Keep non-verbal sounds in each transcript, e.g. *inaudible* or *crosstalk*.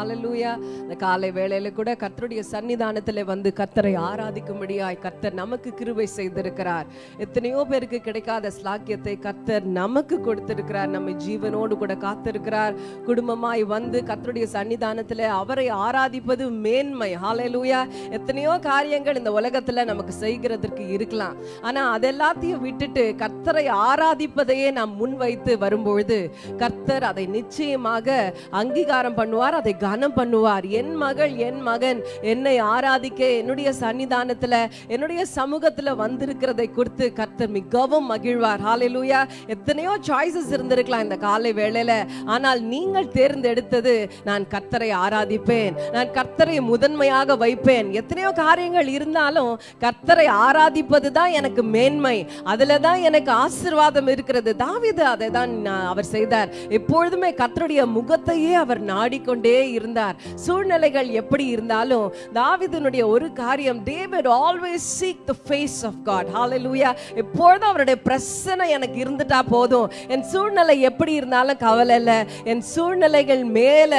அலலூயா இந்த காலை வேளையில கூட கர்த்தருடைய சன்னிதானத்துல வந்து கர்த்தரை ஆராதிக்கும்படியாய் கர்த்தர் நமக்கு கிருபை செய்திருக்கிறார். எத்தனையோ பேருக்கு கிடைக்காத ஸ்லாக்கியத்தை கர்த்தர் நமக்கு கொடுத்திருக்கிறார். நம்ம ஜீவனோடு கூட காத்திருக்கிறார். குடும்பமாய் வந்து கர்த்தருடைய சன்னிதானத்துல அவரை ஆராதிப்பது மேன்மை. ஹாலலூயா எத்தனையோ காரியங்கள் இந்த உலகத்துல நமக்கு செய்கிறதற்கு இருக்கலாம். ஆனா அதெல்லாத்தையும் விட்டுட்டு கர்த்தரை ஆராதிப்பதையே நாம் முன்வைத்து வரும்பொழுது கர்த்தர் அதை நிச்சயமாக அங்கீகாரம் பண்ணுவார் அதை கனம் பண்ணுவார். என் மகள் என் மகன் என்னை ஆராதிக்க என்னுடைய சன்னிதானத்துல என்னுடைய சமூகத்துல வந்திருக்கிறதை குறித்து கர்த்தர் மிகவும் மகிழ்வார். ஹalleluya எத்தனையோ சாய்ஸஸ் இருந்திருக்கலாம் இந்த காலை வேளையில. ஆனால் நீங்கள் தேர்ந்தெடுத்தது நான் கர்த்தரை ஆராதிப்பேன். நான் கர்த்தரை முதன்மையாக வைப்பேன். எத்தனையோ காரியங்கள் இருந்தாலும் கர்த்தரை ஆராதிப்பது தான் எனக்கு மேன்மை. அதுல தான் எனக்கு ஆசீர்வாதம் இருக்கிறது. தாவிது அதை தான் நான் அவர் செய்தார். எப்பொழுதுமே கர்த்தருடைய முகத்தையே அவர் நாடிக்கொண்டே இருந்தார். சூழ்நிலைகள் எப்படி இருந்தாலும் தாவிதனுடைய ஒரு காரியம் David always seek the face of God hallelujah எப்பொழுதும் அவருடைய பிரச்சனை எனக்கு இருந்துட்டா போதும். என் சூழ்நிலை எப்படி இருந்தாலும் கவலை இல்லை. என் சூழ்நிலைகள் மேல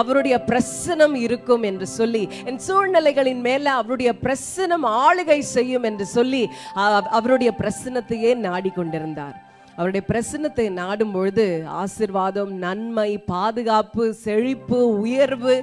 அவருடைய பிரசனம் இருக்கும் என்று சொல்லி என் சூழ்நிலைகளின் மேல அவருடைய பிரசனம் ஆளுகை செய்யும் என்று சொல்லி அவருடைய பிரசனத்தையே நாடிக்கொண்டிருந்தார். அவருடைய பிரசன்னத்தை நாடும் பொழுது ஆசிர்வாதம் நன்மை பாதுகாப்பு செழிப்பு உயர்வு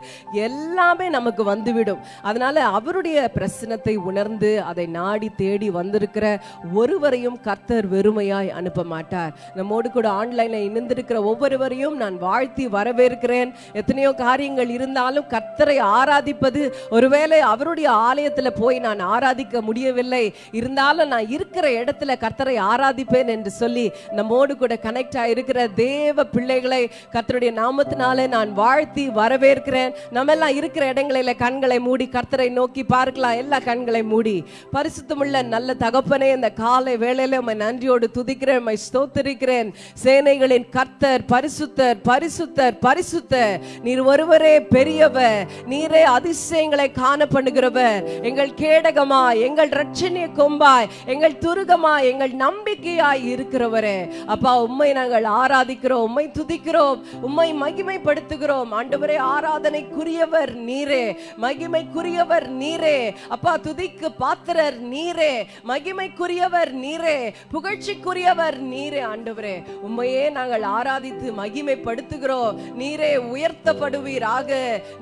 எல்லாமே நமக்கு வந்துவிடும். அதனால அவருடைய பிரசனத்தை உணர்ந்து அதை நாடி தேடி வந்திருக்கிற ஒருவரையும் கர்த்தர் வெறுமையாய் அனுப்ப மாட்டார். நம்மோடு கூட ஆன்லைனில் இணைந்திருக்கிற ஒவ்வொருவரையும் நான் வாழ்த்தி வரவேற்கிறேன். எத்தனையோ காரியங்கள் இருந்தாலும் கர்த்தரை ஆராதிப்பது ஒருவேளை அவருடைய ஆலயத்தில் போய் நான் ஆராதிக்க முடியவில்லை. இருந்தாலும் நான் இருக்கிற இடத்துல கர்த்தரை ஆராதிப்பேன் என்று சொல்லி நம்மோடு கூட கனெக்ட் ஆயிருக்கிற தேவ பிள்ளைகளை கர்த்தருடைய நாமத்தினாலே நான் வாழ்த்தி வரவேற்கிறேன். நம்ம எல்லாம் இருக்கிற இடங்களில கண்களை மூடி கர்த்தரை நோக்கி பார்க்கலாம். எல்லா கண்களை மூடி பரிசுத்தமுள்ள நல்ல தகப்பனே இந்த காலை வேளையில உம்மை நன்றியோடு துதிக்கிறேன் உம்மை ஸ்தோத்திரிக்கிறேன். சேனைகளின் கர்த்தர் பரிசுத்தர் பரிசுத்தர் பரிசுத்தர். நீர் ஒருவரே பெரியவர். நீரே அதிசயங்களை காண பண்ணுகிறவர் எங்கள் கேடகமாய் எங்கள் ரட்சணிய கொம்பாய் எங்கள் துருகமாய் எங்கள் நம்பிக்கையாய் இருக்கிறவரே. அப்பா உம்மை நாங்கள் ஆராதிக்கிறோம் உம்மை துதிக்கிறோம் உம்மை மகிமைப்படுத்துகிறோம். ஆண்டவரே ஆராதனைக்குரியவர் நீரே மகிமைக்குரியவர் நீரே. அப்பா துதிக்கு பாத்திரர் நீரே மகிமைக்குரியவர் நீரே புகழ்ச்சிக்குரியவர் நீரே ஆண்டவரே. உம்மையே நாங்கள் ஆராதித்து மகிமைப்படுத்துகிறோம். நீரே உயர்த்தப்படுவீராக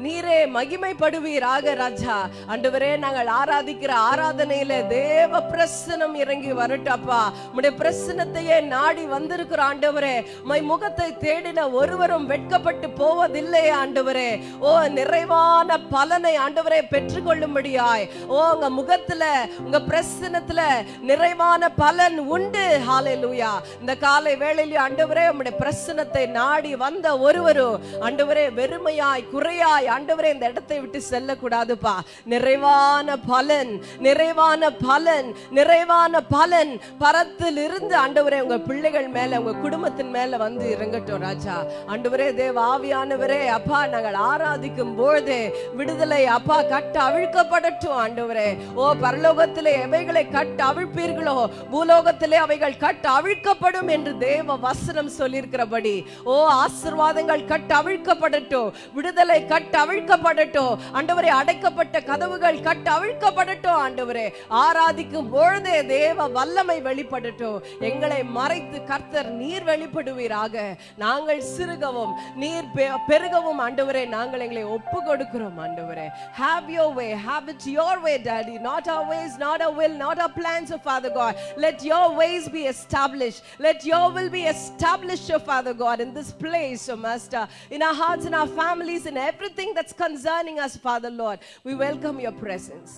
நீரே மகிமைப்படுவீராக ராஜா. ஆண்டவரே நாங்கள் ஆராதிக்கிற ஆராதனையில தேவ பிரசனம் இறங்கி வரட்டப்பா உடைய பிரசனத்தையே நாடி வந்திருக்கிற ஆண்டவரே மை முகத்தை தேடின ஒருவரும் வெட்கப்பட்டு போவதில்லை ஆண்டவரே. ஓ நிறைவான பலனை ஆண்டவரே பெற்றுக்கொள்ளும்படியாய். ஓ உங்க முகத்துல உங்க பிரசனத்துல நிறைவான பலன் உண்டு. ஹாலே லூயா இந்த காலை வேளையில ஆண்டவரே உங்களுடைய பிரசனத்தை நாடி வந்த ஒருவரும் ஆண்டவரே வெறுமையாய் குறையாய் ஆண்டவரே இந்த இடத்தை விட்டு செல்லக்கூடாதுப்பா. நிறைவான பலன் நிறைவான பலன் நிறைவான பலன். பரத்தில் இருந்து ஆண்டவரே உங்க பிள்ளைகள் மேல உங்க குடும்பத்தின் மேல வந்து இறங்கட்டும் ராஜா. ஆண்டவரே தேவ ஆவியானவரே அப்பா நாங்கள் ஆராதிக்கும் பொழுது விடுதலை அப்பா கட்ட அவிழ்க்கப்படட்டும் ஆண்டவரே. ஓ பரலோகத்திலே எவைகளை கட்ட அவிழ்ப்பீர்களோ பூலோகத்திலே அவைகள் கட்ட அவிழ்க்கப்படும் என்று தேவ வசனம் சொல்லியிருக்கிறபடி. ஓ ஆசிர்வாதங்கள் கட்ட அவிழ்க்கப்படட்டும் விடுதலை கட்ட அவிழ்க்கப்படட்டும் ஆண்டவரே அடைக்கப்பட்ட கதவுகள் கட்ட அவிழ்க்கப்படட்டும் ஆண்டவரே. ஆராதிக்கும் பொழுதே தேவ வல்லமை வெளிப்படட்டும். எங்களை மறை மறைத்து கர்த்தர் நீர் வெளிப்படுவீராக நாங்கள் சிறுகவும் நீர் பெ- பெருகவும் ஆண்டவரே நாங்கள் எங்களை ஒப்பு கொடுக்கிறோம் ஆண்டவரே have your way have it your way daddy not our ways not our will not our plans oh father god let your ways be established let your will be established oh father god in this place oh master in our hearts in our families in everything that's concerning us father lord we welcome your presence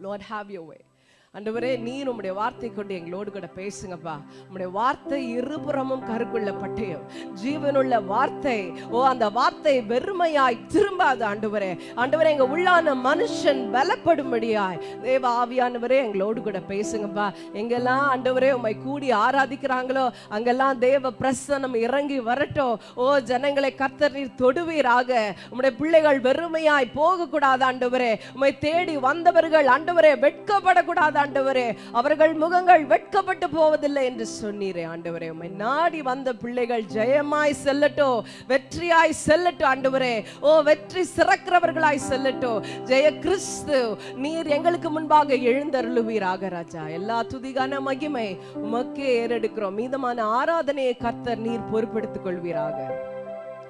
lord have your way ஆண்டவரே நீ உம்முடைய வார்த்தை கொண்டு எங்களோடு கூட பேசுங்கப்பா. உம்முடைய வார்த்தை இருபுறமும் கருக்குள்ள பட்டயம் ஜீவனுள்ள வார்த்தை ஓ அந்த வார்த்தை வெறுமையாய் திரும்பாது ஆண்டவரே. ஆண்டவரே எங்க உள்ளான மனுஷன் பலப்படும்படியாய். தேவ ஆவியானவரே எங்களோடு கூட பேசுங்கப்பா. எங்கெல்லாம் ஆண்டவரே உம்மை கூடி ஆராதிக்கிறாங்களோ அங்கெல்லாம் தேவ பிரசனம் இறங்கி வரட்டும். ஓ ஜனங்களை கர்த்தர் நீர் தொடுவீராக. உம்முடைய பிள்ளைகள் வெறுமையாய் போகக்கூடாது ஆண்டவரே. உம்மை தேடி வந்தவர்கள் ஆண்டவரே வெட்கப்படக்கூடாது ஆண்டவரே அவர்கள் முகங்கள் வெட்கப்பட்டு போவதில்லை என்று சொன்னீரே ஆண்டவரே. உம்மை நாடி வந்த பிள்ளைகள் ஜெயமாய் செல்லட்டும் வெற்றியாய் செல்லட்டும் ஆண்டவரே. ஓ வெற்றி சிறக்கிறவர்களாய் செல்லட்டும் ஜெய கிறிஸ்து நீர் எங்களுக்கு முன்பாக எழுந்தருளுவீராக ராஜா. எல்லா துதிகான மகிமை உமக்கே ஏறெடுக்கிறோம். மீதமான ஆராதனையை கர்த்தர் நீர் பொறுப்பெடுத்துக் கொள்வீராக.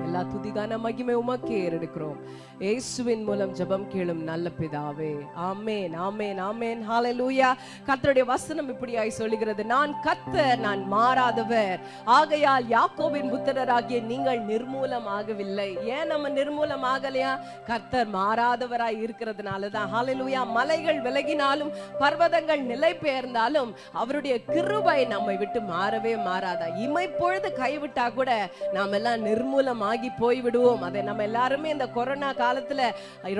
எல்லா துதிகான மகிமை உமக்கே ஏறெடுக்கிறோம். இயேசுவின் மூலம் ஜெபம் கேளும் நல்ல பிதாவே. ஆமேன் ஆமேன் ஆமென். ஹalleluya கர்த்தருடைய வசனம் இப்படியாய் சொல்லுகிறது. நான் கர்த்தர் நான் மாறாதவர். ஆகையால் யாக்கோபின் புத்திரராகிய நீங்கள் நிர்மூலம் ஆகவில்லை ஏன் நம்ம நிர்மூலம் ஆகலையா கர்த்தர் மாறாதவராய் இருக்கிறதுனால தான் ஹalleluya மலைகள் விலகினாலும் பர்வதங்கள் நிலை பெயர்ந்தாலும் அவருடைய கிருபை நம்மை விட்டு மாறவே மாறாதா? இமைப்பொழுது கைவிட்டா கூட நாம் எல்லாம் நிர்மூலமாகி போய் விடுவோம் அதை நம்ம எல்லாருமே இந்த கொரோனா காலத்துல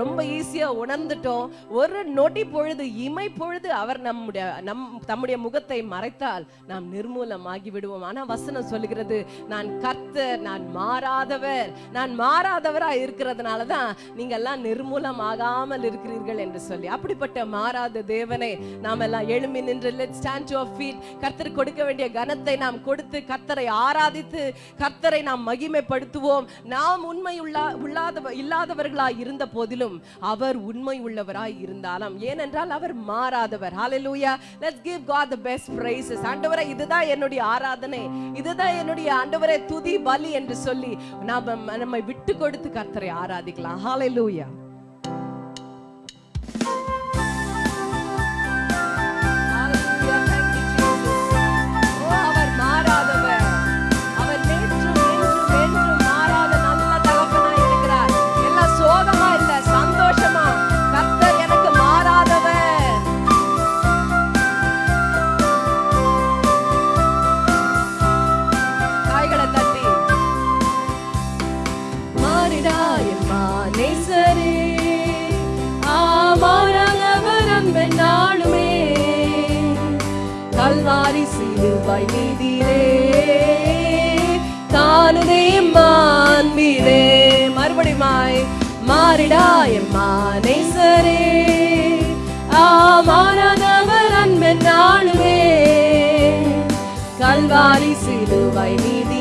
ரொம்ப ஈஸியா உணர்ந்துட்டோம். ஒரு நொடி பொழுது இமை பொழுது அவர் நம்முடைய நம் தம்முடைய முகத்தை மறைத்தால் நாம் நிர்மூலமாகி விடுவோம். ஆனா வசனம் சொல்லுகிறது நான் கர்த்தர் நான் மாறாதவர் நான் மாறாதவரா இருக்கிறதுனால தான் நீங்க எல்லாம் நிர்மூலமாகாமல் இருக்கிறீர்கள் என்று சொல்லி. அப்படிப்பட்ட மாறாத தேவனை நாம் எல்லாம் எழுமி நின்று லெட் ஸ்டாண்ட் டு ஃபீட் கர்த்தர் கொடுக்க வேண்டிய கனத்தை நாம் கொடுத்து கர்த்தரை ஆராதித்து கர்த்தரை நாம் மகிமைப்படுத்துவோம். நாம் உண்மை உள்ள உள்ளாத இல்லாதவர்களாய் இருந்த போதிலும் அவர் உண்மை உள்ளவராய் இருந்தாலும். ஏனென்றால் அவர் மாறாதவர். ஹalleluya let's give god the best praises. ஆண்டவரே இதுதான் என்னுடைய ஆராதனை. இதுதான் என்னுடைய ஆண்டவரே துதி பலி என்று சொல்லி நாம நம்மை விட்டு கொடுத்து கர்த்தரை ஆராதிக்கலாம். ஹalleluya சிலுவை மீதிலே காணுதே மாண்பிலே மறுபடியுமாய் மாறிடாய் மானை சரே ஆமாறாதவர் அன்பன் நாளுமே கல்வாரி சிலுவை மீதிலே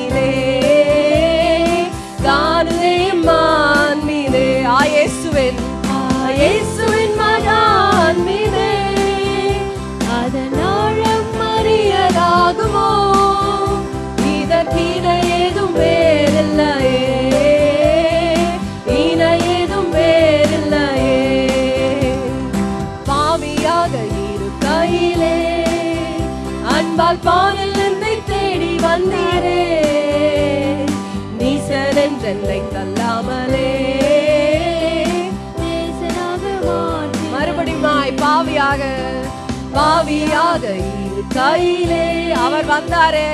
பாவியாக இருக்கையிலே அவர் வந்தாரே.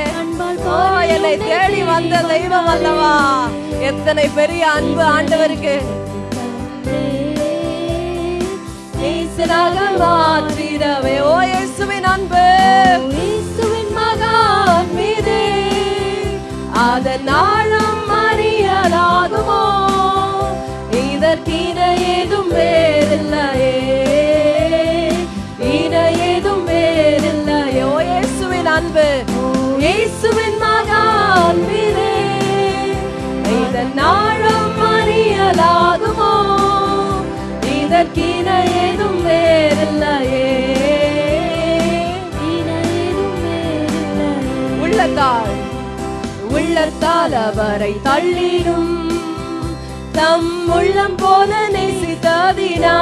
என்னை தேடி வந்த தெய்வம் அல்லவா? எத்தனை பெரிய அன்பு ஆண்டவருக்கு. மாற்றிடவே. ஓ இயேசுவின் அன்பு. இயேசுவின் மகான் மீதே அதன் ஆழம் அறியலாகுமோ? இதற்கின ஏதும் வேறில்லையே. இயேசுவின் மகான் மீதே இதன் ஆழம் அறியலாகுமோ? இதற்கின ஏதும் வேறில்லையே. உள்ளத்தால் உள்ளத்தால் அவரை தள்ளிடும். தம் உள்ளம் போல நேசித்ததினா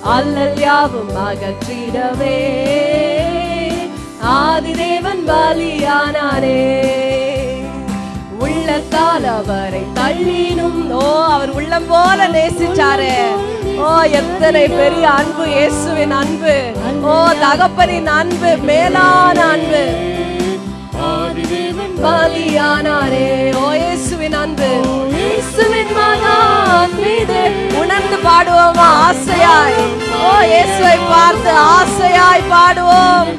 அல்லல் யாவும் அகற்றிடவே. ஆதிதேவன் பலியானாரே. உள்ளத்தால் அவரை தள்ளினும் ஓ அவர் உள்ளம் போல நேசிச்சாரே. ஓ எத்தனை பெரிய அன்பு இயேசுவின் அன்பு. ஓ தகப்பனின் அன்பு மேலான அன்பு. பலியானாரே. ஓ இயேசுவின் அன்பு. இயேசுவின் மீது உணர்ந்து பாடுவோமா ஆசையாய். ஓ இயேசுவை பார்த்து ஆசையாய் பாடுவோம்.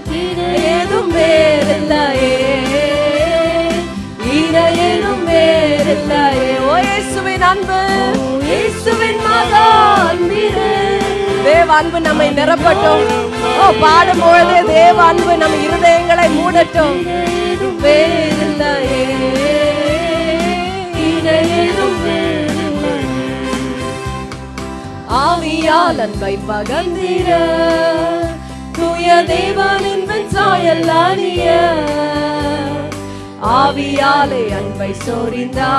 ஏதும் வேறில்லையே ஏதும் வேறில்லையே ஓ இயேசுவின் அன்பு. இயேசுவின் மகான் மீது தேவ அன்பு நம்மை நிரப்பட்டும். ஓ பாடும் பொழுதே தேவ அன்பு நம் இருதயங்களை மூடட்டும். வேறில்லையே ஆவியால் அன்பை பகந்திர தூய தேவனின் சாயல் ஆவியாலே அன்பை சொரிந்தார்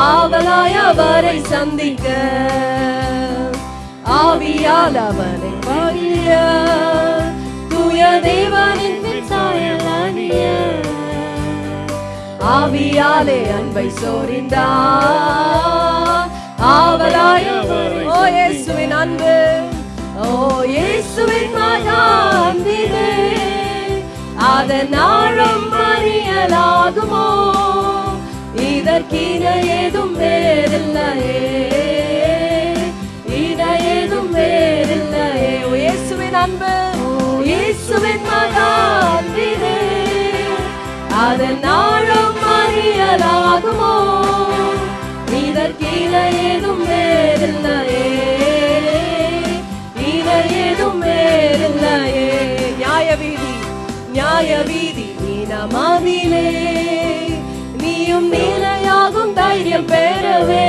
ஆவலாய் அவரை சந்திக்க. ஆவியால் அவனை பகிர தூய தேவனின் சாயல் ஆவியாலே அன்பை சோரிந்தார் ஆவலாய் ஓ இயேசுவின் அன்பு. இயேசுவின் மகாந்திரே அதன் ஆழம் அறியலாகுமோ? இதற்கின ஏதும் வேறில்லையே. இன ஏதும் வேறில்லையே. இயேசுவின் அன்பு. இயேசுவின் மகாந்திரே அதன் ஆழம் அறியலாகுமோ? இதற்கின ஏதும் வேறில்லையே. ஏதும் நியாய வீதி நியாய வீதி நீனமாதிலே நீயும் நீலையாகும் தைரியம் பெறவே.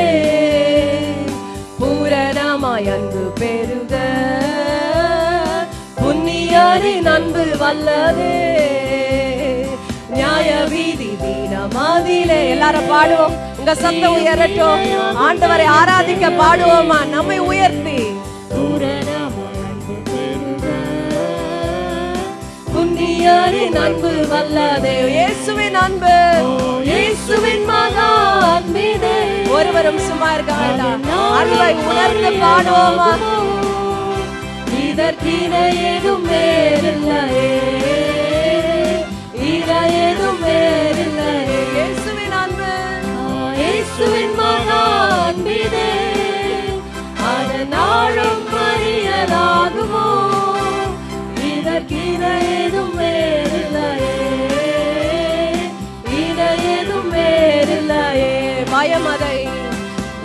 பூரணமாய் அன்பு பெறுக. புண்ணியரின் அன்பு வல்லதே. நியாய வீதி தீனமாதிலே எல்லாரும் பாடுவோம். உங்க சத்த உயரட்டும். ஆண்டவரை ஆராதிக்க பாடுவோமா? நம்மை உயர்த்தி. புண்ணியரின் அன்பு வல்லதே. இயேசுவின் அன்பு. இயேசுவின் மகான் அன்பிதே. ஒருவரும் சும்மா இருக்க வேண்டாம் அன்பை உணர்ந்து பாடுவோமா இதற்கின ஏதும் வேறில்லையே. இத ஏதும் வேறில்லையே. இயேசுவின் அன்பு. இயேசுவின் மகா அன்பிதே. அதனாலும்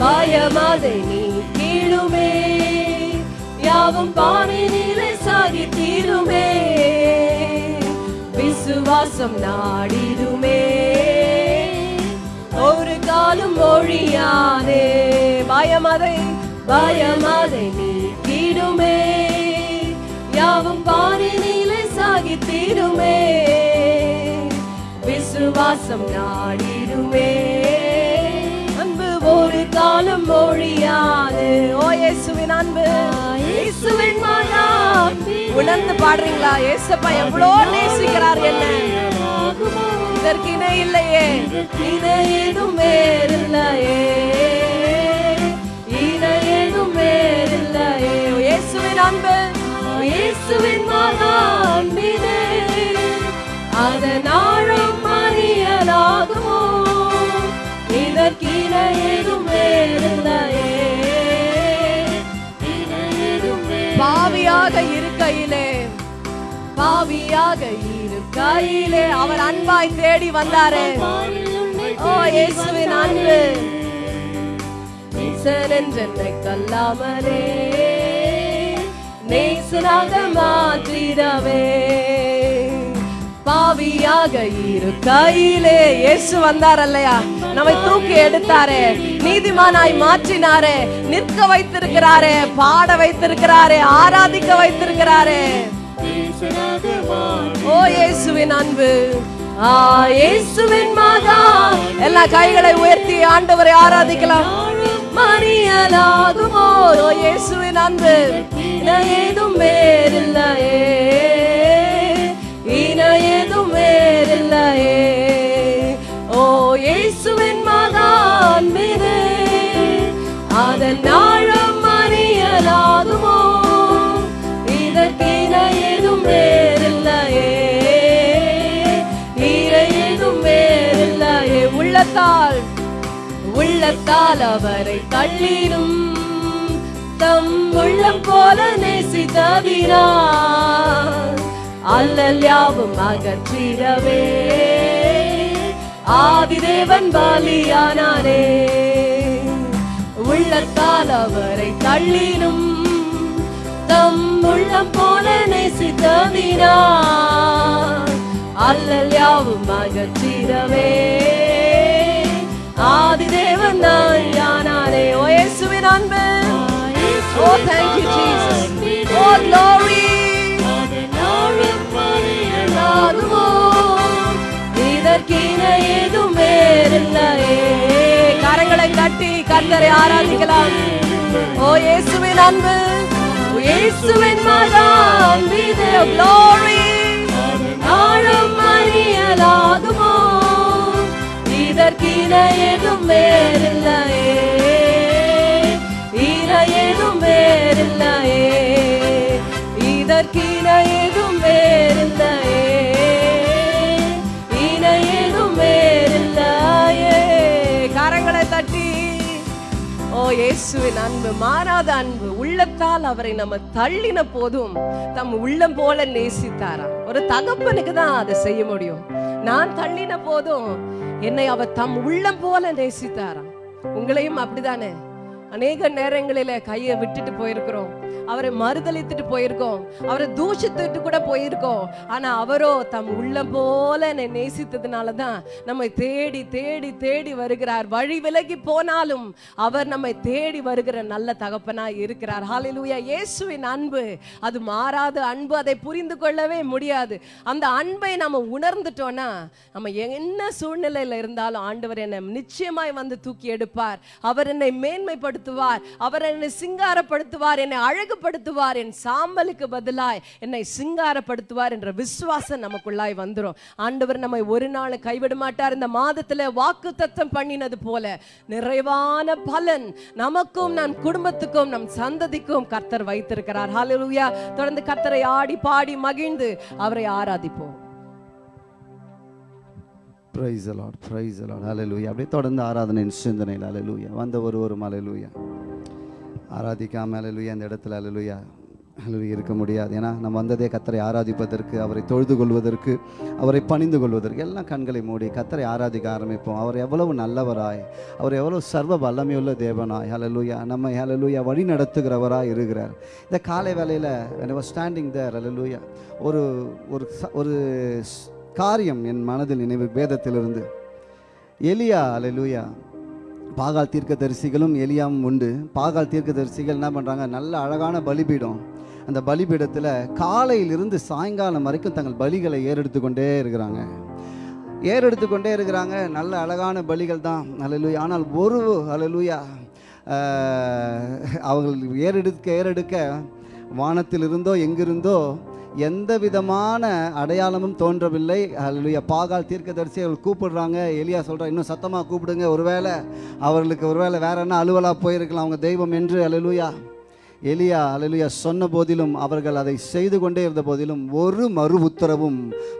பயமதை நீ கீழுமே. யாவும் பாணினிலே சாகி தீருமே. விசுவாசம் நாடிடுமே. ஒரு காலம் மொழியாதே. பயமதை பயமதை நீ கீடுமே யாவும் பாணினிலே சாகி தீருமே. விசுவாசம் நாடிடுமே. காலம் மொழியாது ஓ இயேசுவின் அன்பு. இயேசுவின் மகா உணர்ந்து பாடுறீங்களா? இயேசப்பா எவ்வளோ நேசிக்கிறார் என்ன? இதற்கு இணை இல்லையே. இணை ஏதும் வேறில்லையே. இணை ஏதும் வேறில்லையே. இயேசுவின் அன்பு. இயேசுவின் மகா அன்பினே பாவியாக இருக்கையிலே பாவியாக இருக்கையிலே அவர் அன்பாய் தேடி வந்தாரே. ஓ இயேசுவின் அன்பு. நேசன் என்றென்னை கல்லாமலே நேசனாக மாற்றிடவே. பாவியாக இருக்கையிலே இயேசு வந்தார் அல்லையா? நம்மை தூக்கி எடுத்தாரே நீதிமானாய் மாற்றினாரே நிற்க வைத்திருக்கிறாரே பாட வைத்திருக்கிறாரே ஆராதிக்க வைத்திருக்கிறாரே. ஓ இயேசுவின் அன்பு. ஆ இயேசுவின் மகா எல்லா கைகளை உயர்த்தி ஆண்டவரை ஆராதிக்கலாம். மணியலாகுமோ ஓ இயேசுவின் அன்பு. ஏதும் வேறில்லையே. உள்ளத்தால் அவரை தள்ளிடும். தம் உள்ளம் போல நேசித்ததினார் அல்லல் யாவும் அகற்றிடவே. ஆதிதேவன் பலியானாரே. உள்ளத்தால் அவரை தள்ளினும் தம் உள்ளம் போல நேசித்ததினா அல்லல் யாவும் அகற்றிடவே. ஆதி தேவன் தான் யானானே ஓ இயேசுவின் அன்பு. ஓ thank you Jesus. O glory இதற்கின ஏதும் வேறில்லையே கரங்களை தட்டி கர்த்தரை ஆராதிக்கலாம். ஓ இயேசுவின் அன்பு. இயேசுவின் மகான் glory. ஆழம் அறியலாகுமோ? இதற்கின ஏதும் வேறில்லையே. இன ஏதும் வேறில்லையே. இதற்கின ஏதும் வேறில்லையே. இன வேறில்லையே. கரங்களை தட்டி ஓ இயேசுவின் அன்பு மாறாத அன்பு உள்ளத்தால் அவரை நம்ம தள்ளின போதும் தம் உள்ளம் போல நேசித்தாராம் ஒரு தகப்பனுக்கு தான் அதை செய்ய முடியும். நான் தள்ளின போதும் என்னை அவர் தம் உள்ளம் போல நேசித்தாராம். உங்களையும் அப்படிதானே? அநேக நேரங்களில கையை விட்டுட்டு போயிருக்கிறோம். அவரை மறுதளித்துட்டு போயிருக்கோம். அவரை தூஷித்துட்டு கூட போயிருக்கோம். ஆனா அவரோ தம் உள்ள போல என்னை நேசித்ததுனால தான் நம்மை தேடி தேடி தேடி வருகிறார். வழி விலகி போனாலும் அவர் நம்மை தேடி வருகிற நல்ல தகப்பனா இருக்கிறார். ஹாலிலூயா இயேசுவின் அன்பு அது மாறாத அன்பு அதை புரிந்து கொள்ளவே முடியாது. அந்த அன்பை நம்ம உணர்ந்துட்டோம்னா நம்ம என்ன சூழ்நிலையில இருந்தாலும் ஆண்டவர் என்னை நிச்சயமாய் வந்து தூக்கி எடுப்பார். அவர் என்னை அழகுபடுத்துவார். அவர் என்னை சிங்காரப்படுத்துவார் என்னை அழகுபடுத்துவார் என் சாம்பலுக்கு பதிலாய் என்னை சிங்காரப்படுத்துவார் என்ற விசுவாசம் நமக்குள்ளாய் வந்துடும் ஆண்டவர் நம்மை ஒரு நாள் கைவிட மாட்டார் இந்த மாதத்துல வாக்கு தத்தம் பண்ணினது போல நிறைவான பலன் நமக்கும் நம் குடும்பத்துக்கும் நம் சந்ததிக்கும் கர்த்தர் வைத்திருக்கிறார். ஹalleluya தொடர்ந்து கர்த்தரை ஆடி பாடி மகிழ்ந்து அவரை ஆராதிப்போம். Praise a lot praise a lot hallelujah அப்படியே தொடர்ந்து ஆராதனையின் சிந்தனையில் அலலூயா வந்த ஒரு ஒரு ஹalleluya ஆராதிக்காம ஹalleluya அந்த இடத்துல ஹalleluya ஹalleluya இருக்க முடியாது. ஏன்னா நம்ம வந்ததே கத்தரை ஆராதிப்பதற்கு அவரை தொழுது கொள்வதற்கு அவரை பணிந்து கொள்வதற்கு எல்லாம் கண்களை மூடி கத்தரை ஆராதிக்க ஆரம்பிப்போம். அவர் எவ்வளவு நல்லவராய் அவர் எவ்வளவு சர்வ வல்லமையுள்ள தேவனாய் ஹalleluya நம்ம ஹalleluya வழி நடத்துகிறவராய் இருக்கிறார். இந்த காலை வேலையில் ஸ்டாண்டிங் தேர் was ஒரு ஒரு ஒரு காரியம் என் மனதில் நினைவு வேதத்திலிருந்து. எலியா லூயா பாகால் தீர்க்கதரிசிகளும் எலியாவும் உண்டு. பாகால் தீர்க்கதரிசிகள் என்ன பண்ணுறாங்க நல்ல அழகான பலிபீடம். அந்த பலிபீடத்தில் காலையிலிருந்து சாயங்காலம் வரைக்கும் தங்கள் பலிகளை ஏறெடுத்து கொண்டே இருக்கிறாங்க. ஏறெடுத்து கொண்டே இருக்கிறாங்க. நல்ல அழகான பலிகள் தான். அலலூயா ஆனால் ஒரு அலலூயா அவர்கள் ஏறெடுக்க ஏறெடுக்க வானத்திலிருந்தோ எங்கிருந்தோ எந்த விதமான அடையாளமும் தோன்றவில்லை. அல்லேலூயா பாகால் தீர்க்கதரிசி அவர்கள் கூப்பிடுறாங்க. எலியா சொல்கிறா இன்னும் சத்தமாக கூப்பிடுங்க. ஒருவேளை அவர்களுக்கு ஒருவேளை வேற என்ன அலுவலாக போயிருக்கலாம். அவங்க தெய்வம் என்று. அலலுயா எலியா அலலுயா சொன்ன போதிலும் அவர்கள் அதை செய்து கொண்டே இருந்த போதிலும் ஒரு மறு உத்தரவும்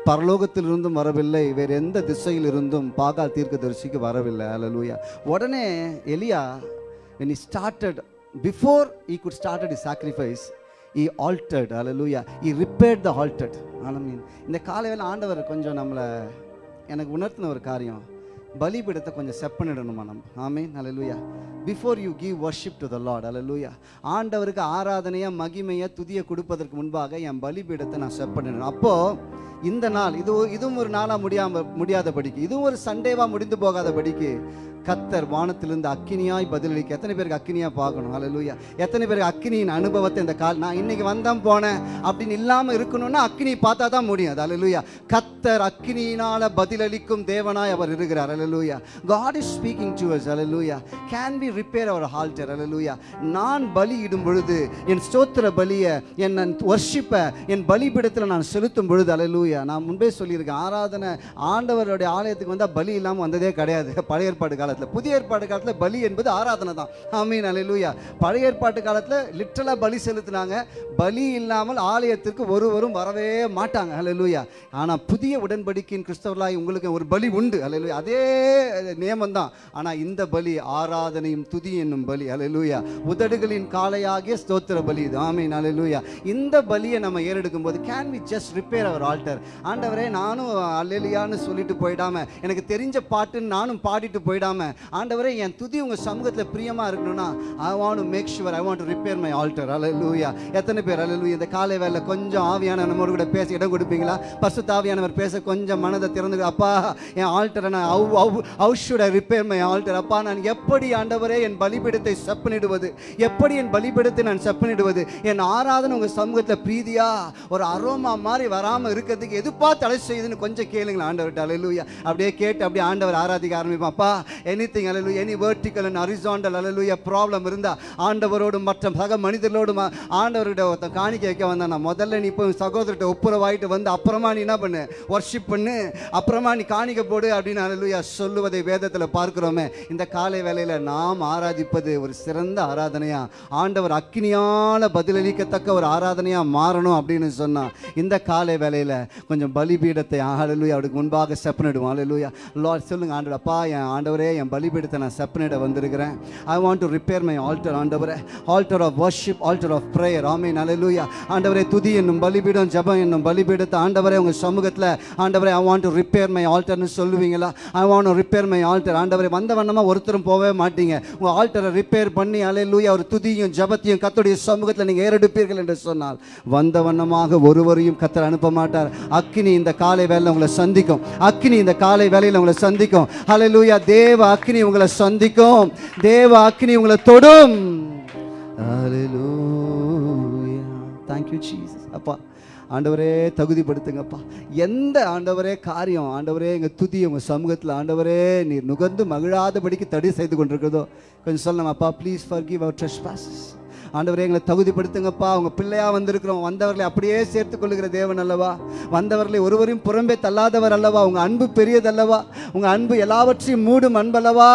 பரலோகத்திலிருந்தும் வரவில்லை. வேறு எந்த திசையில் இருந்தும் பாகால் தீர்க்கதரிசிக்கு வரவில்லை. அலலுயா உடனே எலியா when he started before he could started he sacrifice he hallelujah he repaired the altered ஆனால் மீன் இந்த காலையில் ஆண்டவர் கொஞ்சம் நம்மளை எனக்கு உணர்த்தின ஒரு காரியம் பலிபீடத்தை கொஞ்சம் செப்பனிடணுமா நம்ம? ஆமே hallelujah before you give worship to the Lord hallelujah ஆண்டவருக்கு ஆராதனையா மகிமையாக துதியை கொடுப்பதற்கு முன்பாக என் பலிபீடத்தை நான் செப்பனிடணும். அப்போது அப்போ இந்த நாள் இது ஒரு- இதுவும் ஒரு நாளாக முடியாம முடியாதபடிக்கு இதுவும் ஒரு சண்டேவா முடிந்து போகாதபடிக்கு கத்தர் வானத்திலிருந்து அக்கினியாய் பதிலளிக்க எத்தனை பேருக்கு அக்கினியா பார்க்கணும்? ஹalleluya எத்தனை பேருக்கு அக்கினியின் அனுபவத்தை இந்த கால் நான் இன்னைக்கு வந்தேன் போனேன் அப்படின்னு இல்லாம இருக்கணும்னா அக்கினி பார்த்தா தான் முடியும். அது ஹalleluya கத்தர் அக்கினியினால பதிலளிக்கும் தேவனாய் அவர் இருக்கிறார். ஹalleluya God is speaking to us hallelujah. Can we repair our altar hallelujah? நான் பலியிடும் பொழுது என் ஸ்தோத்திர பலியை என் வர்ஷிப்பை என் பலிபீடத்தில் நான் செலுத்தும் பொழுது அலலூயா நான் முன்பே சொல்லியிருக்கேன் ஆராதனை ஆண்டவருடைய ஆலயத்துக்கு வந்தால் பலி இல்லாமல் வந்ததே கிடையாது. *laughs* பழைய ஏற்பாடு காலத்தில். புதிய ஏற்பாடு காலத்தில் பலி என்பது ஆராதனை தான். ஆமீன் அலலூயா பழைய ஏற்பாட்டு காலத்தில் லிட்டரலாக பலி செலுத்தினாங்க. பலி இல்லாமல் ஆலயத்திற்கு ஒருவரும் வரவே மாட்டாங்க. அலலூயா ஆனால் புதிய உடன்படிக்கையின் கிறிஸ்தவர்களாய் உங்களுக்கு ஒரு பலி உண்டு. அலலூயா அதே நியமம் தான் ஆனால் இந்த பலி ஆராதனையும் துதி என்னும் பலி. அலலூயா உதடுகளின் காலையாகிய ஸ்தோத்திர பலி இது. ஆமீன். அலலூயா இந்த பலியை நம்ம ஏறெடுக்கும் போது can we just repair our altar ஆண்டவரே நானும் அலலியான்னு சொல்லிட்டு போயிடாம எனக்கு தெரிஞ்ச பாட்டுன்னு நானும் பாடிட்டு போயிடாம ஆண்டவரே என் துதி உங்கள் சமூகத்தில் பிரியமாக இருக்கணும்னா I want to make sure I want to repair my altar hallelujah எத்தனை பேர் அலலூயா இந்த காலை வேலை கொஞ்சம் ஆவியான நம்மோடு கூட பேச இடம் கொடுப்பீங்களா? பசு தாவியானவர் பேச கொஞ்சம் மனதை திறந்து அப்பா என் ஆல்டரை நான் அவ்வ ஹவு ரிப்பேர் மை ஆல்டர் அப்பா நான் எப்படி ஆண்டவரே என் பலிபீடத்தை செப்பனிடுவது? எப்படி என் பலிபீடத்தை நான் செப்பனிடுவது? என் ஆராதனை உங்கள் சமூகத்தில் பிரீதியா? ஒரு அரோமா மாதிரி வராமல் இருக்கிறதுக்கு எதுப்பா தடை செய்யுதுன்னு கொஞ்சம் கேளுங்களேன் ஆண்டவர்கிட்ட. அலலுயா அப்படியே கேட்டு அப்படியே ஆண்டவர் ஆராதிக்க ஆரம்பிப்பான் anything அலலு any vertical and horizontal hallelujah problem இருந்தால் ஆண்டவரோடும் மற்ற சக மனிதர்களோடும் ஆண்டவர்கிட்ட ஒருத்தன் காணிக்க வைக்க வந்தான். நான் முதல்ல நீ இப்போ சகோதரர்கிட்ட ஒப்புரவாயிட்டு வந்து அப்புறமா நீ என்ன பண்ணு? ஒர்ஷிப் பண்ணு. அப்புறமா நீ காணிக்க போடு அப்படின்னு அலலுயா சொல்லுவதை வேதத்தில் பார்க்கிறோமே இந்த காலை வேலையில் நாம் ஆராதிப்பது ஒரு சிறந்த ஆராதனையா? ஆண்டவர் அக்கினியால பதிலளிக்கத்தக்க ஒரு ஆராதனையா மாறணும் அப்படின்னு சொன்னா இந்த காலை வேலையில் கொஞ்சம் பலிபீடத்தை ஆலலுயா அவருக்கு முன்பாக செப்பனிடுவோம் அலலுயா லார்ட் சொல்லுங்க ஆண்டவர் அப்பா என் ஆண்டவரே என் பலிபீடத்தை நான் செப்பனிட வந்திருக்கிறேன். I want to repair my altar ஆண்டவரே. Altar of worship altar of prayer amen hallelujah ஆண்டவரே துதி என்னும் பலிபீடம் ஜெபம் என்னும் பலிபீடத்தை ஆண்டவரே உங்கள் சமூகத்தில் ஆண்டவரே I want to repair my ஆல்டர்னு சொல்லுவீங்களா? I want to repair my altar ஆண்டவரை வந்த வண்ணமா ஒருத்தரும் போகவே மாட்டீங்க. உங்க ஆல்டரை ரிப்பேர் பண்ணி அலையிலூயா ஒரு துதியும் ஜபத்தையும் கத்துடைய சமூகத்தில் நீங்க ஏறெடுப்பீர்கள் என்று சொன்னால் வந்த வண்ணமாக ஒருவரையும் கத்தர் அனுப்ப மாட்டார். அக்கினி இந்த காலை வேலையில் உங்களை சந்திக்கும். அக்கினி இந்த காலை வேலையில் உங்களை சந்திக்கும். அலையிலூயா தேவ அக்னி உங்களை சந்திக்கும். தேவ அக்னி உங்களை தொடும். Hallelujah. Thank you, Jesus. அப்பா ஆண்டவரே தகுதிப்படுத்துங்கப்பா. எந்த ஆண்டவரே காரியம் ஆண்டவரே எங்கள் துதி உங்கள் சமூகத்தில் ஆண்டவரே நீர் நுகர்ந்து மகிழாதபடிக்கு தடை செய்து கொண்டிருக்கிறதோ கொஞ்சம் சொல்லணும் அப்பா please forgive our trespasses ஆண்டவரே எங்களை தகுதிப்படுத்துங்கப்பா. அவங்க பிள்ளையாக வந்திருக்கிறோம். வந்தவர்களை அப்படியே சேர்த்து கொள்ளுகிற தேவன் அல்லவா? வந்தவர்களை ஒருவரையும் புறம்பே தள்ளாதவர் அல்லவா? உங்கள் அன்பு பெரியதல்லவா உங்கள் அன்பு எல்லாவற்றையும் மூடும் அன்பல்லவா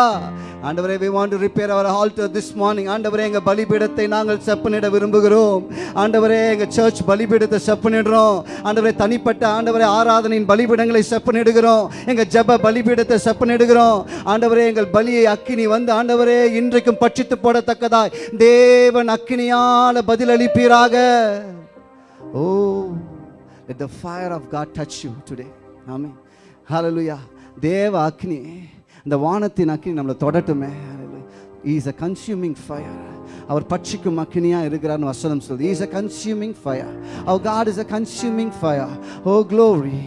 ஆண்டவரே we want to repair our altar this morning ஆண்டவரே எங்கள் பலிபீடத்தை நாங்கள் செப்பனிட விரும்புகிறோம். ஆண்டவரே எங்கள் சர்ச் பலிபீடத்தை செப்பனிடுறோம். ஆண்டவரே தனிப்பட்ட ஆண்டவரே ஆராதனையின் பலிபீடங்களை செப்பனிடுகிறோம். எங்கள் ஜெப பலிபீடத்தை செப்பனிடுகிறோம். ஆண்டவரே எங்கள் பலியை அக்கினி வந்து ஆண்டவரே இன்றைக்கும் பட்சித்து போடத்தக்கதாய். தேவன் அக்கினியால பதிலளிப்பீராக. ஓ let the fire of God touch you today. ஆமென் ஹalleluya தேவ அக்னி இந்த வானத்தின் அக்னி நம்மளை தொடட்டுமே. இஸ் அ கன்சியூமிங் ஃபயர் அவர் பட்சிக்கும் அக்னியா இருக்கிறார்னு வசனம் சொல்லுது. Is a consuming fire our God is a consuming fire oh glory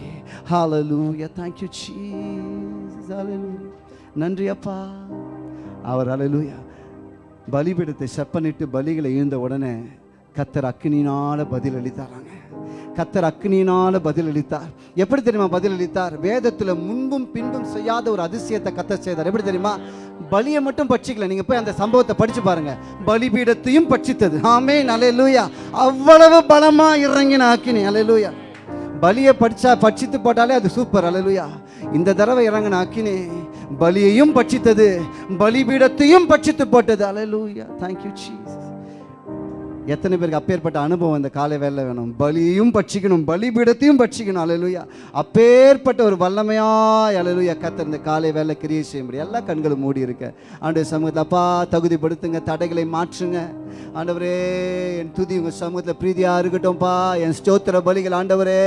hallelujah thank you Jesus நன்றி அப்பா. அவர் அலலூயா பலிபீடத்தை செப்பனிட்டு பலிகளை ஈழ்ந்த உடனே கத்தர் அக்னினால் பதில் அளித்தாராங்க கத்தர் அக்னியினால பதில் அளித்தார் எப்படி தெரியுமா பதில் அளித்தார் வேதத்துல முன்பும் பின்பும் செய்யாத ஒரு அதிசயத்தை கத்தர் செய்தார். எப்படி தெரியுமா? பலியை மட்டும் பட்சிக்கல. நீங்க போய் அந்த சம்பவத்தை படிச்சு பாருங்க. பலிபீடத்தையும் பட்சித்தது. ஆமே அலையலூயா அவ்வளவு பலமா இறங்கின அக்கினி. அலையலூயா பலியை படிச்சா பட்சித்து போட்டாலே அது சூப்பர் அலையலூயா இந்த தடவை இறங்கின அக்னி பலியையும் பட்சித்தது பலிபீடத்தையும் பட்சித்து போட்டது. அலலூயா தேங்க்யூ சீஸ் எத்தனை பேருக்கு அப்பேற்பட்ட அனுபவம் இந்த காலை வேலை வேணும்? பலியும் பட்சிக்கணும் பலிபீடத்தையும் பட்சிக்கணும். அலலுயா அப்பேற்பட்ட ஒரு வல்லமையாய் அலலுயா கத்த இந்த காலை வேலை கிரியை செய்ய முடியும். எல்லா கண்களும் மூடி இருக்க. ஆண்டு சமூகத்தை அப்பா தகுதிப்படுத்துங்க தடைகளை மாற்றுங்க. ஆண்டவரே என் துதி உங்கள் சமூகத்தில் பிரீதியாக இருக்கட்டும்ப்பா. என் ஸ்தோத்திர பலிகள் ஆண்டவரே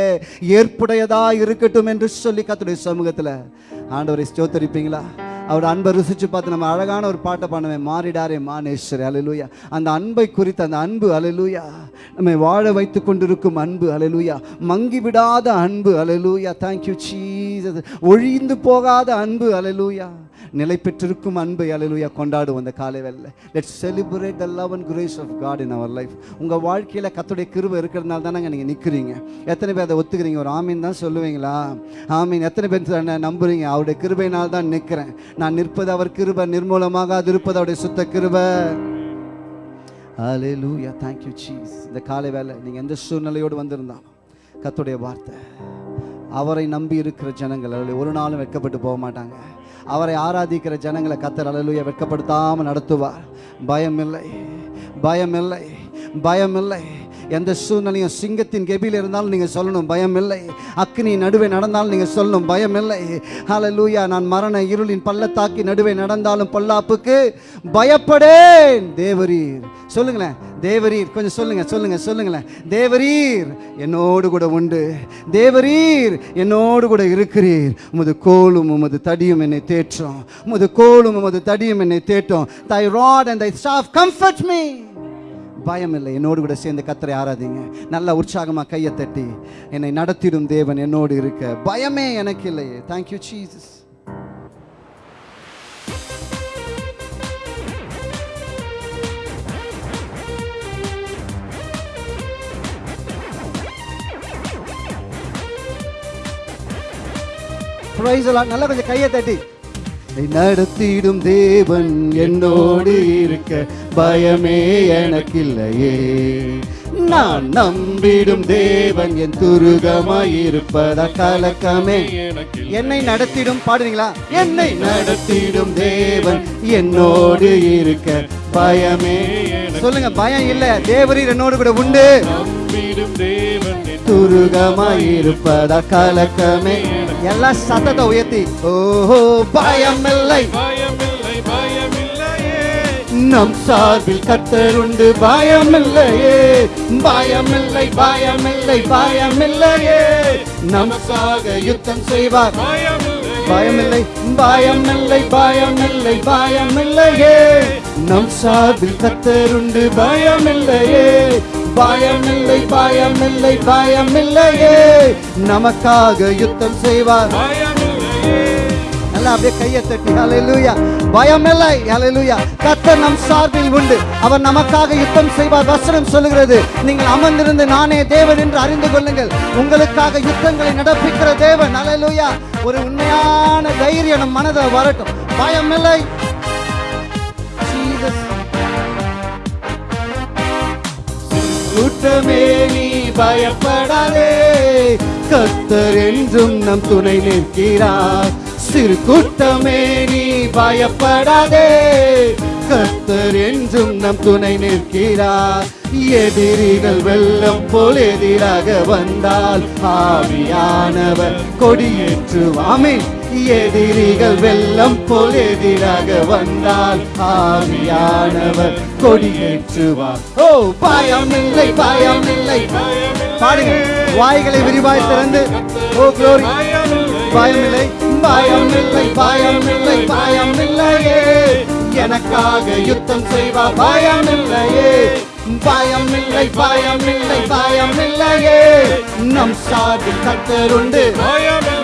ஏற்புடையதாக இருக்கட்டும் என்று சொல்லி கத்துடைய சமூகத்தில். ஆண்டவரை ஸ்தோத்தரிப்பீங்களா? அவர் அன்பை ருசிச்சு பார்த்து நம்ம அழகான ஒரு பாட்டை பண்ணுவேன் மாறிடாரே மானேஸ்வரி அலலூயா அந்த அன்பை குறித்து அந்த அன்பு அலலூயா நம்மை வாழ வைத்து கொண்டிருக்கும் அன்பு அலலூயா மங்கி விடாத அன்பு அலலூயா தேங்க்யூ சீஸ் ஒழிந்து போகாத அன்பு அலலூயா நிலை பெற்றிருக்கும் அன்பை அலையலூயா கொண்டாடுவோம் அந்த காலை வேலை let celebrate the love and grace of God in our life உங்கள் வாழ்க்கையில் கத்துடைய கிருவ இருக்கிறதுனால தானே நீங்கள் நிற்கிறீங்க எத்தனை பேர் அதை ஒத்துக்கிறீங்க? ஒரு ஆமீன் தான் சொல்லுவீங்களா? ஆமீன். எத்தனை பேர் தானே நம்புறீங்க? அவருடைய கிருபையினால் தான் நிற்கிறேன் நான் நிற்பது அவர் கிருபை நிர்மூலமாக அது இருப்பது அவருடைய சுத்த கிருபை. ஹalleluya thank you சீஸ் இந்த காலை வேலை நீங்கள் எந்த சூழ்நிலையோடு வந்திருந்தாலும் கத்துடைய வார்த்தை அவரை நம்பி இருக்கிற ஜனங்கள் அல்லது ஒரு நாளும் வெட்கப்பட்டு போக மாட்டாங்க. அவரை ஆராதிக்கிற ஜனங்களை கத்தர் அலலுயா வெட்கப்படுத்தாமல் நடத்துவார். பயமில்லை. பயமில்லை. பயமில்லை. எந்த சூழ்நிலையும் சிங்கத்தின் கெபியில் இருந்தாலும் நீங்கள் சொல்லணும் பயம் இல்லை அக்னி நடுவே நடந்தாலும் நீங்கள் சொல்லணும் பயம் இல்லை லூயா நான் மரண இருளின் பள்ளத்தாக்கி நடுவே நடந்தாலும் பொல்லாப்புக்கு பயப்படேன். தேவரீர். சொல்லுங்களேன் தேவரீர். கொஞ்சம் சொல்லுங்க சொல்லுங்க சொல்லுங்களேன். தேவரீர் என்னோடு கூட உண்டு. தேவரீர் என்னோடு கூட இருக்கிறீர். உமது கோலும் உமது தடியும் என்னை தேற்றும். உமது கோலும் உமது தடியும் என்னை தேற்றும். Thy rod and thy staff comfort me பயம் இல்லை என்னோடு கூட சேர்ந்து கத்தரை ஆராதிங்க. நல்ல உற்சாகமாக கையை தட்டி என்னை நடத்திடும் தேவன் என்னோடு இருக்க. பயமே எனக்கு இல்லையே. தேங்க்யூ சீசஸ் Praise நல்லா கொஞ்சம் கையை தட்டி. நடத்திடும் தேவன் என்னோடு இருக்க. பயமே எனக்கில்லையே. நான் நம்பிடும் தேவன் என் துருகமாயிருப்பதா கலக்கமே என்னை நடத்திடும் பாடுறீங்களா? என்னை நடத்திடும் தேவன் என்னோடு இருக்க. பயமே சொல்லுங்க பயம் இல்ல. தேவரீர் என்னோடு கூட உண்டு. துருகமாயிருப்பதா கலக்கமே எல்லாம் சத்தத்தை உயர்த்தி ஓஹோ பயம் இல்லை பயமில்லை நம் சார்பில் கத்தர் உண்டு பயமில்லையே. பயமில்லை பயமில்லை பயமில்லையே. நமக்காக யுத்தம் செய்வார். பயமில்லை பயமில்லை பயமில்லை பயமில்லை பயமில்லையே. நம் சார்பில் கத்தர் உண்டு பயமில்லையே. பயமில்லை பயமில்லை பயமில்லையே. நமக்காக யுத்தம் செய்வார். பயமில்லையே நல்லா அப்படியே கையை தட்டி ஹalleluya. பயமில்லை ஹalleluya. கர்த்தர் நம் சார்பில் உண்டு. அவர் நமக்காக யுத்தம் செய்வார். வசனம் சொல்லுகிறது. நீங்கள் அமர்ந்திருந்து நானே தேவன் என்று அறிந்து கொள்ளுங்கள். உங்களுக்காக யுத்தங்களை நடப்பிக்கிற தேவன். ஹalleluya. ஒரு உண்மையான தைரியம் நம் மனதில் வரட்டும். பயமில்லை. Jesus. கூட்டமே நீ பயப்படாதே. கத்தர் என்றும் நம் துணை நிற்கிறார். சிறு கூட்டமே நீ பயப்படாதே. கத்தர் என்றும் நம் துணை நிற்கிறார். எதிரிகள் வெள்ளம் போல் எதிராக வந்தால் ஆவியானவர் கொடியேற்றுவாமே எதிரிகள் வெள்ளம் போல் எதிராக வந்தால் ஆவியானவர் கொடியேற்றுவார். ஓ பயமில்லை இல்லை பாடுங்க. வாய்களை விரிவாய் திறந்து. ஓ க்ளோரி பயமில்லை பயமில்லை பயமில்லை பயமில்லையே. எனக்காக யுத்தம் செய்வார் பயமில்லையே. பயமில்லை பயமில்லை பயமில்லையே. நம் சார்பில் கத்தருண்டு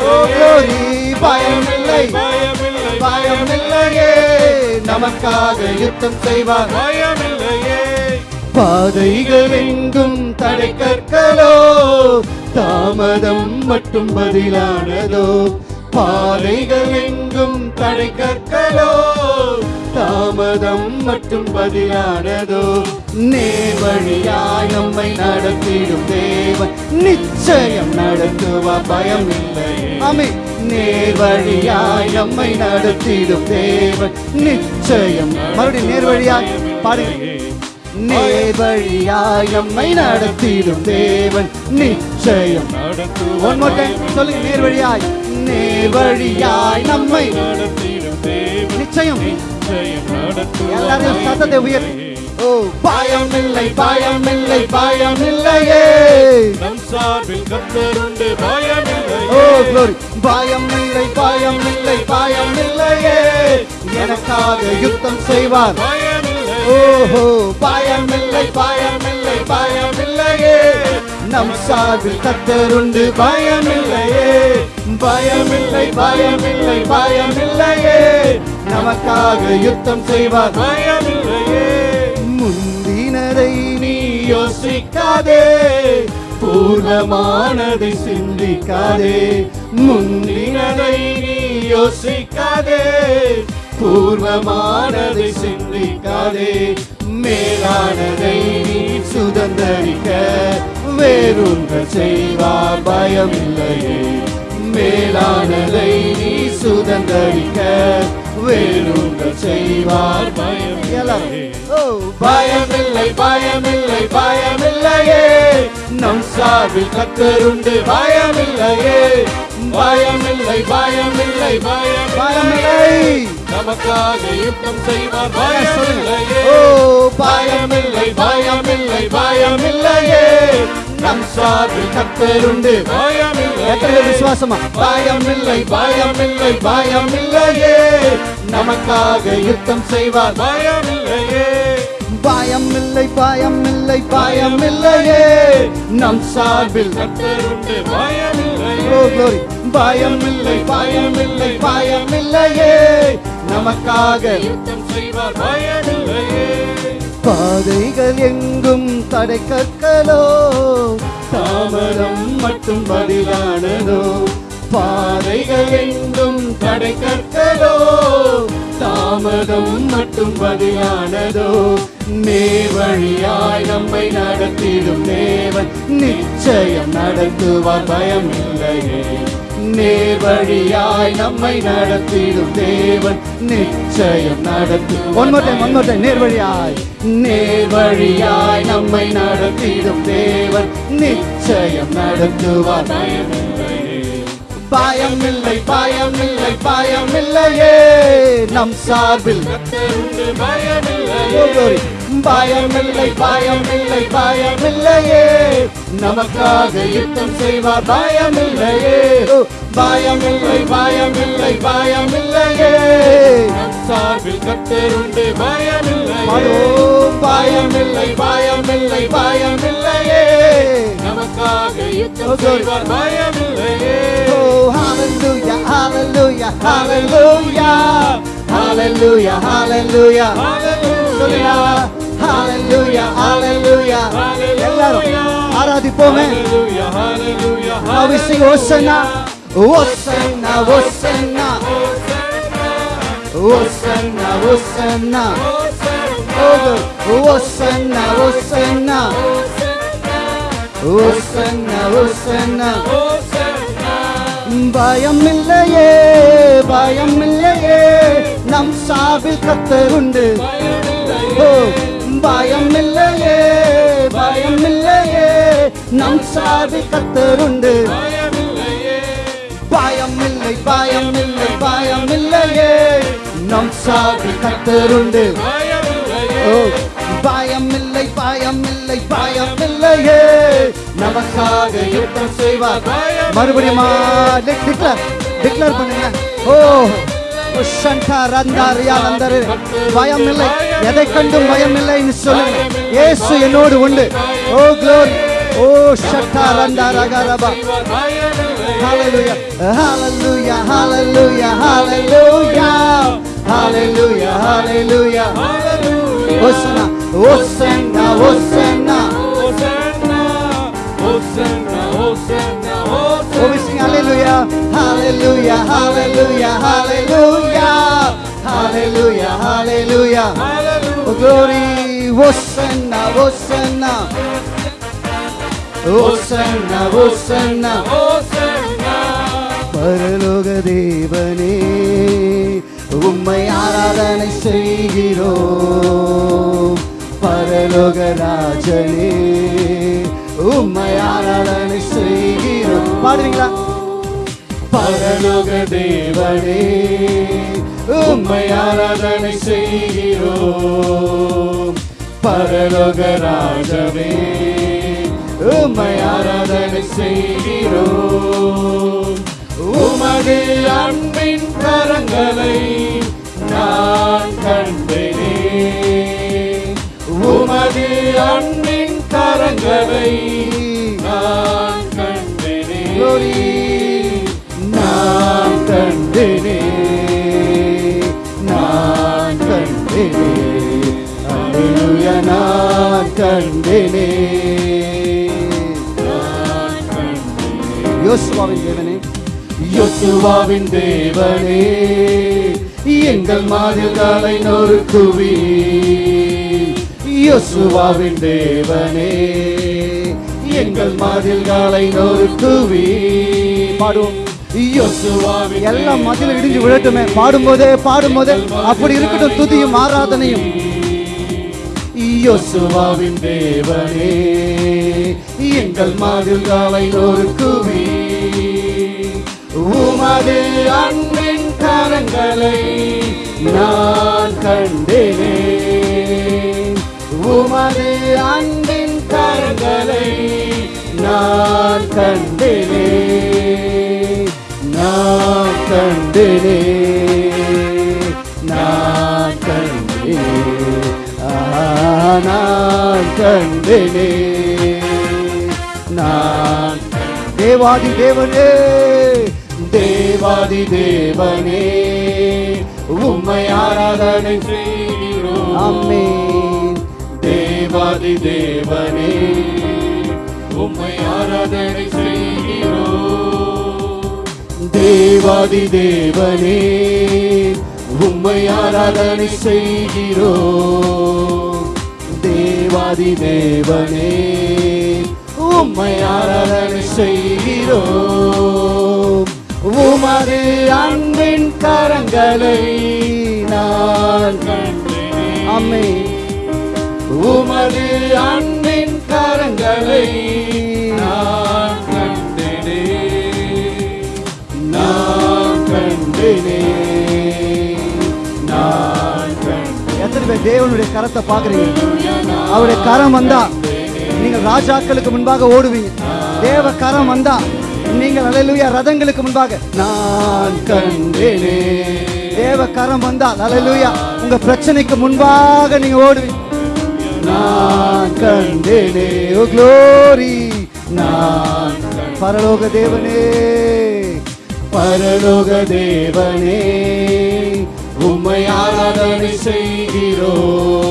ஓ க்ளோரி. பயமில்லை. பயமில்லை. பயமில்லையே. நமக்காக யுத்தம் செய்வார் பயமில்லையே. பாதைகள் எங்கும் தடை கற்களோ தாமதம் மட்டும் பதிலானதோ? பாதைகள் எங்கும் தடை கற்களோ தாமதம் மட்டும் பதிலானதோ? நேர்வழியாய் நம்மை நடத்திடும் தேவன் நிச்சயம் நடத்துவா பயம் இல்லை ஆமே நேர்வழியாய் நம்மை நடத்திடும் தேவன் நிச்சயம் மறுபடியும் நேர்வழியாய் பாடுங்க. நேர்வழியாய் நம்மை நடத்திடும் தேவன் நிச்சயம் ஒன் மோர் டைம் சொல்லுங்க நேர்வழியாய். நேர்வழியாய் நம்மை நடத்திடும் தேவன் நிச்சயம். நிச்சயம் நடத்துவார் எல்லாரும் சத்தத்தை உயர் ஓ பயமில்லை பயமில்லை பயமில்லையே. நம் சார்பில் கத்தருண்டு பயமில்லை ஓ glory. பயமில்லை பயமில்லை பயமில்லையே. எனக்காக யுத்தம் செய்வார். பயமில்லை. ஓஹோ பயமில்லை பயமில்லை பயமில்லையே. நம் சார்பில் கத்தருண்டு பயமில்லையே. பயமில்லை பயமில்லை பயமில்லையே. நமக்காக யுத்தம் செய்வார். பயமில்லையே. முந்தினதை நீ யோசிக்காதே. பூர்வமானதை சிந்திக்காதே. முந்தினதை நீ யோசிக்காதே. பூர்வமானதை சிந்திக்காதே. மேலானதை நீ சுதந்தரிக்க. வேறொன்று செய்வார். பயமில்லையே. மேலானதை நீ சுதந்தரிக்க. வேறொன்று செய்வார். ஓ பயமில்லை பயமில்லை பயமில்லையே சார்பில் கத்தருண்டு பயமில்லையே பயமில்லை பயமில்லை பயமில்லை பயமில்லை. நமக்காக யுத்தம் செய்வார். பயமில்லையே பயமில்லை பயமில்லை பயமில்லையே. நம் சார்பில் கத்தருண்டு பயமில்லை விசுவாசமா? பயமில்லை பயமில்லை பயமில்லையே. நமக்காக யுத்தம் செய்வார். பயமில்லையே. பயமில்லை பயமில்லை பயமில்லையே. நம் சார்பில் கத்தருண்டு பயமில்லையே ஓ glory. பயமில்லை பயமில்லை பயமில்லையே. நமக்காக யுத்தம் செய்வார் பயமில்லையே பாதைகள் எங்கும் தடை கற்களோ தாமதம் மட்டும் பதிலானதோ? பாதைகள் எங்கும் தடை கற்களோ தாமதம் மட்டும் பதிலானதோ? நேர்வழியாய் நம்மை நடத்திடும் தேவன் நிச்சயம் நடத்துவார் பயமில்லையே. நேர்வழியாய் நம்மை நடத்திடும் தேவன் நிச்சயம் நடத்து one more time one more time நேர்வழியாய். நேர்வழியாய் நம்மை நடத்திடும் தேவன் நிச்சயம் நடத்துவார் பயமில்லை பயமில்லை பயமில்லையே நம் சார்பில் கத்தருண்டு ஓ glory பயமில்லை பயமில்லை பயமில்லையே நமக்காக யுத்தம் செய்வார் பயமில்லையே ஓ. பயமில்லை பயமில்லை பயமில்லையே நம் சார்பில் கத்தருண்டு பயமில்லையே பாடுவோம். பயமில்லை பயமில்லை பயமில்லையே நமக்காக யுத்தம் Oh, glory. செய்வார் பயமில்லையே Oh, hallelujah, hallelujah, hallelujah, hallelujah, hallelujah. சொல்லுங்க. Hallelujah, hallelujah. எல்லாரும் ஆராதிப்போமே Hallelujah, hallelujah, Now we sing Hosanna, Hosanna, Hosanna, Hosanna, Hosanna. Oh, God. Hosanna, Hosanna, பயம் இல்லையே பயம் இல்லையே நம் சாவில் கத்தருண்டு ஓ பயம் இல்லையே நம் சாவில் கத்தருண்டு பயம் இல்லை பயம் இல்லை பயம் இல்லையே நம் சாவில் கத்தருண்டு ஓ பயமில்லை பயமில்லை பயமில்லையே நமக்காக யுத்தம் செய்வார். மறுபடியும் டிக்ளேர் டிக்ளேர் பண்ணுங்க. ஓ பயம் இல்லை எதை கண்டும் பயம் இல்லைன்னு சொல்லுங்க. இயேசு என்னோடு உண்டு. ஓ க்ளோரி ஓ ஷட்டா ரந்தா ரகரபா Hallelujah, hallelujah, hallelujah, hallelujah, hallelujah, hallelujah. Hosanna, Hosanna, Hosanna. Oh, we sing hallelujah, hallelujah, hallelujah, hallelujah, hallelujah, hallelujah. Oh, glory, Hosanna, Hosanna. Hosanna, Hosanna. பரலோக தேவனே உம்மை ஆராதனை செய்கிறோம் பரலோக ராஜனே உம்மை ஆராதனை செய்கிறோம் பாடுறீங்களா? பரலோக தேவனே உம்மை ஆராதனை செய்கிறோம். பரலோக ராஜவே உம்மை ஆராதனை செய்கிறோம். உமது அன்பின் கரங்களை நான் கண்டேன். உமது அன்பின் கரங்களை நான் கண்டேனே. நான் கண்டேனே. நான் கண்டேனே. அல்லேலூயா நான் கண்டேனே. யோசுவாவின் தேவனே. யோசுவாவின் தேவனே. எங்கள் மாதிரிகளை நொறுக்குவி யோசுவாவின் தேவனே எங்கள் மாதிரிகளை நொறுக்குவி பாடுவோம். எல்லாம் மதில இடிஞ்சு விழட்டுமே. பாடும்போதே பாடும்போதே அப்படி இருக்கட்டும் துதியும் ஆராதனையும். யோசுவாவின் தேவனே எங்கள் மதில்களை நொறுக்குவி உமது அன்பின் கரங்களை நான் கண்டேனே. உமது அன்பின் கரங்களை நான் கண்டேனே நான் கண்டேனே நான் கண்டேனே நான் கண்டேனே நான் தேவாதி தேவனே தேவாதி தேவனே உம்மை ஆராதனை செய்கிறோம். அம்மே தேவாதி தேவனே உம்மை ஆராதனை செய்கிறோம் தேவாதி தேவனே உம்மை ஆராதனை செய்கிறோம் தேவாதி தேவனே உம்மை ஆராதனை செய்கிறோம் உமது அன்பின் கரங்களை நான் அம்மே அன்பின் கரங்களை நான் கண்டேனே. நான் கண்டேனே. நான் கண்டேனே. எத்தனை பேர் தேவனுடைய கரத்தை பாக்குறீங்க அவருடைய கரம் வந்தா நீங்கள் ராஜாக்களுக்கு முன்பாக ஓடுவீங்க. தேவ கரம் வந்தா நீங்கள் அலையிலுயா ரதங்களுக்கு முன்பாக. நான் கண்டேனே. தேவ கரம் வந்தா அலையிலுயா உங்க பிரச்சனைக்கு முன்பாக நீங்க ஓடுவீங்க. நான் கண்டேனே ஓ க்ளோரி நான் பரலோக தேவனே பரலோக தேவனே உம்மை ஆராதனை செய்கிறோம்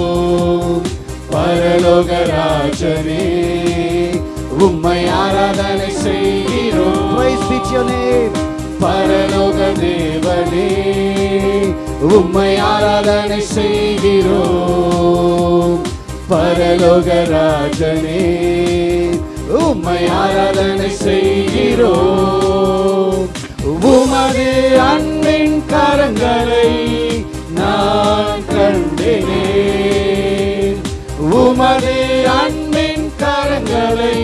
பரலோக ராஜனே உம்மை ஆராதனை name. பரலோக தேவனே உம்மை ஆராதனை செய்கிறோம் பரலோகராஜனே உம்மை ஆராதனை செய்கிறோம் உமது அன்பின் கரங்களை நான் கண்டினே. உமது அன்பின் கரங்களை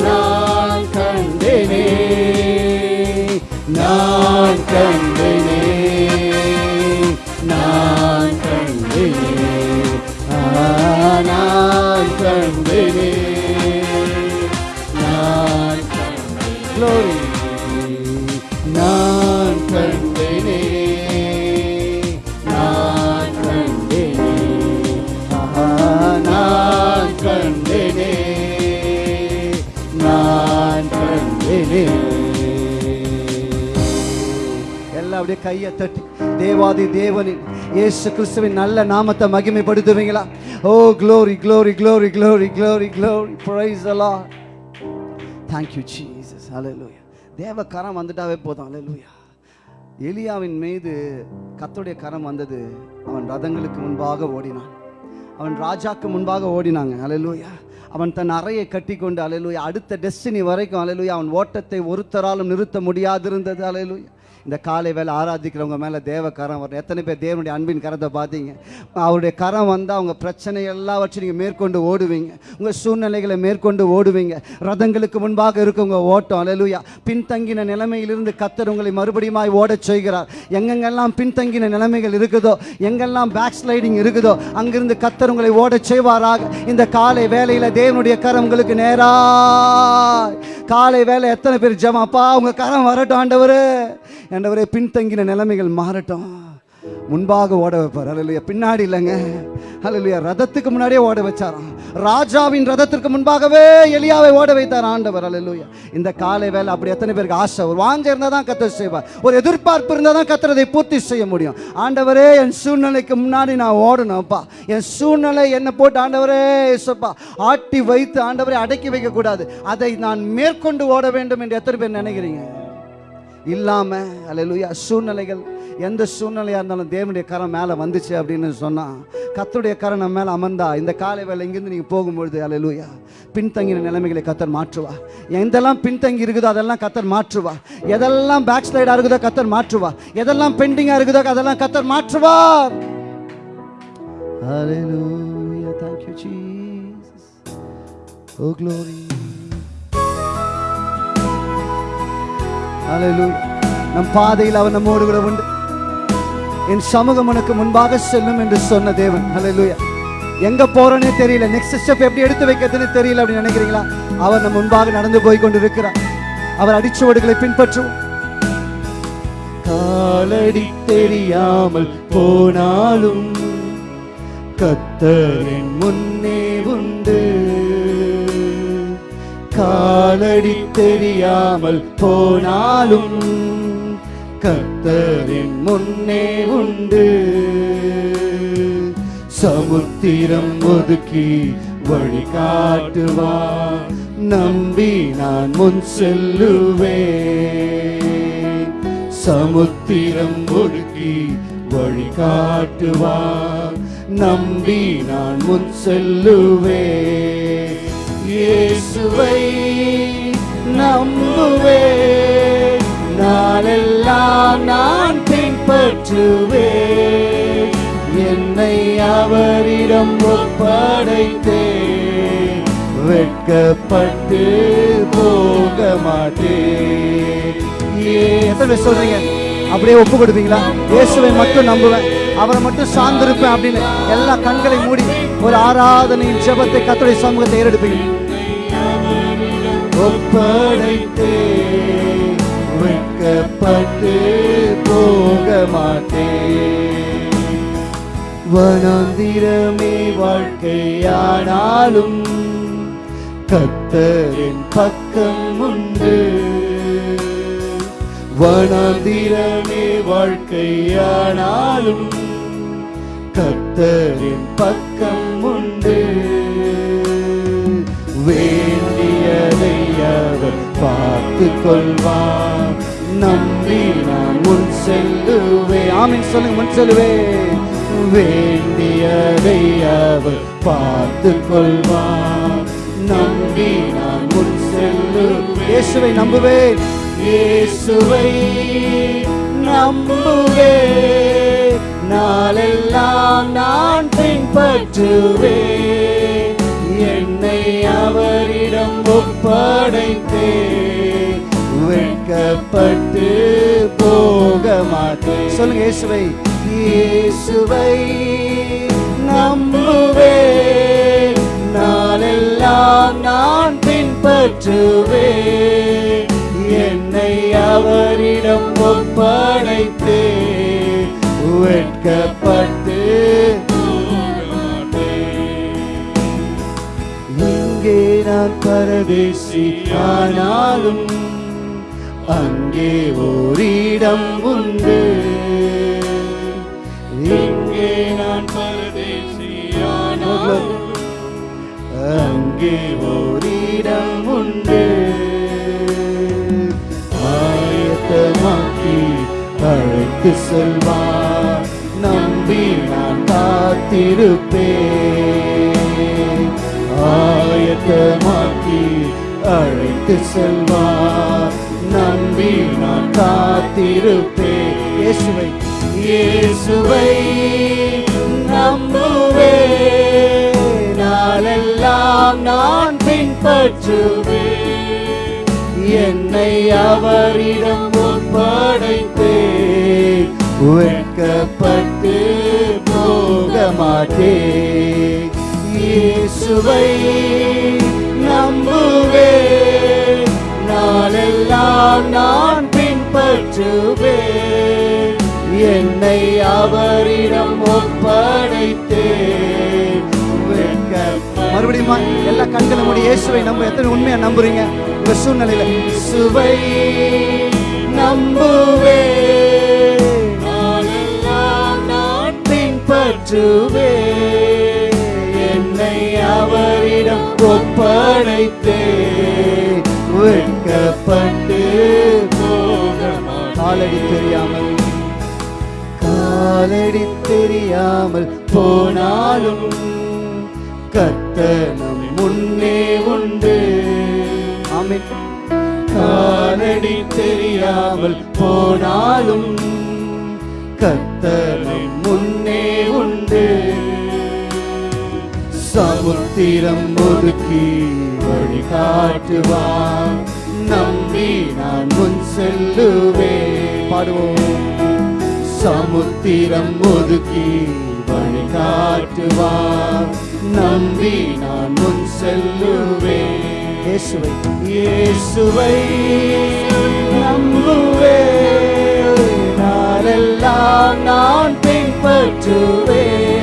நான் கண்டினே. நான் கண்டேனே. நான் நான் Glory. நான் கண்டேனே. நான் கண்டேனே. ஆஹா, நான் கண்டேனே. நான் கண்டேனே. எல்லாம் அப்படியே கையை தட்டி. தேவாதி தேவனின் இயேசு கிறிஸ்துவின் நல்ல நாமத்தை மகிமைப்படுத்துவீங்களா? ஓ glory glory glory glory glory glory praise the Lord thank you Jesus அலலூயா தேவ கரம் வந்துட்டாவே போதும். அலலூயா எலியாவின் மீது கத்தோடைய கரம் வந்தது. அவன் ரதங்களுக்கு முன்பாக ஓடினான். அவன் ராஜாக்கு முன்பாக ஓடினாங்க. அலலூயா அவன் தன் அறையை கட்டிக்கொண்டு அலையலூயா அடுத்த டெஸ்டினி வரைக்கும் அலையலூயா அவன் ஓட்டத்தை ஒருத்தராலும் நிறுத்த முடியாதிருந்தது. அலையலூயா இந்த காலை வேலை ஆராதிக்கிறவங்க மேலே தேவ கரம் வரும் எத்தனை பேர் தேவனுடைய அன்பின் கரத்தை பார்த்தீங்க? அவருடைய கரம் வந்தால் அவங்க பிரச்சனை எல்லாவற்றையும் நீங்கள் மேற்கொண்டு ஓடுவீங்க. உங்கள் சூழ்நிலைகளை மேற்கொண்டு ஓடுவீங்க. ரதங்களுக்கு முன்பாக இருக்கவங்க ஓட்டம். அலலுயா பின்தங்கின நிலைமையிலிருந்து கத்தர் உங்களை மறுபடியுமாய் ஓடச் செய்கிறார். எங்கெங்கெல்லாம் பின்தங்கின நிலைமைகள் இருக்குதோ எங்கெல்லாம் பேக் ஸ்லைடிங் இருக்குதோ அங்கிருந்து கத்தர் உங்களை ஓடச் செய்வாராக. இந்த காலை வேலையில் தேவனுடைய கரம் உங்களுக்கு நேரா காலை வேலை எத்தனை பேர் ஜமாப்பா உங்கள் கரம் வரட்டும் ஆண்டவர். ஆண்டவரே பின்தங்கின நிலைமைகள் மாறட்டும். முன்பாக ஓட வைப்பார். அல்லையா பின்னாடி இல்லைங்க. அல்லையா ரதத்துக்கு முன்னாடியே ஓட வச்சாராம். ராஜாவின் ரதத்திற்கு முன்பாகவே எலியாவை ஓட வைத்தார் ஆண்டவர். அல்லையா இந்த காலை வேலை அப்படி எத்தனை பேருக்கு ஆசை? ஒரு வாஞ்ச இருந்தால் தான் கத்தர் செய்வார். ஒரு எதிர்பார்ப்பு இருந்தால் தான் கத்துறதை பூர்த்தி செய்ய முடியும். ஆண்டவரே என் சூழ்நிலைக்கு முன்னாடி நான் ஓடணும்ப்பா. என் சூழ்நிலை என்னை போட்டு ஆண்டவரே சொப்பா ஆட்டி வைத்து ஆண்டவரை அடக்கி வைக்கக்கூடாது. அதை நான் மேற்கொண்டு ஓட வேண்டும் என்று எத்தனை பேர் நினைக்கிறீங்க? இல்லாம அல்லேலூயா சூழ்நிலைகள் எந்த சூழ்நிலையாக இருந்தாலும் தேவனுடைய கரம் மேலே வந்துச்சு அப்படின்னு சொன்னால் கத்தருடைய கரம் நம்ம மேலே அமர்ந்தா இந்த காலை வேலை இங்கேருந்து நீங்கள் போகும்பொழுது அல்லேலூயா பின்தங்கின நிலைமைகளை கத்தர் மாற்றுவா எந்தெல்லாம் பின்தங்கி இருக்குதோ அதெல்லாம் கத்தர் மாற்றுவா எதெல்லாம் பேக் ஸ்லைடாக இருக்குதோ கத்தர் மாற்றுவா எதெல்லாம் பெண்டிங்காக இருக்குதோ அதெல்லாம் கத்தர் மாற்றுவார் Hallelujah. Thank you, Jesus. Oh, glory. நம் பாதையில் அவன் நம்மோடு கூட உண்டு. என் சமூகம் உனக்கு முன்பாக செல்லும் என்று சொன்ன தேவன். ஹalleluya எங்க போறோன்னே தெரியல. நெக்ஸ்ட் ஸ்டெப் எப்படி எடுத்து வைக்கிறதுன்னு தெரியல அப்படின்னு நினைக்கிறீங்களா? அவர் நம் முன்பாக நடந்து போய் கொண்டு இருக்கிறார் அவர் அடிச்சுவடுகளை பின்பற்றுவோம். காலடி தெரியாமல் போனாலும் கத்தரின் முன்னே காலடி தெரியாமல் போனாலும் கத்தரின் முன்னே உண்டு. சமுத்திரம் ஒதுக்கி வழி காட்டுவா நம்பி நான் முன் செல்லுவேன். சமுத்திரம் ஒதுக்கி வழி காட்டுவா நம்பி நான் முன் செல்லுவேன். இயேசுவை நம்புவே. நாளெல்லாம் நான் பின்பற்றுவே என்னை அவரிடம் ஒப்படைத்தே வெட்கப்பட்டு போக மாட்டேன் எத்தனை சொல்றீங்க? அப்படியே ஒப்பு கொடுப்பீங்களா இயேசுவை மட்டும் நம்புவேன். அவரை மட்டும் சார்ந்திருப்பேன் அப்படின்னு எல்லா கண்களை மூடி ஒரு ஆராதனையின் ஜெபத்தை கத்தோடைய சமூகத்தை ஏறெடுப்பீங்க. ஒப்படைத்தே வெட்கப்பட்டு போக மாட்டேன் வனாந்திரமே வாழ்க்கையானாலும் கத்தரின் பக்கம் வனாந்திரமே வாழ்க்கையானாலும் கத்தரின் பக்கம் உண்டு. வேண்டியதை அவர் பார்த்து கொள்வார். நம்பி நான் முன் செல்லுவே. ஆமின் சொல்லுங்க முன் செல்லுவே. வேண்டியதை அவர் பார்த்து கொள்வார். நம்பி நான் முன் செல்லுவேன் இயேசுவை நம்புவேன். இயேசுவை நம்புவே. நாளெல்லாம் நான் பின்பற்றுவே. என்னை அவரிடம் ஒப்படைத்தே. வெட்கப்பட்டு போக மாட்டேன் சொல்லுங்க இயேசுவை. இயேசுவை நம்புவே. நாளெல்லாம் நான் பின்பற்றுவேன் அவரிடம் ஒப்படைத்தே வெட்கப்பட்டு இங்கே நான் பரதேசி ஆனாலும் அங்கே ஓரிடம் உண்டு. இங்கே நான் பரதேசி ஆனாலும் அங்கே அழைத்து செல்வார் நம்பி நான் காத்திருப்பேன். ஆயத்தமாக்கி அழைத்து செல்வார் நம்பி நான் காத்திருப்பேன். இயேசுவை இயேசுவை நம்புவே நாளெல்லாம் நான் பின்பற்றுவே என்னை அவரிடம் ஒப்படைத்தேன் வெட்கப்பட்டு போக மாட்டேன் இயேசுவை நம்புவேன் நாளெல்லாம் நான் பின்பற்றுவேன். என்னை அவரிடம் ஒப்படைத்தேன். மறுபடியும் எல்லா கண்களை மூடி இயேசுவை நம்ப. எத்தனை உண்மையா நம்புறீங்க? உங்க சூழ்நிலையில. சுவை நம்புவேன் பின்பற்றுவேன் என்னை அவரிடம் ஒப்படைத்தேன் வெட்கப்பட்டு காலடி தெரியாமல். காலடி தெரியாமல் போனாலும் கத்தனம் முன்னே உண்டு. ஆமென். காலடி தெரியாமல் போனாலும் கத்தனம் முன்னே உண்டு சமுத்திரம் ஒதுக்கி வழிகாட்டுவார் நம்பி நான் முன் செல்லுவேன். பாடுவோம். சமுத்திரம் ஒதுக்கி வழிகாட்டுவார் நம்பி நான் முன் செல்லுவேன். இயேசுவை. இயேசுவை நம்புவேன். எல்லாம் நான் பின்பற்றுவேன்.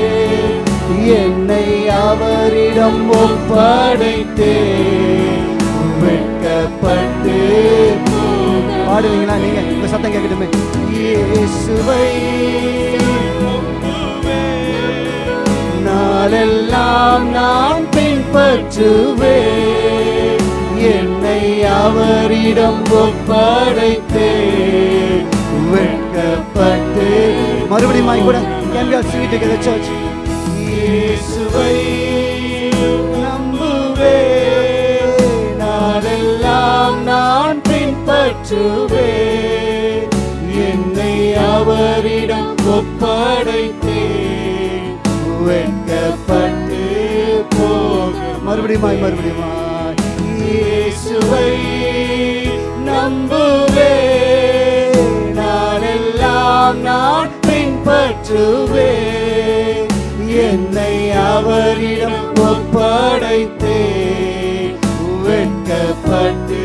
என்னை அவரிடம் ஒப்படைத்தேன். வெட்கப்பட்டு பாடுவீங்களா நீங்க? இந்த சத்தம் கேட்கட்டுமே. இயேசுவை நாளெல்லாம் நான் பின்பற்றுவேன். என்னை அவரிடம் ஒப்படைத்தேன். வெட்கப்பட்டு மறுபடியும் கூட can we all sing it together church இயேசுவை நம்புவேன் நாளெல்லாம் நான் பின்பற்றுவேன். என்னை அவரிடம் ஒப்படைத்தேன். வெட்கப்பட்டு போக மறுபடியும் மறுபடியும் இயேசுவை நம்புவேன் நாளெல்லாம் நான் பின்பற்றுவே என்னை அவரிடம் ஒப்படைத்தே வெட்கப்பட்டு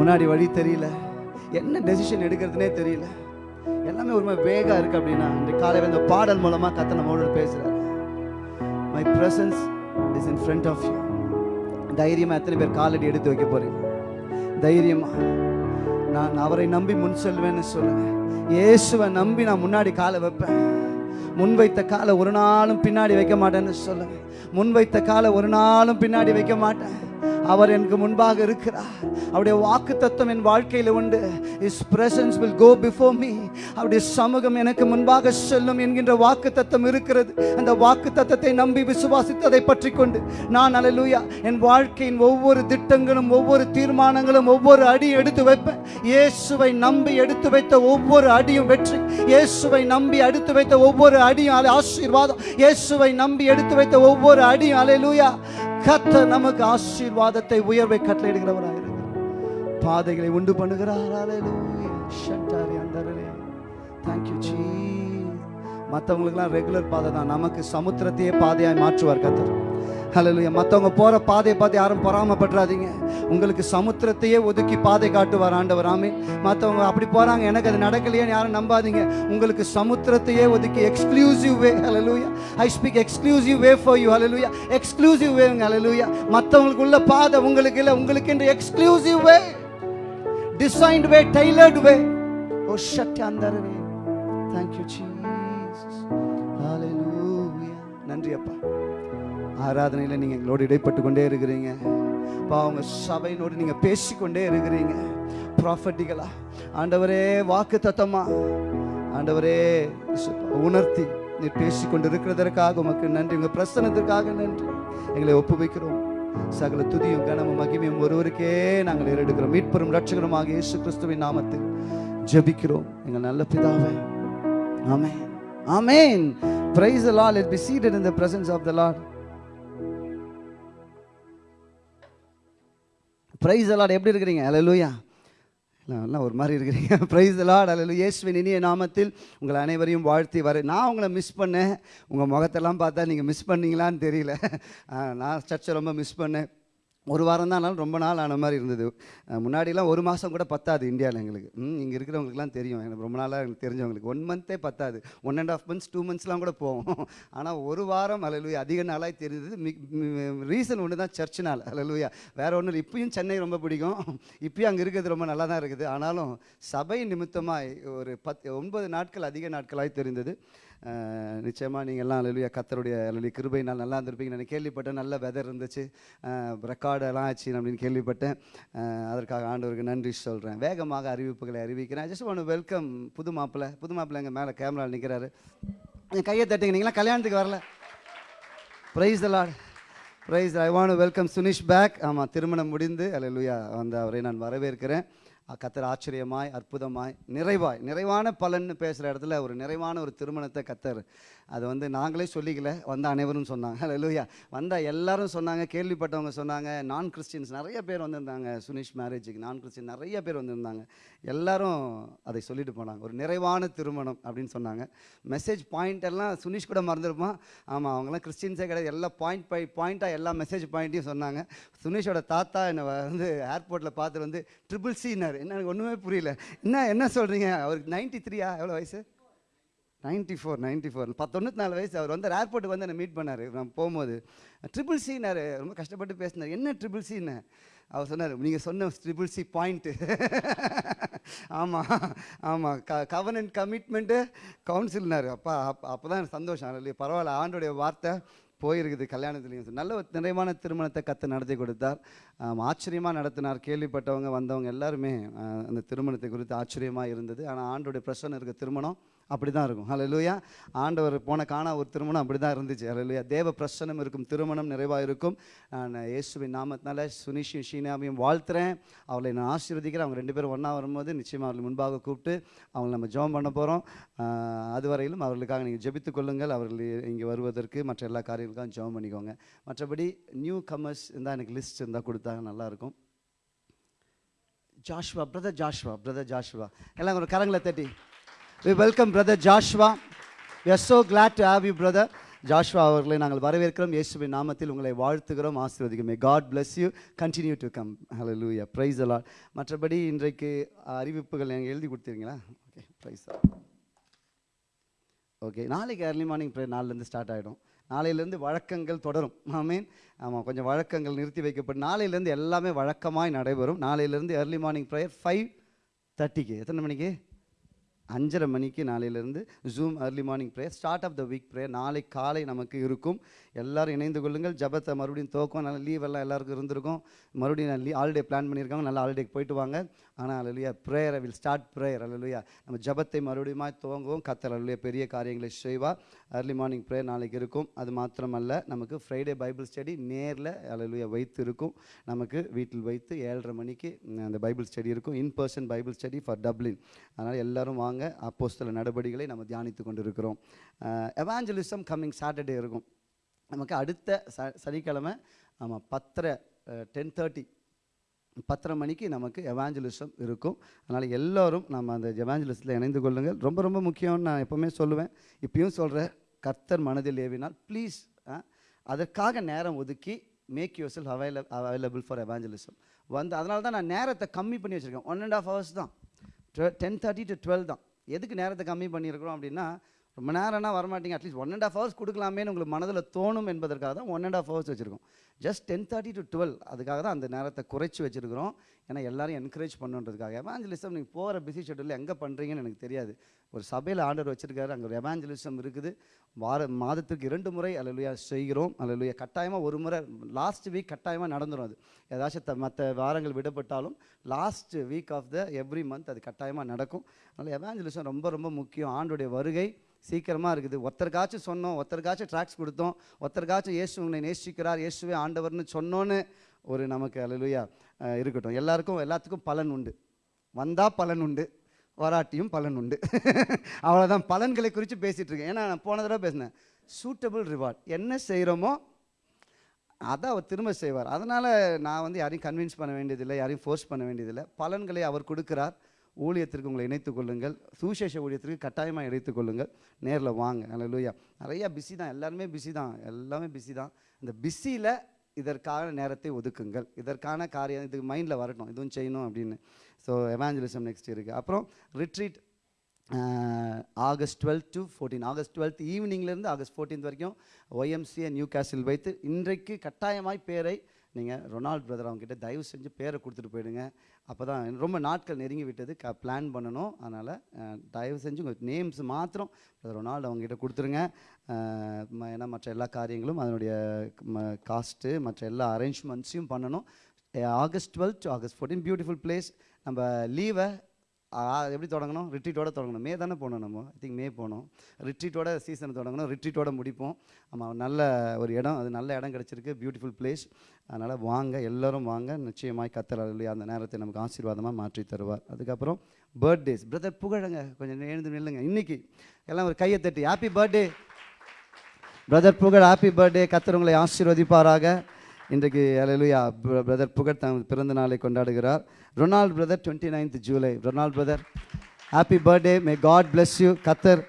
முன்னாடி வழி தெரியல. என்ன டெசிஷன் எடுக்கிறதுனே தெரியல. எல்லாமே ஒரு மாதிரி வேகா இருக்கு அப்படின்னா இந்த காலையில் இந்த பாடல் மூலமா கத்த நம்மளோட பேசுறாரு. My presence is in front of you தைரியமாக எத்தனை பேர் காலடி எடுத்து வைக்க போகிறீங்க தைரியமா. நான் அவரை நம்பி முன் செல்வேன்னு சொல்லுவேன் இயேசுவை நம்பி நான் முன்னாடி காலை வைப்பேன். முன்வைத்த காலை ஒரு நாளும் பின்னாடி வைக்க மாட்டேன்னு சொல்லுவேன் முன்வைத்த காலை ஒரு நாளும் பின்னாடி வைக்க மாட்டேன். அவர் எனக்கு முன்பாக இருக்கிறார். அவருடைய வாக்கு தத்துவம் என் வாழ்க்கையில் உண்டு. His presence will go before me அவருடைய சமூகம் எனக்கு முன்பாக செல்லும் என்கின்ற வாக்கு தத்துவம் இருக்கிறது. அந்த வாக்கு தத்துவத்தை நம்பி விசுவாசித்ததை பற்றி கொண்டு. நான் அலலூயா என் வாழ்க்கையின் ஒவ்வொரு திட்டங்களும் ஒவ்வொரு தீர்மானங்களும் ஒவ்வொரு அடியும் எடுத்து வைப்பேன். இயேசுவை நம்பி எடுத்து வைத்த ஒவ்வொரு அடியும் வெற்றி. இயேசுவை நம்பி எடுத்து வைத்த ஒவ்வொரு அடியும் அலை ஆசீர்வாதம். இயேசுவை நம்பி எடுத்து வைத்த ஒவ்வொரு அடியும் அலையலூயா கத்த நமக்கு ஆசீர்வாதத்தை உயர்வை கட்டளையிடுகிறவராக பாதைகளை உண்டு பண்ணுகிறார். தேங்க்யூ மற்றவங்களுக்குலாம் ரெகுலர் பாதை தான். நமக்கு சமுத்திரத்தையே பாதையாக மாற்றுவார் கத்தர் ஹalleluya மற்றவங்க போகிற பாதையை பார்த்து யாரும் பொறாமப்படுறாதீங்க உங்களுக்கு சமுத்திரத்தையே ஒதுக்கி பாதை காட்டுவார் ஆண்டவர். ஆமே மற்றவங்க அப்படி போகிறாங்க எனக்கு அது நடக்கலையேன்னு யாரும் நம்பாதீங்க. உங்களுக்கு சமுத்திரத்தையே ஒதுக்கி exclusive way hallelujah I speak exclusive way for you hallelujah exclusive வேங்க ஹalleluya மற்றவங்களுக்கு உள்ள பாதை உங்களுக்கு இல்லை உங்களுக்கு என்று exclusive way designed way tailored way ஓ ஷட் அந்த தேங்க்யூ ஜி நன்றி அப்பா ஆராதனையில் நீங்கள் எங்களோடு இடைப்பட்டு கொண்டே இருக்கிறீங்க. அப்பா உங்க சபையினோடு நீங்கள் பேசிக்கொண்டே இருக்கிறீங்க. ப்ராஃபட்டிகளா ஆண்டவரே வாக்கு தத்தமா. ஆண்டவரே உணர்த்தி நீ பேசிக்கொண்டு இருக்கிறதற்காக உமக்கு நன்றி உங்கள் பிரசனத்திற்காக நன்றி. எங்களை ஒப்புவிக்கிறோம். சகல துதியும் கனமும் மகிமையும் ஒருவருக்கே நாங்கள் ஏறெடுக்கிறோம். மீட்பெரும் ரட்சகருமாக இயேசு கிறிஸ்துவின் நாமத்தில் ஜெபிக்கிறோம். எங்கள் நல்ல பிதாவை ஆமே Amen. praise the lord. Let's be seated in the presence of the lord. Praise the lord. எப்படி இருக்கிறீங்க? ஹalleluya எல்லாம் ஒரு மாதிரி இருக்கிறீங்க. ப்ரைஸ் லார்ட் அல்ல இயேசுவின் இனிய நாமத்தில் உங்களை அனைவரையும் வாழ்த்தி வர நான் உங்களை மிஸ் பண்ணேன். உங்கள் முகத்தெல்லாம் பார்த்தா நீங்கள் மிஸ் பண்ணீங்களான்னு தெரியல. *laughs* நான் சர்ச்சை ரொம்ப மிஸ் பண்ணேன். ஒரு வாரம் தான் ஆனாலும் ரொம்ப நாள் ஆன மாதிரி இருந்தது. முன்னாடிலாம் ஒரு மாதம் கூட பத்தாது இந்தியாவில் எங்களுக்கு. ம் இங்கே இருக்கிறவங்களுக்குலாம் தெரியும். எனக்கு ரொம்ப நாளாக எனக்கு தெரிஞ்சவங்களுக்கு. ஒன் மந்த்தே பத்தாது. One and half months two மந்த்ஸ்லாம் கூட போவோம் *laughs* ஆனால் ஒரு வாரம் அலலுயா அதிக நாளாக தெரிஞ்சது. ரீசன் ஒன்று தான் சர்ச் நாள். அலலுயா வேறு ஒன்றும் இல்லை. இப்பயும் சென்னை ரொம்ப பிடிக்கும். இப்பயும் அங்கே இருக்கிறது ரொம்ப நல்லா தான் இருக்குது. ஆனாலும் சபை நிமித்தமாக ஒரு பத் ஒன்பது நாட்கள் அதிக நாட்களாக தெரிந்தது. நிச்சயமாக நீங்கள் எல்லாம் அலலுயா கத்தருடைய அலலி கிருபை நல்லா இருந்திருப்பீங்க நான் கேள்விப்பட்டேன். நல்ல வெதர் இருந்துச்சு. ரெக்கார்டெல்லாம் ஆச்சு அப்படின்னு கேள்விப்பட்டேன். அதற்காக ஆண்டவருக்கு நன்றி சொல்கிறேன் வேகமாக அறிவிப்புகளை அறிவிக்கிறேன். ஜஸ்ட் ஒன்று வெல்கம் புது மாப்பிள்ளை புது மாப்பிள்ளை எங்கள் மேலே கேமரா நிற்கிறாரு என் கையை தட்டுங்க. நீங்களாம் கல்யாணத்துக்கு வரல. Praise Lord praise I want welcome Sunish back ஆமாம் திருமணம் முடிந்து அல்லேலூயா வந்த அவரை நான் வரவேற்கிறேன். கத்தர் ஆச்சரியமாய் அற்புதமாய் நிறைவாய் நிறைவான பலன்னு பேசுகிற இடத்துல ஒரு நிறைவான ஒரு திருமணத்தை கத்தர் அது வந்து நாங்களே சொல்லிக்கல வந்த அனைவரும் சொன்னாங்க. லூயா வந்த எல்லாரும் சொன்னாங்க கேள்விப்பட்டவங்க சொன்னாங்க நான் கிறிஸ்டின்ஸ் நிறைய பேர் வந்திருந்தாங்க சுனிஷ் மேரேஜுக்கு நான் கிறிஸ்டின் நிறைய பேர் வந்திருந்தாங்க. எல்லாரும் அதை சொல்லிட்டு போனாங்க. ஒரு நிறைவான திருமணம் அப்படின்னு சொன்னாங்க. மெசேஜ் பாயிண்ட் எல்லாம் சுனிஷ் கூட மறந்துருப்பான். ஆமாம் அவங்களாம் கிறிஸ்டின்ஸே கிடையாது. எல்லா பாயிண்ட் பை பாயிண்ட்டாக எல்லா மெசேஜ் பாயிண்ட்டையும் சொன்னாங்க. சுனிஷோட தாத்தா என்னை வந்து ஏர்போர்ட்டில் பார்த்து வந்து ட்ரிபிள் சின்னார் என்ன எனக்கு ஒன்றுமே புரியல. என்ன என்ன சொல்கிறீங்க அவருக்கு நைன்ட்டி த்ரீயா எவ்வளோ வயசு? Ninety four ninety four. பத்தொண்ணூற்றி நாலு வயசு அவர் வந்து ஏர்போர்ட்டுக்கு வந்து என்னை மீட் பண்ணார். நான் போகும்போது ட்ரிபிள் சின்னார் ரொம்ப கஷ்டப்பட்டு பேசினார். என்ன ட்ரிபிள் சின்னு அவர் சொன்னார் நீங்கள் சொன்ன ட்ரிபிள் சி பாயிண்ட்டு ஆமாம் ஆமாம் க கவர்னன்ட் கமிட்மெண்ட்டு கவுன்சில்னார் அப்பா அப்போ அப்போ தான் சந்தோஷம். இல்லையா பரவாயில்ல. ஆண்டோடைய வார்த்தை போயிருக்குது கல்யாணத்துலேயும். நல்ல ஒரு நிறைவான திருமணத்தை கற்று நடத்தி கொடுத்தார். ஆச்சரியமாக நடத்தினார். கேள்விப்பட்டவங்க வந்தவங்க எல்லாருமே அந்த திருமணத்தை குறித்து ஆச்சரியமாக இருந்தது. ஆனால் ஆண்டோடைய பிரச்சனை இருக்க திருமணம் அப்படி தான் இருக்கும். ஹalleluya ஆண்டவர் போன காணா ஒரு திருமணம் அப்படி தான் இருந்துச்சு. ஹalleluya தேவ பிரசனம் இருக்கும் திருமணம் நிறைவாக இருக்கும். நான் இயேசுவின் நாமத்தினால சுனிஷியும் ஷீனாவையும் வாழ்த்துறேன். அவளை நான் ஆசீர்வதிக்கிறேன். அவங்க ரெண்டு பேரும் ஒன்றா வரும்போது நிச்சயமாக அவர்கள் முன்பாக கூப்பிட்டு அவங்களை நம்ம ஜெபம் பண்ண போகிறோம் அதுவரையிலும் அவர்களுக்காக நீங்கள் ஜெபித்து கொள்ளுங்கள். அவர்கள் இங்கே வருவதற்கு மற்ற எல்லா காரியங்களுக்கும் ஜெபம் பண்ணிக்கோங்க. மற்றபடி நியூ கமர்ஸ் இருந்தால் எனக்கு லிஸ்ட் இருந்தால் கொடுத்தாங்க நல்லாயிருக்கும் Joshua brother Joshua brother Joshua. எல்லாம் ஒரு கரங்களை தட்டி. We welcome brother Joshua we are so glad to have you brother Joshua அவர்களை நாங்கள் வரவேற்கிறோம். இயேசுவின் நாமத்தில் உங்களை வாழ்த்துகிறோம். ஆசீர்வதிக்குமே. May God bless you continue to come hello லூயா ப்ரைஸ் அலால் மற்றபடி இன்றைக்கு அறிவிப்புகள் நீங்கள் எழுதி கொடுத்துருங்களா ஓகே ப்ரைஸ் ஓகே நாளைக்கு ஏர்லி மார்னிங் ப்ரே நாலுலேருந்து ஸ்டார்ட் ஆகிடும் நாளையிலேருந்து வழக்கங்கள் தொடரும். ஆமீன் ஆமாம் கொஞ்சம் வழக்கங்கள் நிறுத்தி வைக்கப்படும். நாளையிலேருந்து எல்லாமே வழக்கமாய் நடைபெறும். நாளையிலேருந்து ஏர்லி மார்னிங் ப்ரேயர் ஃபைவ் தேர்ட்டிக்கு எத்தனை மணிக்கு? அஞ்சரை மணிக்கு நாளையிலேருந்து Zoom early morning prayer start of the week prayer நாளை காலை நமக்கு இருக்கும். எல்லாரும் இணைந்து கொள்ளுங்கள். ஜபத்தை மறுபடியும் தோக்கம் நல்லா லீவ் எல்லாம் எல்லாருக்கும் இருந்திருக்கும். மறுபடியும் நான் லீ ஹாலிடே பிளான் பண்ணியிருக்காங்க. நல்லா ஹாலிடேக்கு போயிட்டு வாங்க. ஆனால் அல்லையா ப்ரேயர் வில் ஸ்டார்ட் ப்ரேயர் அல்லையா நம்ம ஜபத்தை மறுபடியும் துவங்குவோம். கத்தர் அல்லையா பெரிய காரியங்களை செய்வா அர்லி மார்னிங் ப்ரேயர் நாளைக்கு இருக்கும். அது மாத்திரமல்ல நமக்கு ஃப்ரைடே பைபிள் ஸ்டடி நேரில் அல்லையா வைத்து இருக்கும் நமக்கு வீட்டில் வைத்து ஏழரை மணிக்கு அந்த பைபிள் ஸ்டடி இருக்கும். In person Bible study for Dublin அதனால் எல்லோரும் வாங்க. அப்போஸ்தல நடவடிக்கைகளை நம்ம தியானித்து கொண்டிருக்கிறோம். எவாஞ்சலிசம் கம்மிங் சாட்டர்டே இருக்கும். நமக்கு அடுத்த ச சனிக்கிழமை ஆமாம் பத்தரை டென் தேர்ட்டி பத்தரை மணிக்கு நமக்கு எவாஞ்சலிசம் இருக்கும். அதனால் எல்லோரும் நம்ம அந்த எவாஞ்சலிசத்தில் இணைந்து கொள்ளுங்கள். ரொம்ப ரொம்ப முக்கியம்னு நான் எப்போவுமே சொல்லுவேன். இப்பயும் சொல்கிறேன் கர்த்தர் மனதில் ஏவினால் ப்ளீஸ் அதற்காக நேரம் ஒதுக்கி make yourself avail available for evangelism வந்து அதனால தான் நான் நேரத்தை கம்மி பண்ணி வச்சுருக்கேன். ஒன் அண்ட் ஆஃப் ஹவர்ஸ் தான். டென் தேர்ட்டி டு டுவெல் தான். எதுக்கு நேரத்தை கம்மி பண்ணியிருக்கிறோம் அப்படின்னா ரொம்ப நேரம்னா வரமாட்டிங்க. At least one and half hours கொடுக்கலாமேன்னு உங்களுக்கு மனதில் தோணும் என்பதற்காக தான் ஒன் அண்ட் ஆஃப் ஹவர்ஸ் வச்சுருக்கோம். Just ten thirty to twelve அதுக்காக தான் அந்த நேரத்தை குறைச்சி வச்சுருக்கிறோம். ஏன்னா எல்லாரும் என்கரேஜ் பண்ணுன்றதுக்காக. எவாஞ்சலிசம் நீங்கள் போகிற பிஸி ஷெட்யூலில் எங்கே பண்ணுறீங்கன்னு எனக்கு தெரியாது. ஒரு சபையில் ஆர்டர் வச்சிருக்காரு அங்கே ஒரு எவாஞ்சலிசம் இருக்குது. வார மாதத்துக்கு இரண்டு முறை அலலுயா செய்கிறோம். அலலுயா கட்டாயமாக ஒரு முறை லாஸ்ட் வீக் கட்டாயமாக நடந்துடும் அது. ஏதாச்சும் த மற்ற வாரங்கள் விடப்பட்டாலும் last week of the every month அது கட்டாயமாக நடக்கும். அதனால் எவாஞ்சலிசம் ரொம்ப ரொம்ப முக்கியம். ஆண்டுடைய வருகை சீக்கிரமாக இருக்குது. ஒருத்தருக்காச்சும் சொன்னோம் ஒருத்தருக்காச்சும் ட்ராக்ஸ் கொடுத்தோம் ஒருத்தருக்காச்சும் இயேசு உங்களை நேசிக்கிறார் இயேசுவே ஆண்டவர்னு சொன்னோன்னு ஒரு நமக்கு அல்லலுயா இருக்கட்டும். எல்லாருக்கும் எல்லாத்துக்கும் பலன் உண்டு. வந்தால் பலன் உண்டு வராட்டியும் பலன் உண்டு. *laughs* அவ்வளோதான் பலன்களை குறித்து பேசிகிட்டு இருக்கேன். ஏன்னா நான் போன தடவை பேசினேன். சூட்டபிள் ரிவார்ட் என்ன செய்கிறோமோ அதை அவர் திரும்ப செய்வார். அதனால் நான் வந்து யாரையும் கன்வின்ஸ் பண்ண வேண்டியதில்லை யாரையும் ஃபோர்ஸ் பண்ண வேண்டியதில்லை. பலன்களை அவர் கொடுக்குறார். ஊழியத்திற்கு உங்களை இணைத்துக் கொள்ளுங்கள். சுவிசேஷ ஊழியத்திற்கு கட்டாயமாக இணைத்துக் கொள்ளுங்கள். நேரில் வாங்க. அல்லேலூயா நிறையா பிஸி தான். எல்லாருமே பிஸி தான். எல்லாமே பிஸி தான். இந்த பிஸியில் இதற்கான நேரத்தை ஒதுக்குங்கள். இதற்கான காரியம் இதுக்கு மைண்டில் வரட்டும். இதுவும் செய்யணும் அப்படின்னு. ஸோ எவாஞ்சலிசம் நெக்ஸ்ட் இருக்குது அப்புறம் retreat August twelve to fourteen August twelfth ஈவினிங்லேருந்து August fourteen வரைக்கும் ஒய்எம்சிஏ நியூ கேசில் வைத்து இன்றைக்கு கட்டாயமாய் பேரை நீங்கள் ரொனால்ட் பிரதர் அவங்ககிட்ட தயவு செஞ்சு பேரை கொடுத்துட்டு போயிடுங்க. அப்போ தான் ரொம்ப நாட்கள் நெருங்கி விட்டது க பிளான் பண்ணணும். அதனால் தயவு செஞ்சு உங்கள் நேம்ஸ் மாத்திரம் ரொனால்டு அவங்ககிட்ட கொடுத்துருங்க. ஏன்னா மற்ற எல்லா காரியங்களும் அதனுடைய காஸ்ட்டு மற்ற எல்லா அரேஞ்ச்மெண்ட்ஸையும் பண்ணணும். August twelve to August fourteen beautiful place நம்ம லீவை எப்படி தொடங்கணும்? ரிட்ரீட்டோட தொடங்கணும். மே தானே போகணும் நம்ம. ஐ திங்க் மே போனோம். ரிட்ரீட்டோட சீசனை தொடங்கணும். ரிட்ரீட்டோட முடிப்போம். ஆமாம் நல்ல ஒரு இடம். அது நல்ல இடம் கிடச்சிருக்கு. பியூட்டிஃபுல் பிளேஸ் அதனால் வாங்க எல்லாரும் வாங்க. நிச்சயமாய் கத்தர் இல்லையா அந்த நேரத்தை நமக்கு ஆசீர்வாதமாக மாற்றி தருவார். அதுக்கப்புறம் பர்த்டேஸ் பிரதர் புகழங்க. கொஞ்சம் எழுந்து நில்லுங்க. இன்றைக்கி எல்லாம் ஒரு கையை தட்டி happy birthday brother Pugazh. Happy birthday கத்தர் உங்களை ஆசீர்வதிப்பாராக. இன்றைக்கு அலையிலுயா பிரதர் புகழ் தன் பிறந்த நாளை கொண்டாடுகிறார். Ronald brother twenty ninth July Ronald brother happy birthday may God bless you கத்தர்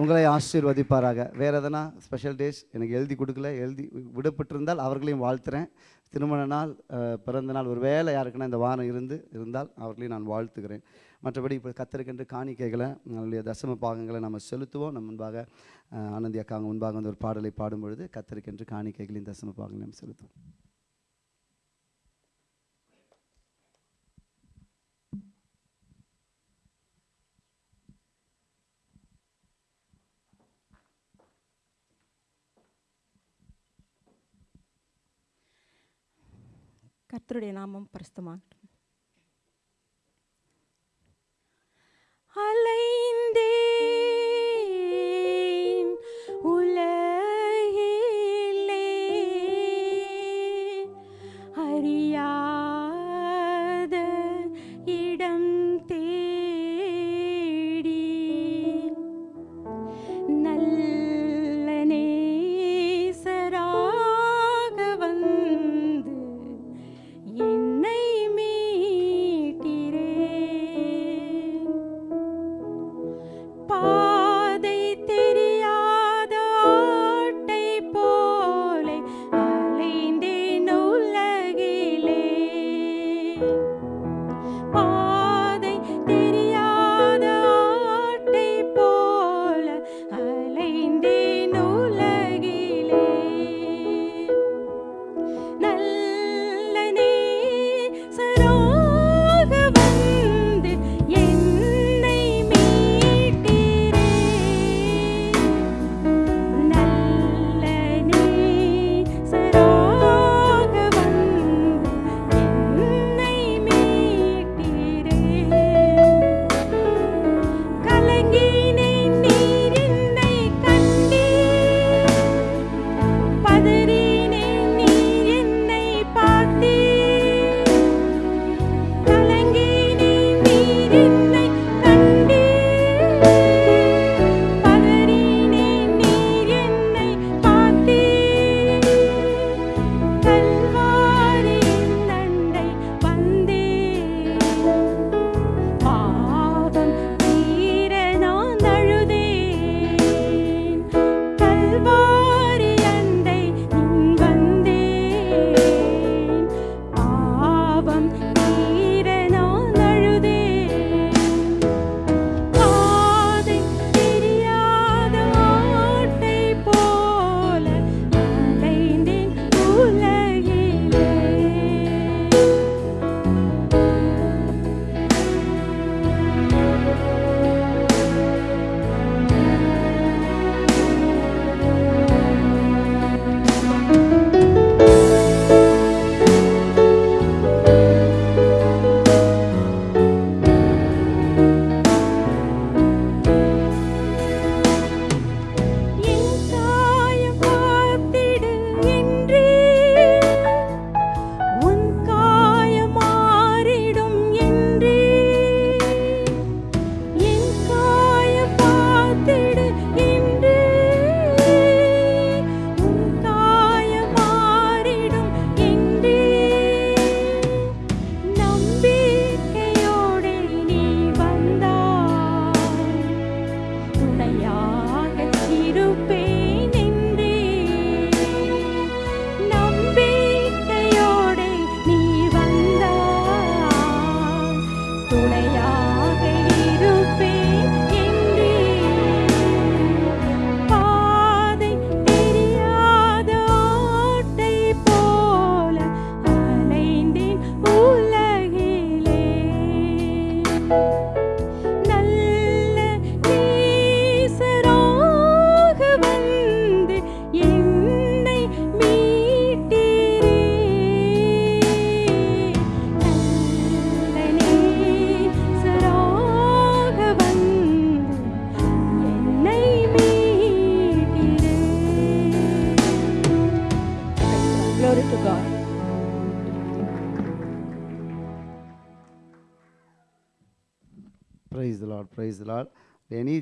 உங்களை ஆசீர்வதிப்பாராக. வேறு எதனா ஸ்பெஷல் டேஸ் எனக்கு எழுதி கொடுக்கல. எழுதி விடப்பட்டிருந்தால் அவர்களையும் வாழ்த்துறேன். திருமண நாள் பிறந்த நாள் ஒரு வேலை யாருக்குன்னா இந்த வாரம் இருந்து இருந்தால் அவர்களையும் நான் வாழ்த்துகிறேன். மற்றபடி இப்போ கத்தருக்கென்று காணிக்கைகளை நம்மளுடைய தசம பாகங்களை நம்ம செலுத்துவோம். நம் முன்பாக ஆனந்தி அக்காங்க முன்பாக வந்து ஒரு பாடலை பாடும்பொழுது கத்திருக்கின்ற கத்தருக்கென்று காணிக்கைகளின் தசம பாகங்களை நம்ம செலுத்துவோம். கர்த்தருடைய நாமம் பிரஸ்தமாகட்டும். அலைந்தேன் உலக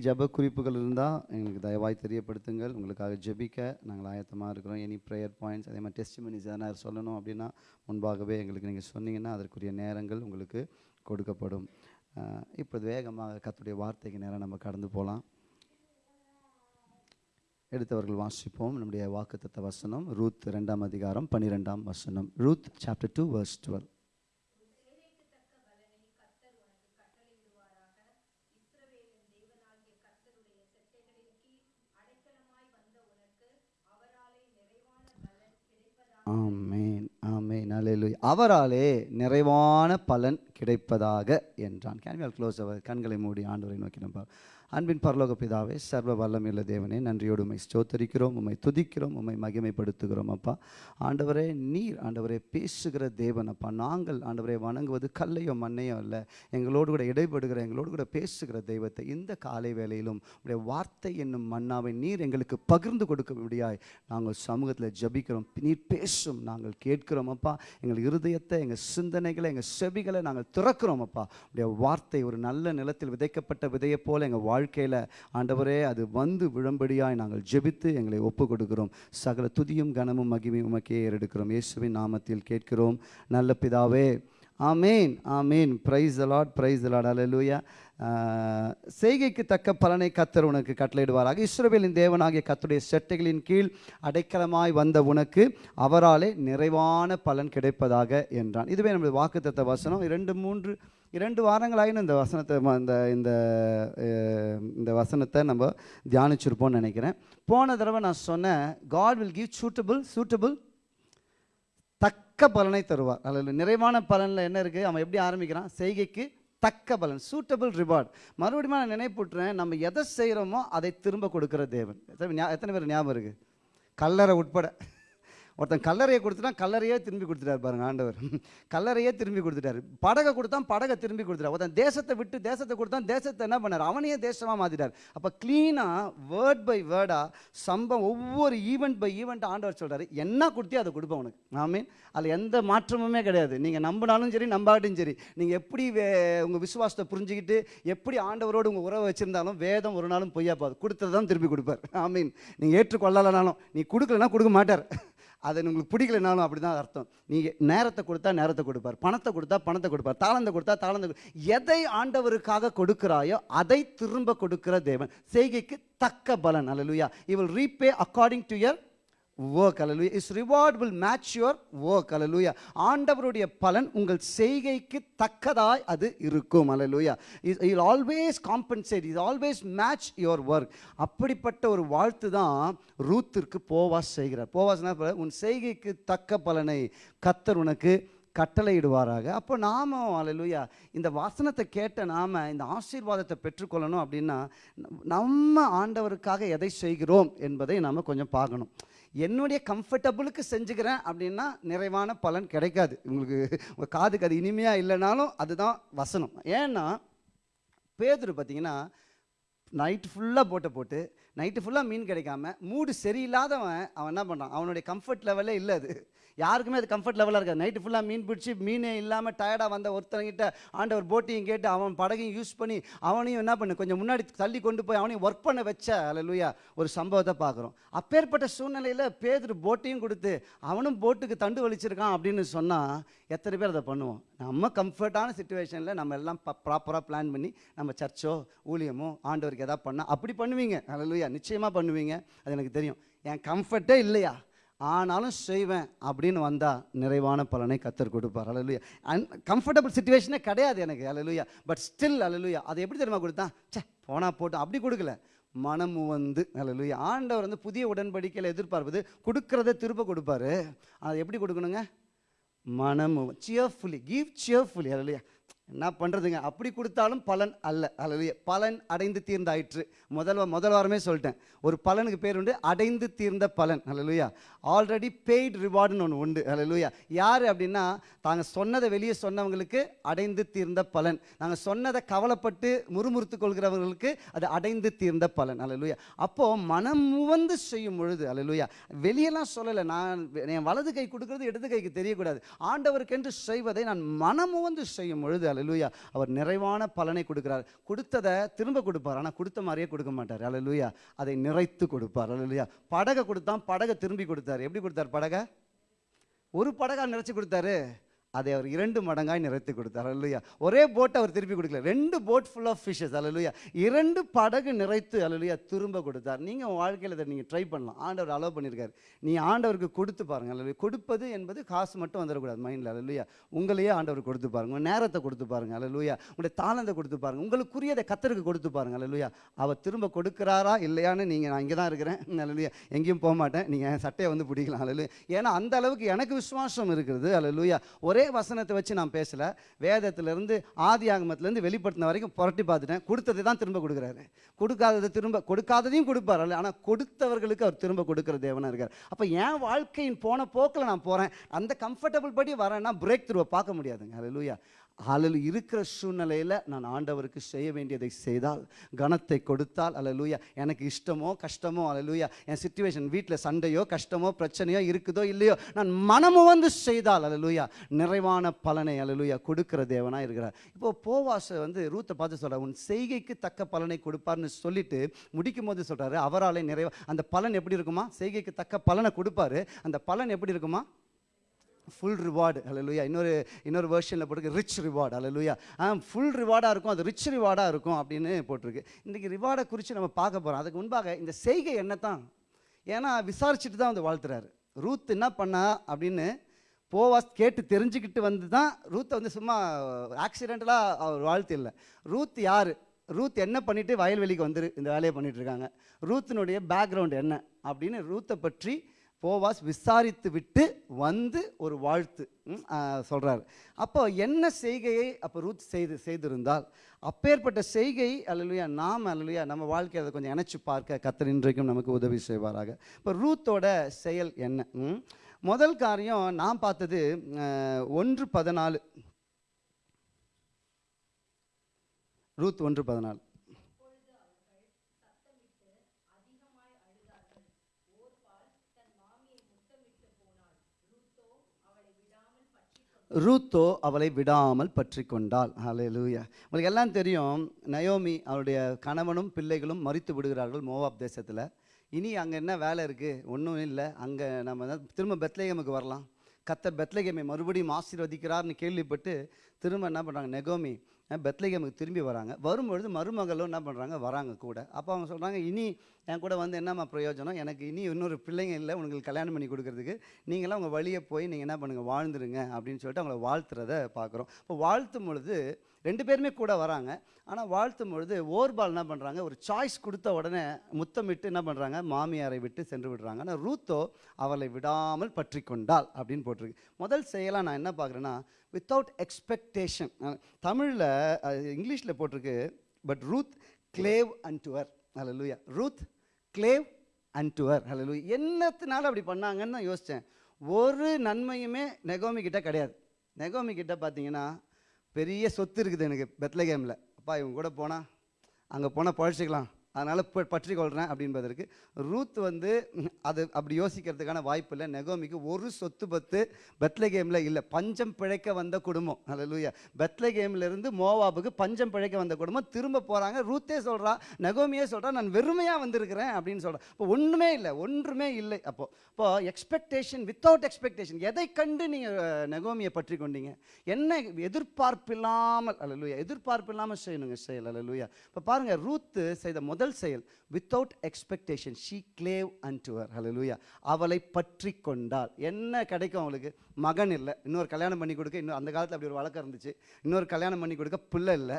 ஜெப குறிப்புகள் இருந்தால் எங்களுக்கு தயவாய் தெரியப்படுத்துங்கள். உங்களுக்காக ஜெபிக்க நாங்கள் ஆயத்தமாக இருக்கிறோம். எனி ப்ரேயர் பாயிண்ட்ஸ் அதே மாதிரி டெஸ்டிமனிஸ் எதனா சொல்லணும் அப்படின்னா முன்பாகவே எங்களுக்கு நீங்கள் சொன்னீங்கன்னா அதற்குரிய நேரங்கள் உங்களுக்கு கொடுக்கப்படும். அஹ், இப்பொழுது வேகமாக கத்துடைய வார்த்தைக்கு நேரம் நம்ம கடந்து போகலாம் எடுத்தவர்கள் வாசிப்போம். நம்முடைய வாக்குத்த வசனம் ரூத் ரெண்டாம் அதிகாரம் பன்னிரெண்டாம் வசனம். Ruth chapter two verse twelve ஆமேன் ஆமேன் அல்லேலூயா அவராலே நிறைவான பலன் கிடைப்பதாக என்றான். கேன் வி க்ளோஸ் அவர் கண்களை மூடி ஆண்டவரை நோக்கி நம்ப அன்பின் பரலோக பிதாவே சர்வ வல்லமையுள்ள தேவனே நன்றியோடு உண்மை ஸ்தோத்தரிக்கிறோம் உம்மை துதிக்கிறோம் உண்மை மகிமைப்படுத்துகிறோம் அப்பா. ஆண்டவரே நீர் ஆண்டவரே பேசுகிற தேவன் அப்பா. நாங்கள் ஆண்டவரை வணங்குவது கல்லையோ மண்ணையோ அல்ல. எங்களோடு கூட இடைப்படுகிற எங்களோடு கூட பேசுகிற தெய்வத்தை இந்த காலை வேளையிலும் உடைய வார்த்தை என்னும் மன்னாவை நீர் எங்களுக்கு பகிர்ந்து கொடுக்க முடியாய் நாங்கள் சமூகத்தில் ஜபிக்கிறோம் நீர் பேசும் நாங்கள் கேட்கிறோம் அப்பா. எங்கள் இருதயத்தை எங்கள் சிந்தனைகளை எங்கள் செவிகளை நாங்கள் திறக்கிறோம் அப்பா. உடைய வார்த்தை ஒரு நல்ல நிலத்தில் விதைக்கப்பட்ட விதையை போல எங்கள் வாழ்க்கையில் ஆண்டவரே அது வந்து விழும்படியாய் நாங்கள் ஜெபித்து எங்களை ஒப்பு கொடுக்கிறோம் சகல துதியும் கனமும் மகிமையும் உமக்கே ஏறெடுக்கிறோம். இயேசுவின் நாமத்தில் கேட்கிறோம். நல்ல பிதாவே ஆமேன் ஆமேன். Praise the Lord praise the Lord அலலூயா செய்கைக்கு தக்க பலனை கத்தர் உனக்கு கட்டளையிடுவாராக இஸ்ரோவேலின் தேவனாகிய கத்துடைய செட்டைகளின் கீழ் அடைக்கலமாய் வந்த உனக்கு அவராலே நிறைவான பலன் கிடைப்பதாக என்றான். இதுவே நம்முடைய வாக்குத்தத்த வசனம். இரண்டு மூன்று இரண்டு வாரங்களாயினும் இந்த வசனத்தை இந்த இந்த இந்த வசனத்தை நம்ம தியானிச்சிருப்போம்னு நினைக்கிறேன். போன தடவை நான் சொன்னேன் God will give suitable suitable தக்க பலனை தருவார். அதில் நிறைவான பலனில் என்ன இருக்குது அவன் எப்படி ஆரம்பிக்கிறான்? செய்கைக்கு தக்க பலன் சூட்டபிள் ரிவார்ட் மறுபடியும் நான் நினைப்புட்டுறேன் நம்ம எதை செய்கிறோமோ அதை திரும்ப கொடுக்குற தேவன். எத்தனை ஞா- எத்தனை பேர் ஞாபகம் இருக்குது கல்லறை உட்பட. ஒருத்தன் கல்லறையை கொடுத்துட்டா கல்லறையே திரும்பி கொடுத்துட்டாரு பாருங்க ஆண்டவர். *laughs* கல்லறையே திரும்பி கொடுத்துட்டாரு. படகை கொடுத்தான் படகை திரும்பி கொடுத்துட்டார். ஒருத்தன் தேசத்தை விட்டு தேசத்தை கொடுத்தான் தேசத்தை என்ன பண்ணார்? அவனையே தேசமாக மாற்றிட்டார் அப்போ க்ளீனாக வேர்ட் பை வேர்டாக சம்பவம் ஒவ்வொரு ஈவெண்ட் பை ஈவெண்ட் ஆண்டவர் சொல்கிறார் என்ன கொடுத்தியோ அதை கொடுப்பேன் உனக்கு. ஆமீன். அதில் எந்த மாற்றமுமே கிடையாது. நீங்கள் நம்பினாலும் சரி நம்பாட்டும் சரி நீங்கள் எப்படி வே உங்கள் விசுவாசத்தை புரிஞ்சுக்கிட்டு எப்படி ஆண்டவரோடு உங்கள் உறவை வச்சுருந்தாலும் வேதம் ஒரு நாளும் பொய்யா போகாது. கொடுத்தது தான் திரும்பி கொடுப்பார். ஆமீன். நீங்கள் ஏற்றுக்கொள்ளலைனாலும் நீ கொடுக்கலனா கொடுக்க மாட்டார். அது உங்களுக்கு பிடிக்கலனாலும் அப்படி தான் அர்த்தம். நீங்கள் நேரத்தை கொடுத்தா நேரத்தை கொடுப்பார். பணத்தை கொடுத்தா பணத்தை கொடுப்பார். தாளந்தை கொடுத்தா தாளந்தை கொடு- எதை ஆண்டவருக்காக கொடுக்கிறாயோ அதை திரும்ப கொடுக்கிற தேவன். செய்கைக்கு தக்க பலன். அல்லலுயா இவள் repay according to your work அல்லலுயா his reward will match your work அல்லலுயா ஆண்டவருடைய பலன் உங்கள் செய்கைக்கு தக்கதாய் அது இருக்கும் அல்லலுயா his he'll always compensate his always match your work அப்படிப்பட்ட ஒரு வாழ்த்து தான் ரூத்திற்கு போவாஸ் செய்கிறார். போவாஸ்னா உன் செய்கைக்கு தக்க பலனை கத்தர் உனக்கு கட்டளையிடுவாராக. அப்போ நாம அலலுயா இந்த வசனத்தை கேட்ட நாம இந்த ஆசீர்வாதத்தை பெற்றுக்கொள்ளணும் அப்படின்னா நம்ம ஆண்டவருக்காக எதை செய்கிறோம் என்பதை நாம் கொஞ்சம் பார்க்கணும். என்னுடைய கம்ஃபர்டபுளுக்கு செஞ்சுக்கிறேன் அப்படின்னா நிறைவான பலன் கிடைக்காது. உங்களுக்கு உங்கள் காதுக்கு அது இனிமையாக இல்லைனாலும் அதுதான் வசனம். ஏன்னா பேதுரு பார்த்தீங்கன்னா நைட்டு ஃபுல்லாக போட்டை போட்டு நைட்டு ஃபுல்லாக மீன் கிடைக்காம மூடு சரியில்லாதவன் அவன் என்ன பண்ணுறான் அவனுடைய கம்ஃபர்ட் லெவலே இல்லை அது. யாருக்குமே அது கம்ஃபர்ட் லெவலாக இருக்காது. நைட்டு ஃபுல்லாக மீன் பிடிச்சி மீனே இல்லாமல் டயர்டாக வந்த ஒருத்தங்கிட்ட ஆண்டவர் போட்டியும் கேட்டு அவன் படகையும் யூஸ் பண்ணி அவனையும் என்ன பண்ணு கொஞ்சம் முன்னாடி தள்ளி கொண்டு போய் அவனையும் ஒர்க் பண்ண வச்ச அலலுயா ஒரு சம்பவத்தை பார்க்குறோம். அப்பேற்பட்ட சூழ்நிலையில் பேதர் போட்டையும் கொடுத்து அவனும் போட்டுக்கு தண்டு வலிச்சிருக்கான் அப்படின்னு சொன்னால் எத்தனை பேர் அதை பண்ணுவோம்? நம்ம கம்ஃபர்ட்டான சுச்சுவேஷனில் நம்ம எல்லாம் ப்ராப்பராக பிளான் பண்ணி நம்ம சர்ச்சோ ஊழியமோ ஆண்டவருக்கு எதாவது பண்ணால் அப்படி பண்ணுவீங்க. அலலுயா நிச்சயமாக பண்ணுவீங்க. அது எனக்கு தெரியும். என் கம்ஃபர்ட்டே இல்லையா? ஆனாலும் செய்வேன் அப்படின்னு வந்தால் நிறைவான பலனை கத்தர் கொடுப்பார். அலலுயா அன் கம்ஃபர்டபுள் சுச்சுவேஷனே கிடையாது எனக்கு. அலலுயா பட் ஸ்டில் அலலுயா அதை எப்படி தெரியுமா கொடுத்தான் ச்சே போனால் போட்டு அப்படி கொடுக்கல. மனம் வந்து அலலுயா ஆண்டவர் வந்து புதிய உடன்படிக்கையில் எதிர்பார்ப்பது கொடுக்கறத திரும்ப கொடுப்பாரு. அதை எப்படி கொடுக்கணுங்க? மனம் சியர்ஃபுல்லி கிவ் சியர்ஃபுல்லி அலலுயா என்ன பண்ணுறதுங்க அப்படி கொடுத்தாலும் பலன் அல்ல. அலலுயா பலன் அடைந்து தீர்ந்தாயிற்று. முதல் முதல் வாரமே சொல்லிட்டேன். ஒரு பலனுக்கு பேர் உண்டு அடைந்து தீர்ந்த பலன். அலலுயா ஆல்ரெடி பெய்டு ரிவார்டுன்னு ஒன்று உண்டு. அலலுயா யார் அப்படின்னா தாங்க சொன்னதை வெளியே சொன்னவங்களுக்கு அடைந்து தீர்ந்த பலன். நாங்கள் சொன்னதை கவலைப்பட்டு முறுமுறுத்து கொள்கிறவர்களுக்கு அது அடைந்து தீர்ந்த பலன். அலலுயா அப்போது மனம் முவந்து செய்யும் பொழுது அலலுயா வெளியெல்லாம் சொல்லலை. நான் என் வலது கை கொடுக்கறது இடது கைக்கு தெரியக்கூடாது. ஆண்டவருக்கென்று செய்வதை நான் மனமுவந்து செய்யும் பொழுது அல்ல லூயா அவர் நிறைவான பலனை கொடுக்கிறார். கொடுத்ததை திரும்ப கொடுப்பார். ஆனால் கொடுத்த மாதிரியே கொடுக்க மாட்டார். அலலுயா அதை நிறைத்து கொடுப்பார். அலலுயா படகை கொடுத்தான் படகை திரும்பி கொடுத்தார். எப்படி கொடுத்தார் படகை? ஒரு படகா நிறைச்சு கொடுத்தாரு. அதை அவர் இரண்டு மடங்காய் நிறைத்து கொடுத்தார். அல்லையா ஒரே போட் அவர் திருப்பி கொடுக்கல. ரெண்டு போட் ஃபுல் ஆஃப் ஃபிஷஸ் அல்லையா இரண்டு படகு நிறைத்து அல்லையா திரும்ப கொடுத்தார். நீங்கள் உங்கள் வாழ்க்கையில் இதை நீங்கள் ட்ரை பண்ணலாம். ஆண்டவர் அலோவ் பண்ணியிருக்காரு நீ ஆண்டவருக்கு கொடுத்து பாருங்க. அல்லையா கொடுப்பது என்பது காசு மட்டும் வந்துடக்கூடாது. மைண்டில் அல்லையா உங்களையே ஆண்டவர் கொடுத்து பாருங்க. உங்கள் நேரத்தை கொடுத்து பாருங்க. அல்லையா உங்களுடைய தாளந்தை கொடுத்து பாருங்க. உங்களுக்குரியதை கத்தருக்கு கொடுத்து பாருங்க. அல்லையா அவர் திரும்ப கொடுக்குறாரா? இல்லையான்னு நீங்கள் நான் இங்கே தான் இருக்கிறேன். அல்லையா எங்கேயும் போக மாட்டேன். நீங்கள் சட்டையை வந்து பிடிக்கலாம். அல்லையா ஏன்னா அந்த அளவுக்கு எனக்கு விசுவாசம் இருக்கிறது. அல்லையா ஒரே வசனத்தை வச்சு நான் பேசல. வேதத்திலேருந்து ஆதி ஆகமத்திலேருந்து வெளிப்படுத்தின வரைக்கும் புரட்டி பார்த்துட்டேன். கொடுத்ததை தான் திரும்ப கொடுக்குறாரு. கொடுக்காததை திரும்ப கொடுக்காததையும் கொடுப்பார். அல்ல ஆனால் கொடுத்தவர்களுக்கு அவர் திரும்ப கொடுக்குற தேவனாக இருக்கார். அப்போ என் வாழ்க்கையின் போன போக்கில் நான் போகிறேன் அந்த கம்ஃபர்டபுள் படி வரேன்னா பிரேக் த்ரூவை பார்க்க முடியாதுங்க. அது லூயா அல்லது இருக்கிற சூழ்நிலையில் நான் ஆண்டவருக்கு செய்ய வேண்டியதை செய்தால் கனத்தை கொடுத்தால் அல்லேலூயா எனக்கு இஷ்டமோ கஷ்டமோ அல்லேலூயா என் சுச்சுவேஷன் வீட்டில் சண்டையோ கஷ்டமோ பிரச்சனையோ இருக்குதோ இல்லையோ நான் மனமு வந்து செய்தால் அல்லேலூயா நிறைவான பலனை அல்லேலூயா கொடுக்கிற தேவனாக இருக்கிறார். இப்போ போவாசை வந்து ரூத்தை பார்த்து சொல்கிறார் உன் செய்கைக்கு தக்க பலனை கொடுப்பார்னு சொல்லிட்டு முடிக்கும் போது சொல்கிறாரு அவராலே நிறைவா அந்த பலன் எப்படி இருக்குமா? செய்கைக்கு தக்க பலனை கொடுப்பாரு அந்த பலன் எப்படி இருக்குமா? ஃபுல் ரிவார்டு அல்லேலூயா இன்னொரு இன்னொரு வேர்ஷனில் போட்டுருக்கு ரிச் ரிவார்டு அல்ல லூயா ஆ ஃபுல் ரிவார்டாக இருக்கும். அது ரிச் ரிவார்டாக இருக்கும் அப்படின்னு போட்டிருக்கு. இன்றைக்கி ரிவார்டை குறித்து நம்ம பார்க்க போகிறோம் அதுக்கு முன்பாக இந்த செய்கை என்ன தான் ஏன்னா விசாரிச்சுட்டு தான் வந்து வாழ்த்துறாரு. ரூத் என்ன பண்ணா அப்படின்னு போவாஸ் கேட்டு தெரிஞ்சுக்கிட்டு வந்து தான் ரூத்தை வந்து சும்மா ஆக்சிடென்டலாக அவர் வாழ்த்து இல்லை. ரூத் யார்? ரூத் என்ன பண்ணிவிட்டு வயல்வெளிக்கு வந்துரு இந்த வேலையை பண்ணிகிட்ருக்காங்க இருக்காங்க. ரூத்தினுடைய பேக்ரவுண்ட் என்ன? அப்படின்னு ரூத்தை பற்றி போவாஸ் விசாரித்து விட்டு வந்து ஒரு வாழ்த்து சொல்கிறார் அப்போ என்ன செய்கையை அப்போ ரூத் செய்து செய்திருந்தால் அப்பேற்பட்ட செய்கை அல்லலுயா நாம் அல்லையா நம்ம வாழ்க்கையை அதை கொஞ்சம் இணைச்சி பார்க்க கத்தர் இன்றைக்கும் நமக்கு உதவி செய்வாராக. இப்போ ரூத்தோட செயல் என்ன? ம்? முதல் காரியம் நான் பார்த்தது ஒன்று பதினாலு. ரூத் ஒன்று பதினாலு. ரூத்தோ அவளை விடாமல் பற்றி கொண்டாள் லூயா உங்களுக்கு எல்லாம் தெரியும் நயோமி அவருடைய கணவனும் பிள்ளைகளும் மறித்து விடுகிறார்கள் மோவாப் தேசத்தில். இனி அங்கே என்ன வேலை இருக்குது ஒன்றும் இல்லை. அங்கே நம்ம தான் திரும்ப பெத்லேகமுக்கு வரலாம். கத்தர் பெத்லேகமை மறுபடியும் ஆசீர்வதிக்கிறார்னு கேள்விப்பட்டு திரும்ப என்ன பண்ணுறாங்க நெகோமி பெத்லகேமுக்கு திரும்பி வராங்க. வரும்பொழுது மருமகளும் என்ன பண்ணுறாங்க வராங்க கூட. அப்போ அவங்க சொல்கிறாங்க இனி என் கூட வந்து என்னம்மா பிரயோஜனம்? எனக்கு இனி இன்னொரு பிள்ளைங்க இல்லை உங்களுக்கு கல்யாணம் பண்ணி கொடுக்குறதுக்கு. நீங்களாம் உங்கள் வழியை போய் நீங்கள் என்ன பண்ணுங்கள் வாழ்ந்துருங்க. அப்படின்னு சொல்லிட்டு அவங்கள வாழ்த்துறத பார்க்குறோம் இப்போ வாழ்த்தும் பொழுது ரெண்டு பேருமே கூட வராங்க. ஆனால் வாழ்த்தும் பொழுது ஓர்பால் என்ன பண்ணுறாங்க ஒரு சாய்ஸ் கொடுத்த உடனே முத்தமிட்டு என்ன பண்ணுறாங்க மாமியாரை விட்டு சென்று விடுறாங்க. ஆனால் ரூத்தோ அவளை விடாமல் பற்றி கொண்டாள் அப்படின்னு போட்டிருக்கு. முதல் செயலாக நான் என்ன பார்க்குறேன்னா வித்தவுட் எக்ஸ்பெக்டேஷன் தமிழில் இங்கிலீஷில் போட்டிருக்கு but Ruth clave and to her hallelujah Ruth clave and to her ஹalleluya என்னத்தினால அப்படி பண்ணாங்கன்னு தான் யோசித்தேன் ஒரு நன்மையுமே நெகோமி கிட்ட கிடையாது. நெகோமி கிட்ட பார்த்தீங்கன்னா பெரிய சொத்து இருக்குது எனக்கு பெத்லகேமில். அப்பா இவங்க கூட போனால் அங்கே போனால் பழச்சிக்கலாம். அதனால் இப்போ பற்றி கொள்கிறேன் அப்படின்பதற்கு ரூத் வந்து அது அப்படி யோசிக்கிறதுக்கான வாய்ப்பு இல்லை. நெகோமிக்கு ஒரு சொத்து பத்து பெத்லகேமில் இல்லை. பஞ்சம் பிழைக்க வந்த குடும்பம். ஹalleluya. பெத்லகேம்ல கேம்லேருந்து மோவாபுக்கு பஞ்சம் பிழைக்க வந்த குடும்பம். திரும்ப போகிறாங்க ரூத்தே சொல்கிறா நெகோமியே சொல்கிறா நான் வெறுமையாக வந்திருக்கிறேன் அப்படின்னு சொல்கிறேன் இப்போ ஒன்றுமே இல்லை. ஒன்றுமே இல்லை. அப்போது இப்போது எக்ஸ்பெக்டேஷன் வித்தவுட் எக்ஸ்பெக்டேஷன் எதை கண்டு நீங்கள் நெகோமியை பற்றி கொண்டீங்க? என்ன எதிர்பார்ப்பில்லாமல் எதிர்பார்ப்பு எதிர்பார்ப்பில்லாமல் செய்யணுங்க செயல். அல்லலுயா இப்போ பாருங்கள் ரூத்து செய்த முதல் செயல் without expectation she clave and to her அவளை பற்றி கொண்டாள். என்ன கிடைக்கும் அவளுக்கு? மகன் இல்லை. இன்னொரு கல்யாணம் பண்ணி கொடுக்க இன்னும் அந்த காலத்தில் அப்படி ஒரு வழக்கம் இருந்துச்சு. இன்னொரு கல்யாணம் பண்ணி கொடுக்க பிள்ளை இல்லை.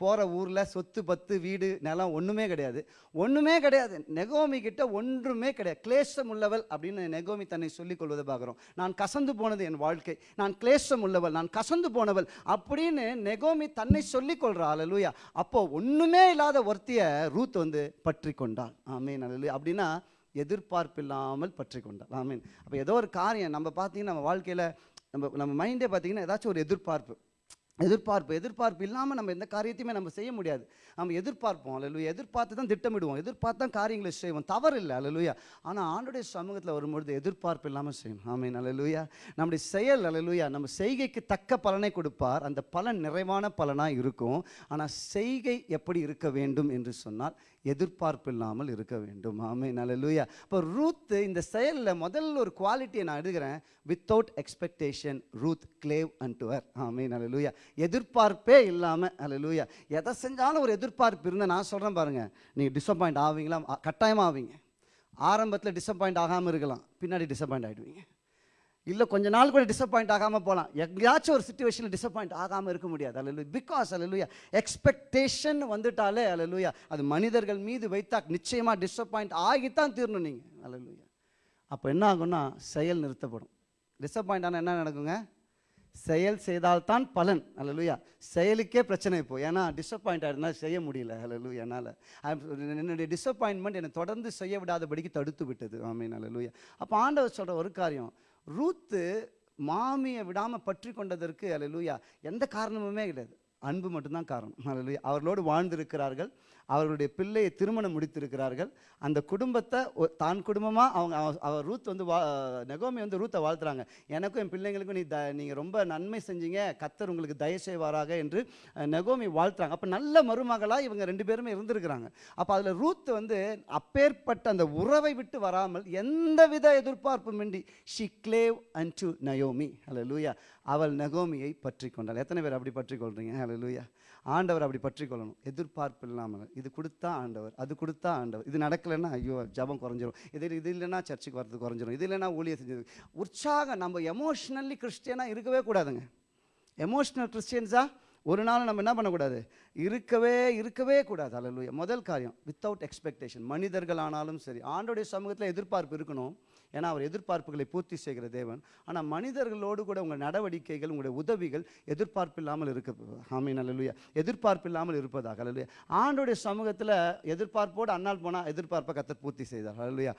போகிற ஊரில் சொத்து பத்து வீடு நிலம் ஒன்றுமே கிடையாது. ஒன்றுமே கிடையாது. நெகோமி கிட்ட ஒன்றுமே கிடையாது. கிளேசம் உள்ளவள் அப்படின்னு நெகோமி தன்னை சொல்லிக் கொள்வதை பார்க்குறோம். நான் கசந்து போனது என் வாழ்க்கை. நான் கிளேசம் உள்ளவள். நான் கசந்து போனவள் அப்படின்னு நெகோமி தன்னை சொல்லிக் கொள்றா. அப்போ ஒன்றுமே இல்லாத ஒருத்தியை ரூத் வந்து பற்றி கொண்டாள். ஆமீன் அலலுயா அப்படின்னா எதிர்பார்ப்பில்லாமல் பற்றி கொண்டாள். ஆமீன். அப்போ ஏதோ ஒரு காரியம். நம்ம பார்த்தீங்கன்னா நம்ம வாழ்க்கையில் நம்ம நம்ம மைண்டே பார்த்தீங்கன்னா ஏதாச்சும் ஒரு எதிர்பார்ப்பு. எதிர்பார்ப்பு எதிர்பார்ப்பு இல்லாமல் நம்ம எந்த காரியத்தையுமே நம்ம செய்ய முடியாது. நம்ம எதிர்பார்ப்போம். அல்லலுயா எதிர்பார்த்து தான் திட்டமிடுவோம். எதிர்பார்த்து தான் காரியங்களை செய்வோம். தவறு இல்லை. அல்லலுயா ஆனால் ஆண்டுடைய சமூகத்தில் வரும்பொழுது எதிர்பார்ப்பு இல்லாமல் செய்யணும். ஆமீன். அல்லலுயா நம்முடைய செயல் அல்லலுயா நம்ம செய்கைக்கு தக்க பலனை கொடுப்பார். அந்த பலன் நிறைவான பலனாக இருக்கும். ஆனால் செய்கை எப்படி இருக்க வேண்டும் என்று சொன்னால் எதிர்பார்ப்பு இல்லாமல் இருக்க வேண்டும். ஆமீன். அல்லலுயா இப்போ ரூத் இந்த செயலில் முதல்ல ஒரு குவாலிட்டியை நான் எடுக்கிறேன் without expectation Ruth clave and to her ஆமீன். அல்லலுயா எதிர்பார்ப்பே இல்லாமல் அல்ல லூயா எதை செஞ்சாலும் ஒரு எதிர்பார்ப்பு இருந்தால் நான் சொல்கிறேன் பாருங்கள் நீங்கள் டிசப்பாயிண்ட் ஆவீங்களா? கட்டாயமாக ஆவீங்க. ஆரம்பத்தில் டிசப்பாயிண்ட் ஆகாமல் இருக்கலாம். பின்னாடி டிசப்பாயிண்ட் ஆகிடுவீங்க இல்லை கொஞ்ச நாள் கூட டிசப்பாயிண்ட் ஆகாமல் போகலாம் எங்கேயாச்சும் ஒரு சுச்சுவேஷனில் டிசப்பாயிண்ட் ஆகாமல் இருக்க முடியாது. அல்ல பிகாஸ் அல்லலுயா எக்ஸ்பெக்டேஷன் வந்துட்டாலே அல்லலுயா அது மனிதர்கள் மீது வைத்தா நிச்சயமாக டிசப்பாயிண்ட் ஆகித்தான் தீரணும் நீங்கள் அல்லலுயா அப்போ என்ன ஆகும்னா செயல் நிறுத்தப்படும். டிசப்பாயிண்ட் ஆனால் என்ன நடக்குங்க? செயல் செய்தால்தான் பலன். அல்லலுயா செயலுக்கே பிரச்சனை இப்போ. ஏன்னா டிசப்பாயிண்ட் ஆகிடுனா செய்ய முடியல. அல்லலுயா என்னால். என்னுடைய டிசப்பாயின்மெண்ட் என்னை தொடர்ந்து செய்ய விடாதபடிக்கு தடுத்து விட்டது. ஆமீன் அல்லலுயா அப்போ ஆண்டவர் சொல்கிற ஒரு காரியம் ரூத்து மாமியை விடாமல் பற்றி கொண்டதற்கு அல்லலுயா எந்த காரணமுமே கிடையாது. அன்பு மட்டும்தான் காரணம். அல்லலுயா அவர்களோடு வாழ்ந்திருக்கிறார்கள். அவர்களுடைய பிள்ளையை திருமணம் முடித்திருக்கிறார்கள். அந்த குடும்பத்தை தான் குடும்பமாக அவங்க அவ- அவர் ரூத் வந்து வா நெகோமி வந்து ரூத்தை வாழ்த்துறாங்க. எனக்கும் என் பிள்ளைங்களுக்கும் நீ த நீங்கள் ரொம்ப நன்மை செஞ்சீங்க. கத்தர் உங்களுக்கு தயவு செய்வாராக என்று நெகோமி வாழ்த்துறாங்க. அப்போ நல்ல மருமகளாக இவங்க ரெண்டு பேருமே இருந்திருக்கிறாங்க. அப்போ அதில் ரூத் வந்து அப்பேற்பட்ட அந்த உறவை விட்டு வராமல் எந்தவித எதிர்பார்ப்புமின்றி she clave and to Naomi hello லூயா அவள் நகோமியை பற்றி கொண்டாள். எத்தனை பேர் அப்படி பற்றி கொள்றீங்க? ஹலோ லூயா ஆண்டவர் அப்படி பற்றி கொள்ளணும் எதிர்பார்ப்பு இல்லாமல். இது கொடுத்தா ஆண்டவர் அது கொடுத்தா ஆண்டவர். இது நடக்கலைன்னா ஐயோ ஜபம் குறைஞ்சிரும். இது இது இல்லைன்னா சர்ச்சுக்கு வர்றது குறைஞ்சிரும். இது இல்லைன்னா ஊழியம் செஞ்சது. உற்சாகம் நம்ம எமோஷ்னலி கிறிஸ்டியனாக இருக்கவே கூடாதுங்க. எமோஷ்னல் கிறிஸ்டியன்ஸாக ஒரு நாள் நம்ம என்ன பண்ணக்கூடாது? இருக்கவே இருக்கவே கூடாது. அல்ல முதல் காரியம் வித்தவுட் எக்ஸ்பெக்டேஷன் மனிதர்கள் ஆனாலும் சரி ஆண்டோடைய சமூகத்தில் எதிர்பார்ப்பு இருக்கணும். ஏன்னா அவர் எதிர்பார்ப்புகளை பூர்த்தி செய்கிற தேவன். ஆனால் மனிதர்களோடு கூட உங்கள் நடவடிக்கைகள் உங்களுடைய உதவிகள் எதிர்பார்ப்பு இல்லாமல் இருக்க ஆமீன் அல்லலுயா எதிர்பார்ப்பு இல்லாமல் இருப்பதாக அல்லலுயா ஆண்டோடைய சமூகத்தில் எதிர்பார்ப்போடு அண்ணால் போனால் எதிர்பார்ப்பை கத்தர் பூர்த்தி செய்தார் அல்லலுயா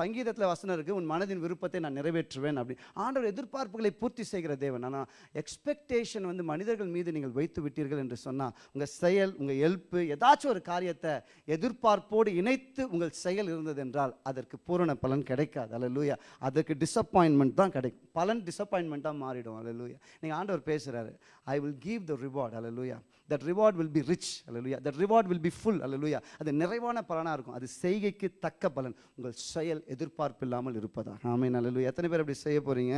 சங்கீதத்தில் வசனம் இருக்குது உன் மனதின் விருப்பத்தை நான் நிறைவேற்றுவேன் அப்படி. ஆண்டோட எதிர்பார்ப்புகளை பூர்த்தி செய்கிற தேவன். ஆனால் எக்ஸ்பெக்டேஷன் வந்து மனிதர்கள் மீது நீங்கள் வைத்து விட்டீர்கள் என்று சொன்னால் உங்கள் செயல் உங்கள் எழுப்பு ஏதாச்சும் ஒரு காரியத்தை எதிர்பார்ப்போடு இணைத்து உங்கள் செயல் இருந்தது என்றால் அதற்கு பூரண பலன் கிடைக்காது லூயா அதற்கு டிசப்பாயின்மெண்ட் தான் கிடைக்கும். பலன் டிசப்பாயின்மெண்ட்டாக மாறிடும். அல்லேலூயா நீங்கள் ஆண்டவர் பேசுகிறாரு I will give the reward hallelujah that reward will be rich அல்லலுயா that reward will be full அல்லலுயா அது நிறைவான பலனாக இருக்கும். அது செய்கைக்கு தக்க பலன். உங்கள் செயல் எதிர்பார்ப்பு இல்லாமல் இருப்பதா ஆமே நல்லலுயா எத்தனை பேர் அப்படி செய்ய போகிறீங்க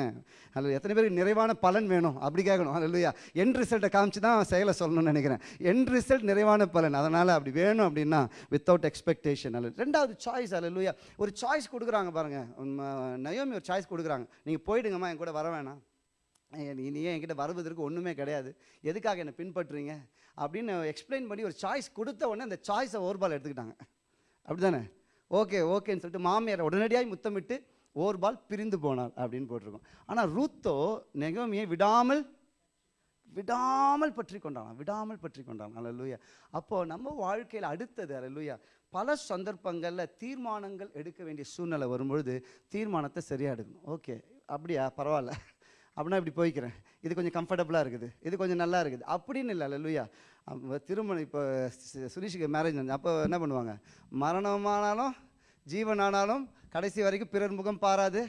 அல்ல எத்தனை பேருக்கு நிறைவான பலன் வேணும்? அப்படி கேட்கணும். அல்லலுயா என் ரிசல்ட்டை காமிச்சு தான் செயலை சொல்லணும்னு நினைக்கிறேன். என் ரிசல்ட் நிறைவான பலன். அதனால் அப்படி வேணும் அப்படின்னா வித்தவுட் எக்ஸ்பெக்டேஷன் அல்ல ரெண்டாவது சாய்ஸ் அல்லலுயா ஒரு சாய்ஸ் கொடுக்குறாங்க பாருங்கள் நயோமி ஒரு சாய்ஸ் கொடுக்குறாங்க. நீங்கள் போயிடுங்கம்மா என் கூட வர வேணாம். நீ ஏன் என்கிட்ட வருவதற்கு ஒன்றுமே கிடையாது. எதுக்காக என்னை பின்பற்றுறீங்க? அப்படின்னு எக்ஸ்பிளைன் பண்ணி ஒரு சாய்ஸ் கொடுத்த உடனே அந்த சாய்ஸை ஓர்பால் எடுத்துக்கிட்டாங்க. அப்படி தானே ஓகே ஓகேன்னு சொல்லிட்டு மாமியார் உடனடியாக முத்தமிட்டு ஓர்பால் பிரிந்து போனாள் அப்படின்னு போட்டிருக்கோம். ஆனால் ரூத்தோ நெகமியை விடாமல் விடாமல் பற்றி கொண்டான் விடாமல் பற்றி கொண்டான் அல்லேலூயா அப்போது நம்ம வாழ்க்கையில் அடுத்தது அல்லேலூயா பல சந்தர்ப்பங்களில் தீர்மானங்கள் எடுக்க வேண்டிய சூழ்நிலை வரும்பொழுது தீர்மானத்தை சரியாக எடுக்கணும். ஓகே அப்படியா? பரவாயில்ல. அப்படின்னா இப்படி போய்க்கிறேன். இது கொஞ்சம் கம்ஃபர்டபுளாக இருக்குது. இது கொஞ்சம் நல்லா இருக்குது. அப்படின்னு இல்லை. லல்லுயா திருமணம் இப்போ சுரீஷுக்கு மேரேஜ் மேரேஜ் அப்போ என்ன பண்ணுவாங்க? மரணமானாலும் ஜீவனானாலும் கடைசி வரைக்கும் பிறர் முகம் பாராது.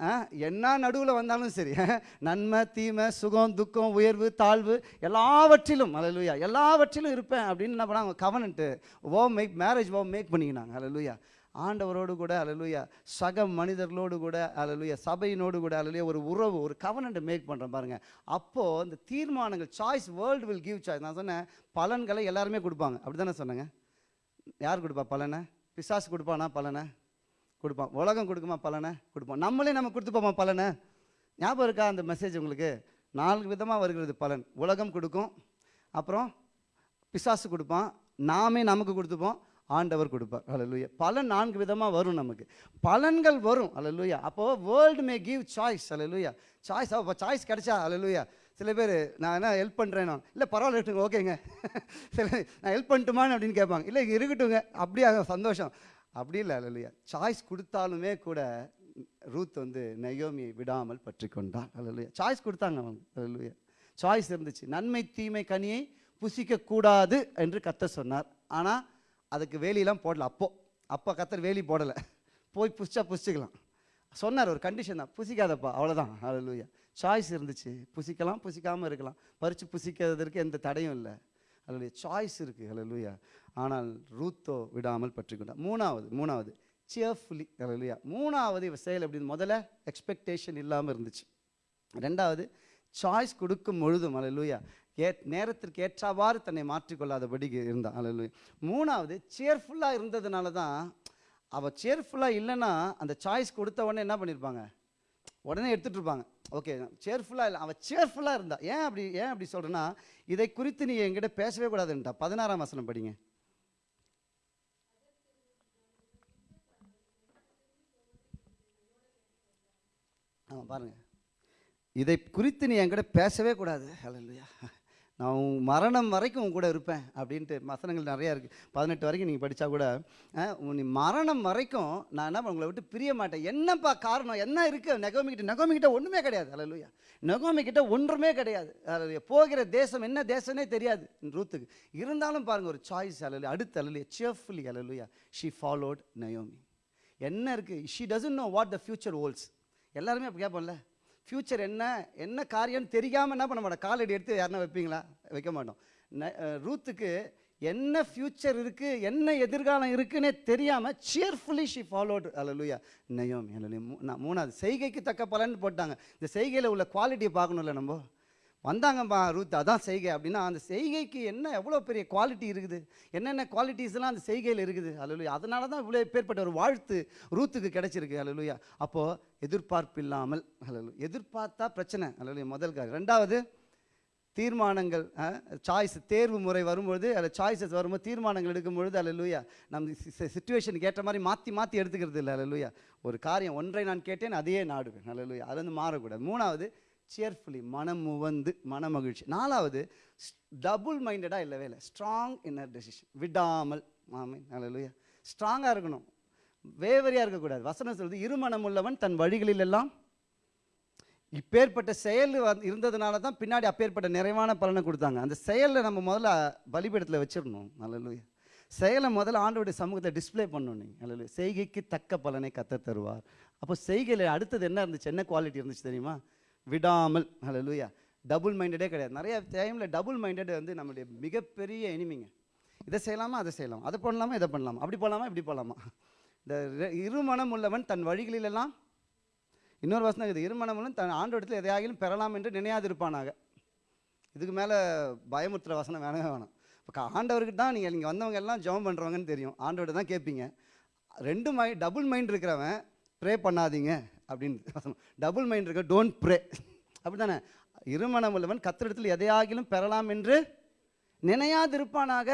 ஆ, என்ன நடுவில் வந்தாலும் சரி. *laughs* நன்மை தீமை சுகம் துக்கம் உயர்வு தாழ்வு எல்லாவற்றிலும் அலலுயா எல்லாவற்றிலும் இருப்பேன் அப்படின்னு என்ன பண்ணாங்க covenant or make marriage or make பண்ணிக்கினாங்க. அலலுயா ஆண்டவரோடு கூட அலலுயா சக மனிதர்களோடு கூட அலலுயா சபையினோடு கூட அலலுயா ஒரு உறவு ஒரு கவனன்ட் மேக் பண்ணுறேன் பாருங்கள் அப்போது இந்த தீர்மானங்கள் choice world will give choice நான் சொன்னேன் பலன்களை எல்லாருமே கொடுப்பாங்க. அப்படி தானே சொன்னேங்க? யார் கொடுப்பா பலனை? பிசாசு கொடுப்பானா பலனை? கொடுப்பான். உலகம் கொடுக்குமா பலனை? கொடுப்போம் நம்மளே நம்ம கொடுத்துப்போமா பலனை? ஞாபகம் இருக்கா அந்த மெசேஜ் உங்களுக்கு? நான்கு விதமாக வருகிறது பலன். உலகம் கொடுக்கும் அப்புறம் பிசாசு கொடுப்பான். நாமே நமக்கு கொடுத்துப்போம். ஆண்டவர் கொடுப்பார். அல்லேலூயா பலன் நான்கு விதமாக வரும் நமக்கு. பலன்கள் வரும். அல்லேலூயா அப்போது வேர்ல்டு மே கிவ் சாய்ஸ் அல்லேலூயா சாய்ஸ் அப்போ சாய்ஸ் கிடைச்சா அல்லேலூயா சில பேர் நான் என்ன ஹெல்ப் பண்ணுறேன் இல்லை பரவாயில்ல இருக்குங்க ஓகேங்க *laughs* சில நான் ஹெல்ப் பண்ணட்டுமான்னு அப்படின்னு கேட்பாங்க. இல்லை இருக்கட்டுங்க அப்படியே சந்தோஷம். அப்படி இல்லை அலலுயா சாய்ஸ் கொடுத்தாலுமே கூட ரூத் வந்து நயோமியை விடாமல் பற்றி கொண்டாள் அலலுயா சாய்ஸ் கொடுத்தாங்க அவங்க. அலலுயா சாய்ஸ் இருந்துச்சு. நன்மை தீமை கனியை புசிக்கக்கூடாது என்று கத்த சொன்னார். ஆனால் அதுக்கு வேலியெல்லாம் போடல அப்போது அப்போ கத்தர் வேலி போடலை. போய் புசிச்சா புசிச்சுக்கலாம் சொன்னார் ஒரு கண்டிஷன் தான். புசிக்காதப்பா அவ்வளோதான் ஹalleluya சாய்ஸ் இருந்துச்சு. புசிக்கலாம் புசிக்காமல் இருக்கலாம். பறித்து புசிக்கிறதுக்கு எந்த தடையும் இல்லை. ஹalleluya சாய்ஸ் இருக்குது ஹalleluya ஆனால் ரூத்தோ விடாமல் பற்றிக்கொண்டார். மூணாவது மூணாவது. சியர்ஃபுல்லி லூயா மூணாவது இவ செயல் அப்படின்னு முதல்ல எக்ஸ்பெக்டேஷன் இல்லாமல் இருந்துச்சு. ரெண்டாவது சாய்ஸ் கொடுக்கும் பொழுதும் அலலுயா ஏ நேரத்திற்கு ஏற்றாவாறு தன்னை மாற்றிக்கொள்ளாதபடி இருந்தான் அலலுயா மூணாவது சேர்ஃபுல்லாக இருந்ததுனால தான் அவள் சேர்ஃபுல்லாக இல்லைன்னா அந்த சாய்ஸ் கொடுத்த உடனே என்ன பண்ணியிருப்பாங்க உடனே எடுத்துகிட்டு இருப்பாங்க ஓகே சேர்ஃபுல்லாக இல்லை அவள் சேர்ஃபுல்லாக இருந்தா. ஏன் அப்படி ஏன் அப்படி சொல்கிறேன்னா இதை குறித்து நீ என்கிட்ட பேசவே கூடாதுன்ட்டா. பதினாறாம் வசனம் படிங்க. ஆமாம் பாருங்கள் இதை குறித்து நீ என்கிட்ட பேசவே கூடாது. ஹalleluya நான் உன் மரணம் வரைக்கும் உன் கூட இருப்பேன் அப்படின்ட்டு வசனங்கள் நிறையா இருக்குது பதினெட்டு வரைக்கும் நீங்கள் படித்தா கூட நீ மரணம் வரைக்கும் நான் என்ன உங்களை விட்டு பிரிய மாட்டேன். என்னப்பா காரணம்? என்ன இருக்குது நெகோமிக்கிட்ட நெகோமிக்கிட்ட ஒன்றுமே கிடையாது. அலலுயா நெகோமிக்கிட்ட ஒன்றுமே கிடையாது. ஹalleluya போகிற தேசம் என்ன தேசம்னே தெரியாது. ரூத்துக்கு. இருந்தாலும் பாருங்கள் ஒரு சாய்ஸ் அலலு அடுத்த அலலுயா cheerfully அலலுயா ஷி ஃபாலோட் நயோமி என்ன இருக்குது she doesn't know what the future holds. எல்லாருமே அப்போ கேட்போம்ல? ஃப்யூச்சர் என்ன என்ன காரியம்னு தெரியாமல் என்ன பண்ண மாட்டோம். காலடி எடுத்து யாருன்னா வைப்பீங்களா? வைக்க மாட்டோம். ரூத்துக்கு என்ன ஃப்யூச்சர் இருக்குது என்ன எதிர்காலம் இருக்குன்னே தெரியாமல் சியர்ஃபுல்லி ஷி ஃபாலோடு அலலுயா நயோம் அலலுயா நான் மூணாவது செய்கைக்கு தக்க பலன் போட்டாங்க. இந்த செய்கையில் உள்ள குவாலிட்டியை பார்க்கணும்ல நம்ம? வந்தாங்கப்பா ரூத் அதான் செய்கை அப்படின்னா அந்த செய்கைக்கு என்ன எவ்வளோ பெரிய குவாலிட்டி இருக்குது? என்னென்ன குவாலிட்டிஸ்லாம் அந்த செய்கையில் இருக்குது? அலலுயா அதனால தான் இவ்வளோ பேர்பட்ட ஒரு வாழ்த்து ரூத்துக்கு கிடைச்சிருக்கு. அலலுயா அப்போது எதிர்பார்ப்பு இல்லாமல் அலலு எதிர்பார்த்தா பிரச்சனை. அலலுயா முதல் காரியம். ரெண்டாவது தீர்மானங்கள் சாய்ஸ் தேர்வு முறை வரும்பொழுது அதில் சாய்ஸஸ் வரும்போது தீர்மானங்கள் எடுக்கும் பொழுது அலலுயா நம்ம சுச்சுவேஷனுக்கு ஏற்ற மாதிரி மாற்றி மாற்றி எடுத்துக்கிறது இல்லை அலலுயா ஒரு காரியம் ஒன்றை நான் கேட்டேன் அதையே நாடுவேன். அலலுயா அது வந்து மாறக்கூடாது. மூணாவது சியர்ஃபுல்லி மனம் முவந்து மன மகிழ்ச்சி நாலாவது டபுள் மைண்டடாக இல்லவே இல்லை ஸ்ட்ராங் இன்னர் டெசிஷன் விடாமல் ஆமீன் அலலுயா ஸ்ட்ராங்காக இருக்கணும். வேவரியாக இருக்கக்கூடாது. வசனம் சொல்வது இருமனம் உள்ளவன் தன் வழிகளில் எல்லாம் இப்பேற்பட்ட செயல் வந்து இருந்ததுனால தான் பின்னாடி அப்பேற்பட்ட நிறைவான பலனை கொடுத்தாங்க. அந்த செயலில் நம்ம முதல்ல பலிபீடத்தில் வச்சிடணும். நல்லலுயா செயலை முதல்ல ஆண்டோடைய சமூகத்தை டிஸ்ப்ளே பண்ணணும் நீங்கள் நல்ல செய்கைக்கு தக்க பலனை கத்த தருவார் அப்போ செய்கையில் அடுத்தது என்ன இருந்துச்சு? என்ன குவாலிட்டி இருந்துச்சு தெரியுமா? விடாமல் ஹalleluya டபுள் மைண்டடே கிடையாது. நிறைய டைமில் டபுள் மைண்டட் வந்து நம்மளுடைய மிகப்பெரிய எனிமிங்க இதை செய்யலாமா அதை செய்யலாம்? அதை பண்ணலாமா இதை பண்ணலாமா? அப்படி போகலாமா இப்படி போகலாமா இந்த இருமணம் உள்ளவன் தன் வழிகளிலெல்லாம் இன்னொரு வசனம் இருக்குது இருமனமும் தன் ஆண்டோடத்தில் எதையாகிலும் பெறலாம் என்று நினையாதிருப்பானாக. இதுக்கு மேலே பயமுறுத்துகிற வசனம் வேணவே வேணும். இப்போ ஆண்டவர்கிட்ட தான் நீங்கள் நீங்கள் வந்தவங்க எல்லாம் ஜெபம் பண்ணுறவங்கன்னு தெரியும். ஆண்டோட தான் கேட்பீங்க. ரெண்டு மை டபுள் மைண்ட் இருக்கிறவன் ப்ரே பண்ணாதீங்க. அப்படின்னு வசனம் டபுள் மைண்ட் இருக்க டோன்ட் ப்ரே அப்படி தானே இருமணம் உள்ளவன் கத்திரிடத்தில் எதையாகிலும் பெறலாம் என்று நினையாதிருப்பானாக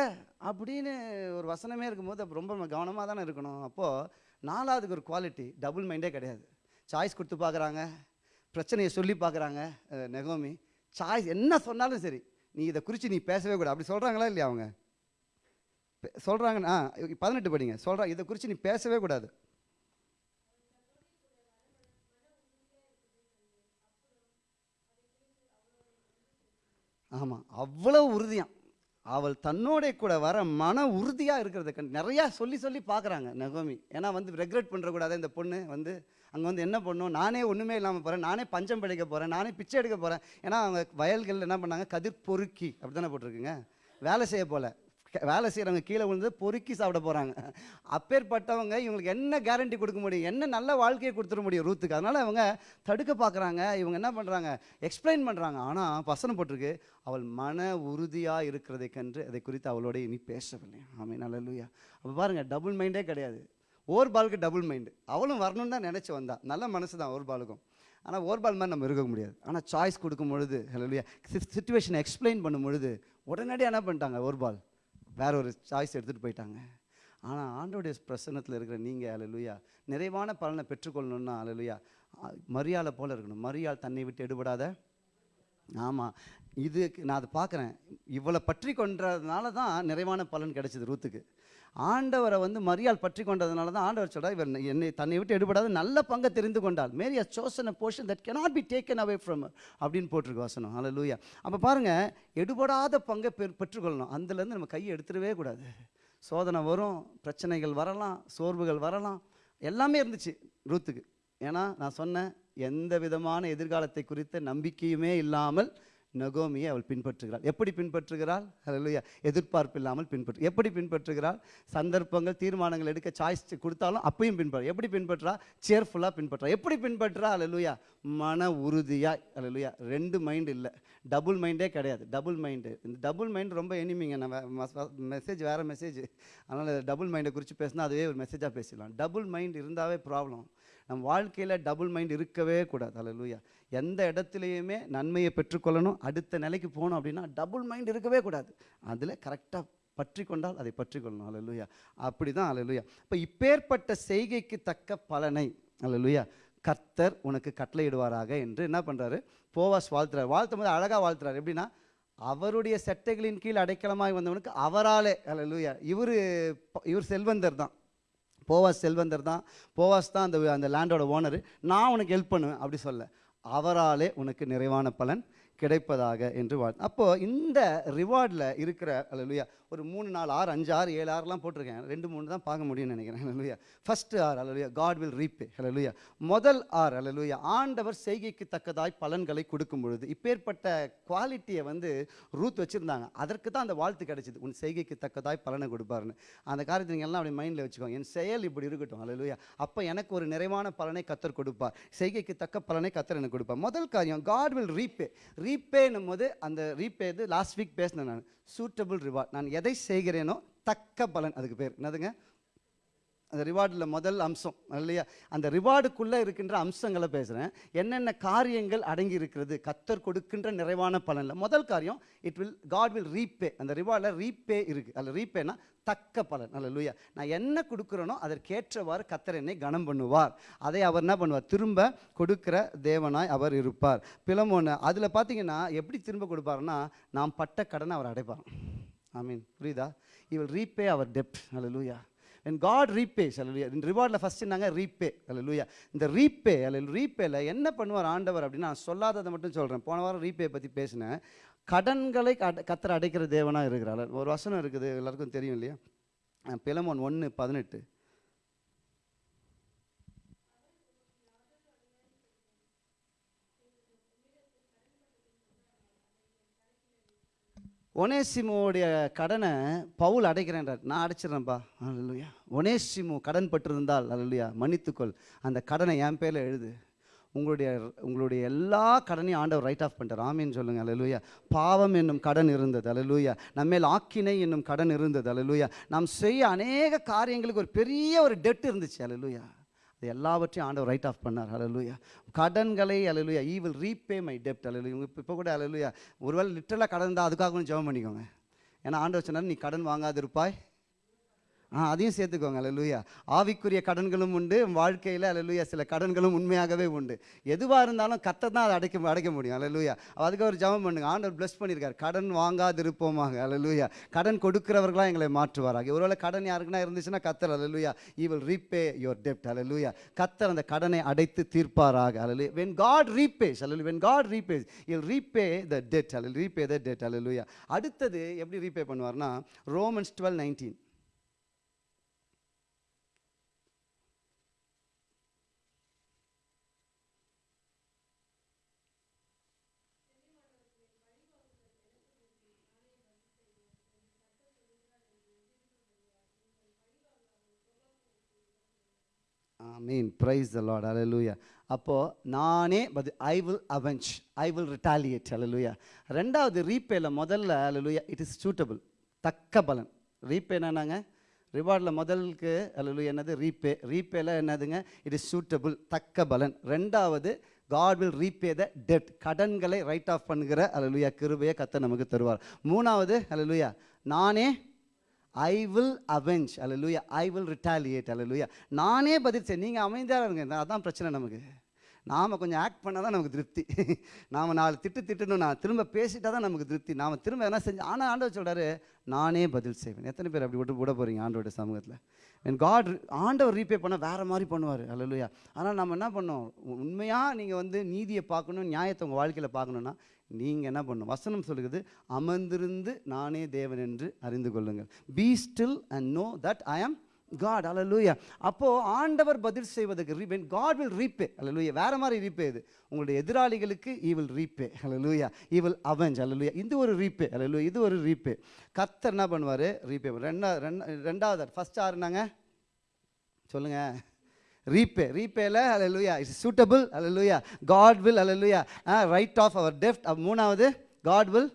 அப்படின்னு ஒரு வசனமே இருக்கும்போது அப்போ ரொம்ப கவனமாக தானே இருக்கணும். அப்போது நாலாவதுக்கு ஒரு குவாலிட்டி டபுள் மைண்டே கிடையாது. சாய்ஸ் கொடுத்து பார்க்குறாங்க பிரச்சனையை சொல்லி பார்க்குறாங்க நெகோமி. சாய்ஸ் என்ன சொன்னாலும் சரி நீ இதை குறித்து நீ பேசவே கூடாது. அப்படி சொல்கிறாங்களா இல்லையா அவங்க? சொல்கிறாங்க ஆ பதினெட்டு படிங்க. சொல்கிறாங்க இதை குறித்து நீ பேசவே கூடாது. ஆமாம் அவ்வளோ உறுதியாக அவள் தன்னோட கூட வர மன உறுதியாக இருக்கிறத கண்டு நிறையா சொல்லி சொல்லி பார்க்குறாங்க நகோமி. ஏன்னா வந்து ரெக்ரெட் பண்ணுறக்கூடாது இந்த பொண்ணு வந்து அங்கே வந்து என்ன பண்ணும்? நானே ஒன்றுமே இல்லாமல் போகிறேன் நானே பஞ்சம் பிழைக்க போகிறேன் நானே பிச்சை எடுக்க போகிறேன் ஏன்னா அவங்க வயல்களில் என்ன பண்ணாங்க? கதிர் பொறுக்கி அப்படி தானே போட்டிருக்குங்க? வேலை செய்ய போல. வேலை செய்கிறவங்க கீழே விழுந்து பொறுக்கி சாப்பிட போகிறாங்க அப்பேற்பட்டவங்க இவங்களுக்கு என்ன கேரண்டி கொடுக்க முடியும்? என்ன நல்ல வாழ்க்கையை கொடுத்துட முடியும் ரூத்துக்கு? அதனால் அவங்க தடுக்க பார்க்குறாங்க. இவங்க என்ன பண்ணுறாங்க எக்ஸ்பிளைன் பண்ணுறாங்க ஆனால் வசனம் போட்டிருக்கு. அவள் மன உறுதியாக இருக்கிறதை கன்று அதை குறித்து அவளோட இனி பேசவில்லை. ஆமே நல்லலுயா அப்போ பாருங்கள் டபுள் மைண்டே கிடையாது. ஓர்பாலுக்கு டபுள் மைண்டு அவளும் வரணும்னு தான் நினச்சி வந்தா. நல்ல மனசு தான் ஓர்பாலுக்கும். ஆனால் ஓர்பால் மாதிரி நம்ம இருக்க முடியாது. ஆனால் சாய்ஸ் கொடுக்கும் பொழுது ஹலோலியா சுச்சுவேஷனை எக்ஸ்பிளைன் பண்ணும் பொழுது உடனடியாக என்ன பண்ணிட்டாங்க ஓர்பால்? வேற ஒரு சாய்ஸ் எடுத்துகிட்டு போயிட்டாங்க. ஆனால் ஆண்டோடைய பிரசன்னத்தில் இருக்கிற நீங்கள் அலலுயா நிறைவான பலனை பெற்றுக்கொள்ளணும்னா அலலுயா மரியாதை போல் இருக்கணும். மரியாள் தன்னை விட்டு எடுபடாத. ஆமாம் இதுக்கு நான் அதை பார்க்குறேன். இவளை பற்றி கொண்டதுனால தான் நிறைவான பலன் கிடைச்சது ரூத்துக்கு. ஆண்டவரை வந்து மரியாள் பற்றி கொண்டதுனால தான் ஆண்டவர் சொல்கிறார் இவர் என்னை தன்னை விட்டு எடுபடாத நல்ல பங்கை தெரிந்து கொண்டால் Mary a chosen a portion that cannot be taken away from அப்படின்னு போட்டிருக்கு வசனம். ஹalleluya அப்போ பாருங்கள் எடுபடாத பங்கை பெ பெற்றுக்கொள்ளணும். அதுலேருந்து நம்ம கையை எடுத்துடவே கூடாது. சோதனை வரும் பிரச்சனைகள் வரலாம் சோர்வுகள் வரலாம். எல்லாமே இருந்துச்சு ரூத்துக்கு. ஏன்னா நான் சொன்னேன் எந்த விதமான எதிர்காலத்தை குறித்த நம்பிக்கையுமே இல்லாமல் நகோமியை அவள் பின்பற்றுகிறாள். எப்படி பின்பற்றுகிறாள்? ஹalleluya. எதிர்பார்ப்பு இல்லாமல் பின்பற்று. எப்படி பின்பற்றுகிறாள்? சந்தர்ப்பங்கள் தீர்மானங்கள் எடுக்க சாய்ஸ் கொடுத்தாலும் அப்பையும் பின்பற்ற. எப்படி பின்பற்றா? சேர்ஃபுல்லாக பின்பற்றா. எப்படி பின்பற்றா? ஹalleluya. மன உறுதியாக ஹalleluya. ரெண்டு மைண்ட் இல்லை. டபுள் மைண்டே கிடையாது. டபுள் மைண்டு இந்த டபுள் மைண்ட் ரொம்ப எனிமிங்க நம்ம மெசேஜ் வேறு மெசேஜ் அதனால் டபுள் மைண்டை குறித்து பேசினா அதுவே ஒரு மெசேஜாக பேசிடலாம். டபுள் மைண்ட் இருந்தாவே ப்ராப்ளம் நம் வாழ்க்கையில் டபுள் மைண்ட் இருக்கவே கூடாது. அல்லேலூயா எந்த இடத்துலையுமே நன்மையை பெற்றுக்கொள்ளணும். அடுத்த நிலைக்கு போகணும் அப்படின்னா டபுள் மைண்ட் இருக்கவே கூடாது. அதில் கரெக்டாக பற்றி கொண்டால் அதை பற்றி கொள்ளணும் அல்லேலூயா அப்படி தான் அல்லேலூயா இப்போ இப்பேற்பட்ட செய்கைக்கு தக்க பலனை அல்லேலூயா கர்த்தர் உனக்கு கட்டளையிடுவாராக என்று என்ன பண்ணுறாரு போவாஸ் வாழ்த்துறாரு. வாழ்த்தும் போது அழகாக வாழ்த்துறாரு. எப்படின்னா அவருடைய செட்டைகளின் கீழ் அடைக்கலமாக வந்தவனுக்கு அவராலே அல்லேலூயா இவர் இவர் செல்வந்தர் தான் போவாஸ் செல்வந்தர் தான். போவாஸ் தான் அந்த அந்த லேண்டோட ஓனர் நான் உனக்கு ஹெல்ப் பண்ணுவேன் அப்படி சொல்ல. அவராலே உனக்கு நிறைவான பலன் கிடைப்பதாக என்று வாழ் அப்போது இந்த ரிவார்டில் இருக்கிற அல்லேலூயா ஒரு மூணு நாலு ஆறு அஞ்சு ஆறு ஏழு ஆறுலாம் போட்டிருக்கேன். ரெண்டு மூணு தான் பார்க்க முடியும்னு நினைக்கிறேன். அல்லேலூயா ஃபஸ்ட்டு ஆர் அலலுயா காட் வில் ரீப்பே அல்லேலூயா முதல் ஆர் அலலுயா ஆண்டவர் செய்கைக்கு தக்கதாய் பலன்களை கொடுக்கும் பொழுது இப்பேற்பட்ட குவாலிட்டியை வந்து ரூத் வச்சுருந்தாங்க. அதற்கு தான் அந்த வாழ்த்து கிடைச்சிது. உன் செய்கைக்கு தக்கதாய் பலனை கொடுப்பாருன்னு அந்த காரியத்தை நீங்கள் எல்லாம் அப்படி மைண்டில் வச்சுக்கோங்க. என் செயல் இப்படி இருக்கட்டும். அலலுயா அப்போ எனக்கு ஒரு நிறைவான பலனை கத்தர் கொடுப்பார். செய்கைக்கு தக்க பலனை கத்தர் எனக்கு கொடுப்பார். முதல் காரியம் காட் வில் ரீப்பே ரீப்பேன்னும் போது அந்த ரீப்பே இது லாஸ்ட் வீக் பேசினேன் நான். சூட்டபிள் ரிவார்ட் நான் எதை செய்கிறேனோ தக்க பலன் அதுக்கு பேர். என்னதுங்க? அந்த ரிவார்டில் முதல் அம்சம் இல்லையா? அந்த ரிவார்டுக்குள்ளே இருக்கின்ற அம்சங்களை பேசுகிறேன் என்னென்ன காரியங்கள் அடங்கி இருக்கிறது கத்தர் கொடுக்கின்ற நிறைவான பலனில். முதல் காரியம் it will God will repay அந்த ரிவார்டில் ரீபே இருக்குது அதில் ரீபேனா தக்க பலன். அல்ல லூயா நான் என்ன கொடுக்குறேனோ அதற்கேற்றவாறு கத்தர் என்னை கனம் பண்ணுவார். அதை அவர் என்ன பண்ணுவார்? திரும்ப கொடுக்கிற தேவனாய் அவர் இருப்பார். பிளமோன்னு அதில் பார்த்தீங்கன்னா எப்படி திரும்ப கொடுப்பாருன்னா நாம் பட்ட கடனை அவர் அடைப்பார் ஐ மீன் புரியுதா? இ வில் ரீபே அவர் டெப்ட் அல்ல லூயா when காட் repays hallelujah. இந்த ரிவார்டில் ஃபஸ்ட்டு நாங்கள் ரீபே hallelujah. இந்த ரீபே அல்ல ரீபேல என்ன பண்ணுவார் ஆண்டவர் அப்படின்னு நான் சொல்லாததை மட்டும் சொல்கிறேன் போன வாரம் ரீபே பற்றி பேசினேன். கடன்களை அட கத்தரை அடைக்கிற தேவனாக இருக்கிறார். ஒரு வசனம் இருக்குது எல்லாருக்கும் தெரியும் இல்லையா? பிலமோன் ஒன்று பதினெட்டு. ஒனேசிமோடைய கடனை பவுல் அடைக்கிறேன்றார். நான் அடைச்சிடுறேன்ப்பா அல்லையா ஒனேசிமோ கடன் பட்டிருந்தால் அல்லையா மன்னித்துக்கொள். அந்த கடனை என் பேரில் எழுது. உங்களுடைய உங்களுடைய எல்லா கடனையும் ஆண்டவர் ரைட் ஆஃப் பண்ணிட்டார். ஆமீன்னு சொல்லுங்கள் அலலூயா பாவம் என்னும் கடன் இருந்தது அலலூயா நம்மேல் ஆக்கினை என்னும் கடன் இருந்தது அலலூயா நாம் செய்ய அநேக காரியங்களுக்கு ஒரு பெரிய ஒரு டெட் இருந்துச்சு அலலூயா இது எல்லாவற்றையும் ஆண்டவர் ரைட் ஆஃப் பண்ணார். அலலுயா கடன்களை அலலுயா ஈ வில் ரீபே மை டெப்ட் அல்லேலூயா இப்போ கூட அலலுயா ஒருவேளை லிட்டரலாக கடன் தான் அதுக்காக கொஞ்சம் ஜெபம் பண்ணிக்கோங்க. ஏன்னா ஆண்டவர் சொன்னார் நீ கடன் வாங்காதிருப்பாய் ஆ அதையும் சேர்த்துக்கோங்க அலலுயா ஆவிக்குரிய கடன்களும் உண்டு வாழ்க்கையில் அலலுயா சில கடன்களும் உண்மையாகவே உண்டு. எதுவாக இருந்தாலும் கத்தை தான் அதை அடைக்க அடைக்க முடியும் அலலுயா அதுக்கு ஒரு ஜபம் பண்ணுங்க. ஆண்டவர் பிளஸ் பண்ணியிருக்கார் கடன் வாங்காதிருப்போமாக அலலுயா கடன் கொடுக்குறவர்களாக எங்களை மாற்றுவாராக. ஒருவேளை கடன் யாருக்குன்னா இருந்துச்சுன்னா கத்தர் அலலுயா ஈ வில் ரீபே யுவர் டெப்ட் அலலுயா கத்தர் அந்த கடனை அடைத்து தீர்ப்பாராக அலலு when God repays அலலு when God repays he'll repay the debt அலல் ரீபே த டெட் அலலுயா அடுத்தது எப்படி ரீபே பண்ணுவார்னா Romans twelve nineteen mean praise the Lord அலலூயா அப்போது நானே but I will avenge I will retaliate அலலூயா ரெண்டாவது ரீபேல முதல்ல அலலூயா இட் இஸ் சூட்டபிள் தக்க பலன். ரீபே என்னன்னாங்க ரிவார்டில் முதலுக்கு அலலூயா என்னது? ரீபே ரீபேல என்னதுங்க? இட் இஸ் சூட்டபிள் தக்க பலன். ரெண்டாவது God will repay the debt கடன்களை ரைட் ஆஃப் பண்ணுகிற அலலுயா கிருபையை கத்தை நமக்கு தருவார். மூணாவது அலலுயா நானே ஐ வில் அவெஞ்ச் அல்லேலூயா ஐ வில் ரிட்டாலியேட் அல்லேலூயா நானே பதில் செய். நீங்கள் அமைதியாக இருங்க. அதான் பிரச்சனை நமக்கு. நாம் கொஞ்சம் ஆக்ட் பண்ணால் தான் நமக்கு திருப்தி. *laughs* நாம் நாலு திட்டு திட்டணும் நான் திரும்ப பேசிட்டா தான் நமக்கு திருப்தி. நாம் திரும்ப எதனா செஞ்சு ஆனால் ஆண்டவர் சொல்கிறாரு நானே பதில் செய்வேன். எத்தனை பேர் அப்படி விட்டு விட போகிறீங்க ஆண்டோட சமூகத்தில்? என் காட் ஆண்டவர் ரீபே பண்ண வேறு மாதிரி பண்ணுவார். அல்லையா ஆனால் நம்ம என்ன பண்ணோம்? உண்மையாக நீங்கள் வந்து நீதியை பார்க்கணும் நியாயத்தை உங்கள் வாழ்க்கையில் பார்க்கணுன்னா நீங்கள் என்ன பண்ணணும் வசனம் சொல்லுகிறது அமர்ந்திருந்து நானே தேவன் என்று அறிந்து கொள்ளுங்கள். Be still and know that I am God அல்லூயா அப்போது ஆண்டவர் பதில் செய்வதற்கு ரீபென் காட் வில் ரீபே repay அல்லூயா வேறு மாதிரி ரீபே இது. உங்களுடைய எதிராளிகளுக்கு ஈ வில் ரீபே அல்லூயா ஈ வில் அவெஞ்ச் அல்லூயா இது ஒரு ரீபே அல்லூயா இது ஒரு ரீபே கத்தர் என்ன பண்ணுவார்? ரீபே ரெண்டா ரெண்டாவது ஃபஸ்ட் ஆறுனாங்க சொல்லுங்கள் ரீபே ரீபேல அலலுயா இட்ஸ் சூட்டபிள் அலலுயா காட் வில் அலலுயா ரைட் ஆஃப் அவர் டெஃப்ட் மூணாவது காட் வில்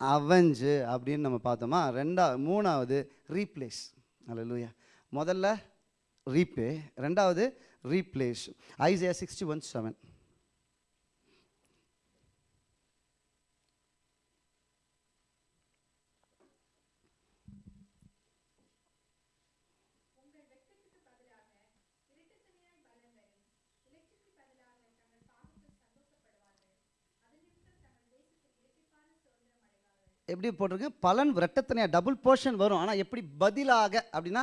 அவெஞ்சு அப்படின்னு நம்ம பார்த்தோமா? ரெண்டா மூணாவது ரீப்ளேஸ் அலலுயா முதல்ல ரீபே ரெண்டாவது replace Isaiah sixty one seven எப்படி போட்டிருக்கு? பலன் ரெட்டத்தனையா டபுள் போர்ஷன் வரும். ஆனால் எப்படி பதிலாக? அப்படின்னா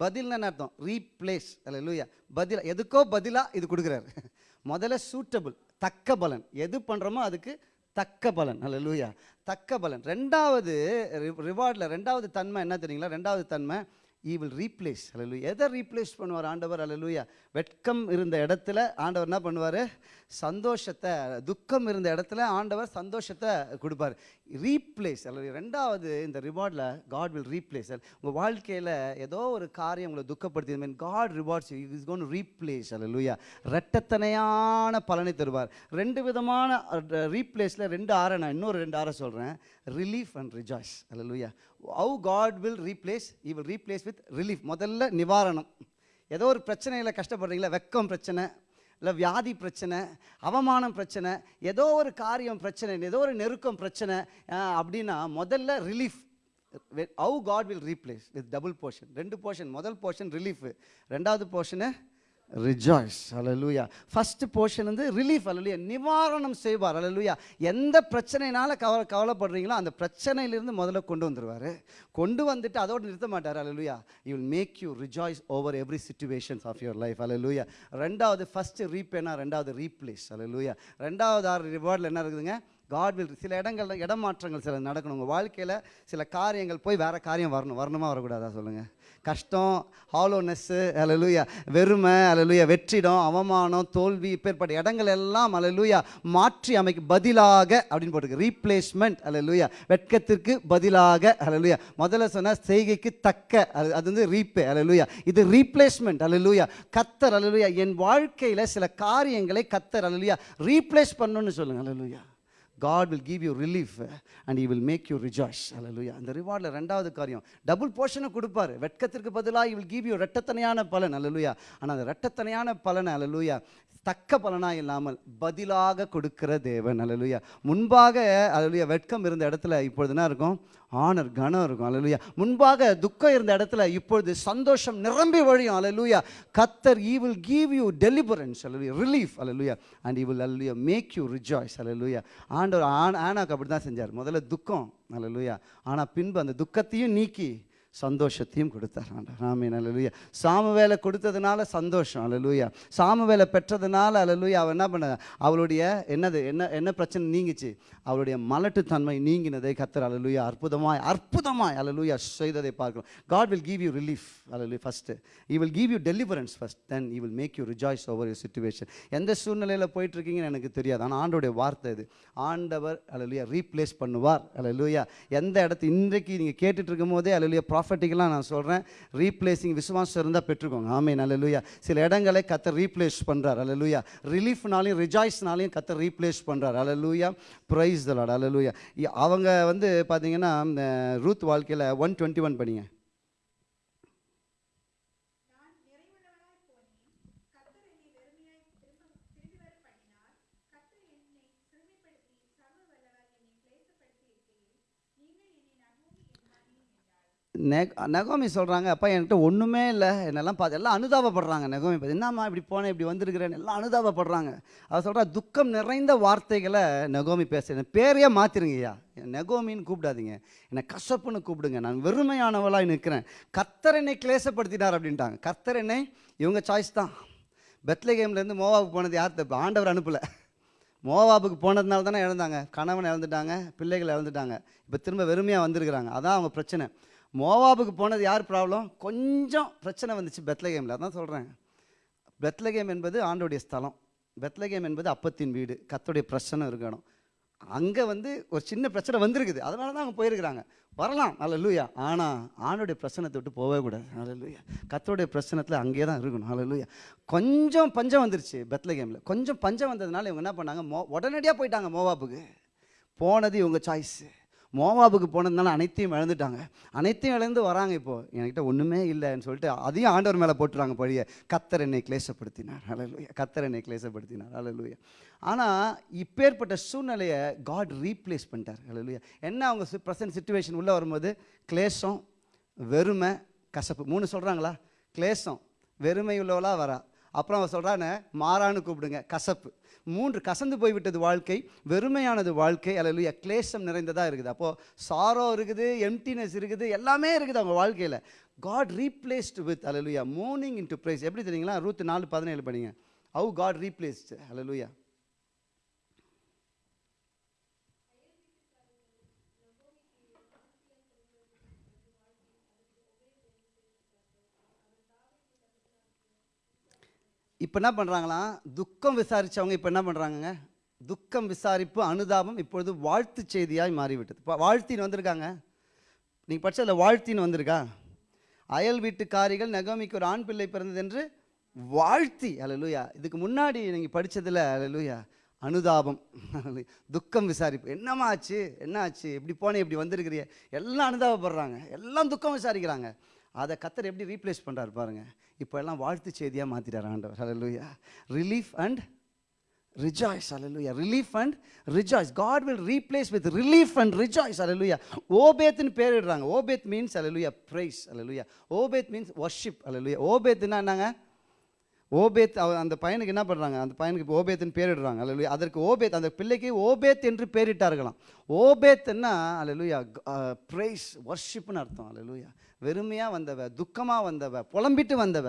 பதில்னு அர்த்தம்? ரீப்ளேஸ் அல்ல லூயா பதில் எதுக்கோ பதிலாக இது கொடுக்குறாரு. *laughs* முதல்ல சூட்டபிள் தக்க பலன். எது பண்ணுறோமோ அதுக்கு தக்க பலன். அல்ல லூயா தக்க பலன். ரெண்டாவது ரிவார்டில் ரெண்டாவது தன்மை என்ன தெரியுங்களா? ரெண்டாவது தன்மை ஈ வில் ரீப்ளேஸ் அல்ல எதை ரீப்ளேஸ் பண்ணுவார் ஆண்டவர்? அல்ல வெட்கம் இருந்த இடத்துல ஆண்டவர் என்ன பண்ணுவார்? சந்தோஷத்தை துக்கம் இருந்த இடத்துல ஆண்டவர் சந்தோஷத்தை கொடுப்பார். ரீப்ளேஸ் அல்ல ரெண்டாவது இந்த ரிவார்டில் காட் வில் ரீப்ளேஸ் உங்கள் வாழ்க்கையில் ஏதோ ஒரு காரியம் உங்களை துக்கப்படுத்தி mean God rewards is gonna replace அல்ல லூயா ரெட்டத்தனையான பலனை தருவார். ரெண்டு விதமான ரீப்ளேஸில் ரெண்டு ஆறை நான் இன்னொரு ரெண்டு ஆறை சொல்கிறேன் ரிலீஃப் அண்ட் ரிஜாய்ஸ் அல்ல லூயா how God will replace he will replace with relief முதல்ல நிவாரணம். ஏதோ ஒரு பிரச்சனையில் கஷ்டப்படுறீங்களா? வெக்கம் பிரச்சனை இல்லை வியாதி பிரச்சனை அவமானம் பிரச்சனை ஏதோ ஒரு காரியம் பிரச்சனை ஏதோ ஒரு நெருக்கம் பிரச்சனை அப்படின்னா முதல்ல relief how God will replace with double portion ரெண்டு போர்ஷன் முதல் போர்ஷன் ரிலீஃபு ரெண்டாவது போர்ஷனு ரிஜாய்ஸ் அலலுயா ஃபஸ்ட்டு போர்ஷன் வந்து ரிலீஃப் அலலுயா நிவாரணம் செய்வார். அலலுயா எந்த பிரச்சனைனால கவலை கவலைப்படுறீங்களோ அந்த பிரச்சனையிலிருந்து முதல்ல கொண்டு வந்துடுவார் கொண்டு வந்துட்டு அதோடு நிறுத்த மாட்டார். அலலுயா you will make you rejoice over every situations of your life அலலுயா ரெண்டாவது ஃபஸ்ட்டு ரீபேனா ரெண்டாவது ரீப்ளேஸ் அலலுயா ரெண்டாவது ஆறு ரிவார்டில் என்ன இருக்குதுங்க? காட் வில் சில இடங்கள்ல இடமாற்றங்கள் சில நடக்கணும். உங்கள் வாழ்க்கையில் சில காரியங்கள் போய் வேறு காரியம் வரணும். வரணுமா வரக்கூடாதா சொல்லுங்கள் கஷ்டம் ஹாலோனஸ்ஸு அலலுயா வெறுமை அலலுயா வெற்றிடம் அவமானம் தோல்வி இப்பேற்பட்ட இடங்கள் எல்லாம் அலலுயா மாற்றி அமைக்க பதிலாக அப்படின்னு போட்டிருக்கு. ரீப்ளேஸ்மெண்ட் அலலுயா வெட்கத்திற்கு பதிலாக அலலுயா முதல்ல சொன்ன செய்கைக்கு தக்க அது அது வந்து ரீப்பே அலலுயா இது ரீப்ளேஸ்மெண்ட் அலலுயா கத்தர் அலலுயா என் வாழ்க்கையில் சில காரியங்களை கத்தர் அலலுயா ரீப்ளேஸ் பண்ணுன்னு சொல்லுங்க அலலுயா God will give you relief and he will make you rejoice அலலுயா அந்த ரிவார்டில் ரெண்டாவது காரியம் டபுள் போர்ஷனை கொடுப்பாரு. வெட்கத்திற்கு பதிலாக ஈ வில் கிவ் யூ ரெட்டத்தனையான பலன். அலலுயா ஆனால் அந்த ரெட்டத்தனையான பலனை அலலுயா தக்க பலனாக இல்லாமல் பதிலாக கொடுக்கிற தேவன். அலலுயா முன்பாக அலலுயா வெட்கம் இருந்த இடத்துல இப்பொழுது என்ன இருக்கும்? ஆனர் கனம் இருக்கும். அலலுயா முன்பாக துக்கம் இருந்த இடத்துல இப்பொழுது சந்தோஷம் நிரம்பி வழியும். அலலுயா கத்தர் he will give you deliverance hallelujah relief அலலுயா அண்ட் ஈ வில் அலலுயா மேக் யூ ரிஜாய்ஸ் அலலுயா ஆண்டவர் ஆன் ஆனாக்கு அப்படி தான் செஞ்சார். முதல்ல துக்கம். அலலுயா ஆனால் பின்பு அந்த துக்கத்தையும் நீக்கி சந்தோஷத்தையும் கொடுத்தார் ஆண்டவர். ஆமீன். சாம சாமுவேலை கொடுத்ததுனால சந்தோஷம். அல்லலுயா. சாமுவேலை பெற்றதுனால அலலுயா அவள் என்ன பண்ண அவளுடைய என்னது? என்ன என்ன பிரச்சனை நீங்கிச்சு? அவளுடைய மலட்டுத்தன்மை நீங்கினதை கத்தர் அலலுயா அற்புதமாய் அற்புதமாய் அலலுயா செய்ததை பார்க்கிறோம். God will give you relief அலலு first he will give you deliverance first then he will make you rejoice over your situation எந்த சூழ்நிலையில் போயிட்டுருக்கீங்கன்னு எனக்கு தெரியாது. ஆனால் ஆண்டோடைய வார்த்தை இது. ஆண்டவர் அலலுயா ரீப்ளேஸ் பண்ணுவார். அலலுயா எந்த இடத்து இன்றைக்கு நீங்கள் கேட்டுட்டு இருக்கும் போதே அலலுயா ப்ராஃபட்டிக்கெலாம் நான் சொல்கிறேன் ரீப்ளேசிங் விசுவாசம் இருந்தால் பெற்றுக்கோங்க. ஆமே லூயா சில இடங்களை கத்த ரீப்ளேஸ் பண்ணுறார் அல்லலுயா ரிலீஃப்னாலையும் ரிஜாய்ஸ்னாலையும் கத்தை ரீப்ளேஸ் பண்ணுறார் அல்லலுயா ப்ரைஸ் தலாட் அல்லலுயா அவங்க வந்து பார்த்தீங்கன்னா இந்த ரூத் வாழ்க்கையில் ஒன் டுவெண்ட்டி ஒன் படிங்க. நெகோமி சொல்கிறாங்க அப்பா என்கிட்ட ஒன்றுமே இல்லை. என்னெல்லாம் பார்த்து எல்லாம் அனுதாபப்படுறாங்க நெகோமி பார்த்து என்னம்மா இப்படி போனேன் இப்படி வந்திருக்கிறேன்னு எல்லாம் அனுதாபப்படுறாங்க. அவர் சொல்கிறா துக்கம் நிறைந்த வார்த்தைகளை நெகோமி பேசுகிறேன் பேரையே மாற்றிருங்கய்யா நெகோமின்னு கூப்பிடாதீங்க. என்னை கசப்புன்னு கூப்பிடுங்க. நான் வெறுமையானவளாக நிற்கிறேன். கர்த்தர் என்னை கிளேசப்படுத்தினார் அப்படின்ட்டாங்க. கர்த்தர் என்னை இவங்க சாய்ஸ் தான். பெத்லகேம்லேருந்து மோவாவுக்கு போனது யார் தப்பு ஆண்டவர் அனுப்பலை. மோவாபுக்கு போனதுனால தானே இழந்தாங்க கணவன் இழந்துட்டாங்க பிள்ளைகள் இழந்துட்டாங்க இப்போ திரும்ப வெறுமையாக வந்திருக்கிறாங்க. அதான் அவங்க பிரச்சனை. மோவாபுக்கு போனது யார் ப்ராப்ளம்? கொஞ்சம் பிரச்சனை வந்துச்சு பெத்லகேமில். அதான் சொல்கிறேன் பெத்லகேம் என்பது ஆண்டோடைய ஸ்தலம். பெத்லகேம் என்பது அப்பத்தின் வீடு. கத்தோடைய பிரச்சனை இருக்கணும். அங்கே வந்து ஒரு சின்ன பிரச்சனை வந்திருக்குது. அதனால தான் அவங்க போயிருக்கிறாங்க. வரலாம். நல்ல லூயா ஆனால் ஆணுடைய பிரச்சனத்தை விட்டு போகவே கூடாது. நல்ல லூயா கத்தோடைய பிரச்சனத்தில் அங்கேயே தான் இருக்கணும். நல்ல லூயா கொஞ்சம் பஞ்சம் வந்துருச்சு பெத்லகேமில். கொஞ்சம் பஞ்சம் வந்ததுனால இவங்க என்ன பண்ணாங்க? மோ உடனடியாக போயிட்டாங்க மோவாப்புக்கு போனது இவங்க சாய்ஸு மோவாபுக்கு போனதுனால அனைத்தையும் இழந்துட்டாங்க. அனைத்தையும் இழந்து வராங்க இப்போது என்கிட்ட ஒன்றுமே இல்லைன்னு சொல்லிட்டு அதையும் ஆண்டவர் மேலே போட்டுறாங்க பழிய. கத்தர் என்னை கிளேசப்படுத்தினார். அலலுயா கத்தர் என்னை கிளேசப்படுத்தினார். அலலுயா ஆனால் இப்பேற்பட்ட சூழ்நிலையை காட் ரீப்ளேஸ் பண்ணிட்டார். அலலுயா என்ன அவங்க ப்ரெசன்ட் சுச்சுவேஷன் உள்ளே வரும்போது? கிளேசம் வெறுமை கசப்பு. மூணு சொல்கிறாங்களா கிளேசம் வெறுமை உள்ளவளாக வரா. அப்புறம் அவன் சொல்கிறான்னு மாறான்னு கூப்பிடுங்க கசப்பு. மூன்று கசந்து போய்விட்டது வாழ்க்கை வெறுமையானது வாழ்க்கை. அல்லது கிளேசம் நிறைந்ததாக இருக்குது. அப்போது சாரோ இருக்குது எம்டினஸ் இருக்குது எல்லாமே இருக்குது அவங்க வாழ்க்கையில். காட் ரீப்ளேஸ்ட் வித் அலலுயா மோர்னிங் இன் டு ப்ரைஸ் எப்படி தெரியுங்களா? ரூத்து நாலு பதினேழு படிங்க. ஹவு காட் ரீப்ளேஸ்டு அலலுயா இப்போ என்ன பண்ணுறாங்களாம் துக்கம் விசாரித்தவங்க இப்போ என்ன பண்ணுறாங்கங்க துக்கம் விசாரிப்பு அனுதாபம் இப்பொழுது வாழ்த்து செய்தியாய் மாறிவிட்டது. இப்போ வாழ்த்தின்னு வந்திருக்காங்க. நீங்கள் படிச்சதில் வாழ்த்தின்னு வந்திருக்கா? அயல் வீட்டுக்காரிகள் நகமிக்கு ஒரு ஆண் பிள்ளை பிறந்தது என்று வாழ்த்தி அல்லேலூயா இதுக்கு முன்னாடி நீங்கள் படித்ததில் அல்லேலூயா அனுதாபம் துக்கம் விசாரிப்பு. என்னம்மா ஆச்சு? என்ன ஆச்சு? இப்படி போனே இப்படி வந்திருக்கிறிய. எல்லாம் அனுதாபப்படுறாங்க. எல்லாம் துக்கம் விசாரிக்கிறாங்க. அதை கத்தர் எப்படி ரீப்ளேஸ் பண்ணுறாரு பாருங்கள் இப்போ எல்லாம் வாழ்த்து செய்தியாக மாற்றிட்டார் ஆண்டவர். ஹalleluya relief and rejoice hallelujah relief and rejoice God will replace with relief and rejoice அலலுயா ஓபேத்னு பேரிடுறாங்க ஓபேத் மீன்ஸ் அலலுயா ப்ரைஸ் அலலுயா ஓபேத் மீன்ஸ் ஒர்ஷிப் அலலுயா ஓபேத்னா என்னங்க? ஓபேத் அந்த பையனுக்கு என்ன பண்ணுறாங்க அந்த பையனுக்கு இப்போ ஓபேத்னு பேரிடுறாங்க அல்ல அதற்கு ஓபேத் அந்த பிள்ளைக்கு ஓபேத் என்று பேரிட்டார்களாம் ஓபேத்னா அல்லலுயா ப்ரைஸ் ஒர்ஷிப்னு அர்த்தம். அல்லலுயா வெறுமையாக வந்தவ துக்கமாக வந்தவ புலம்பிட்டு வந்தவ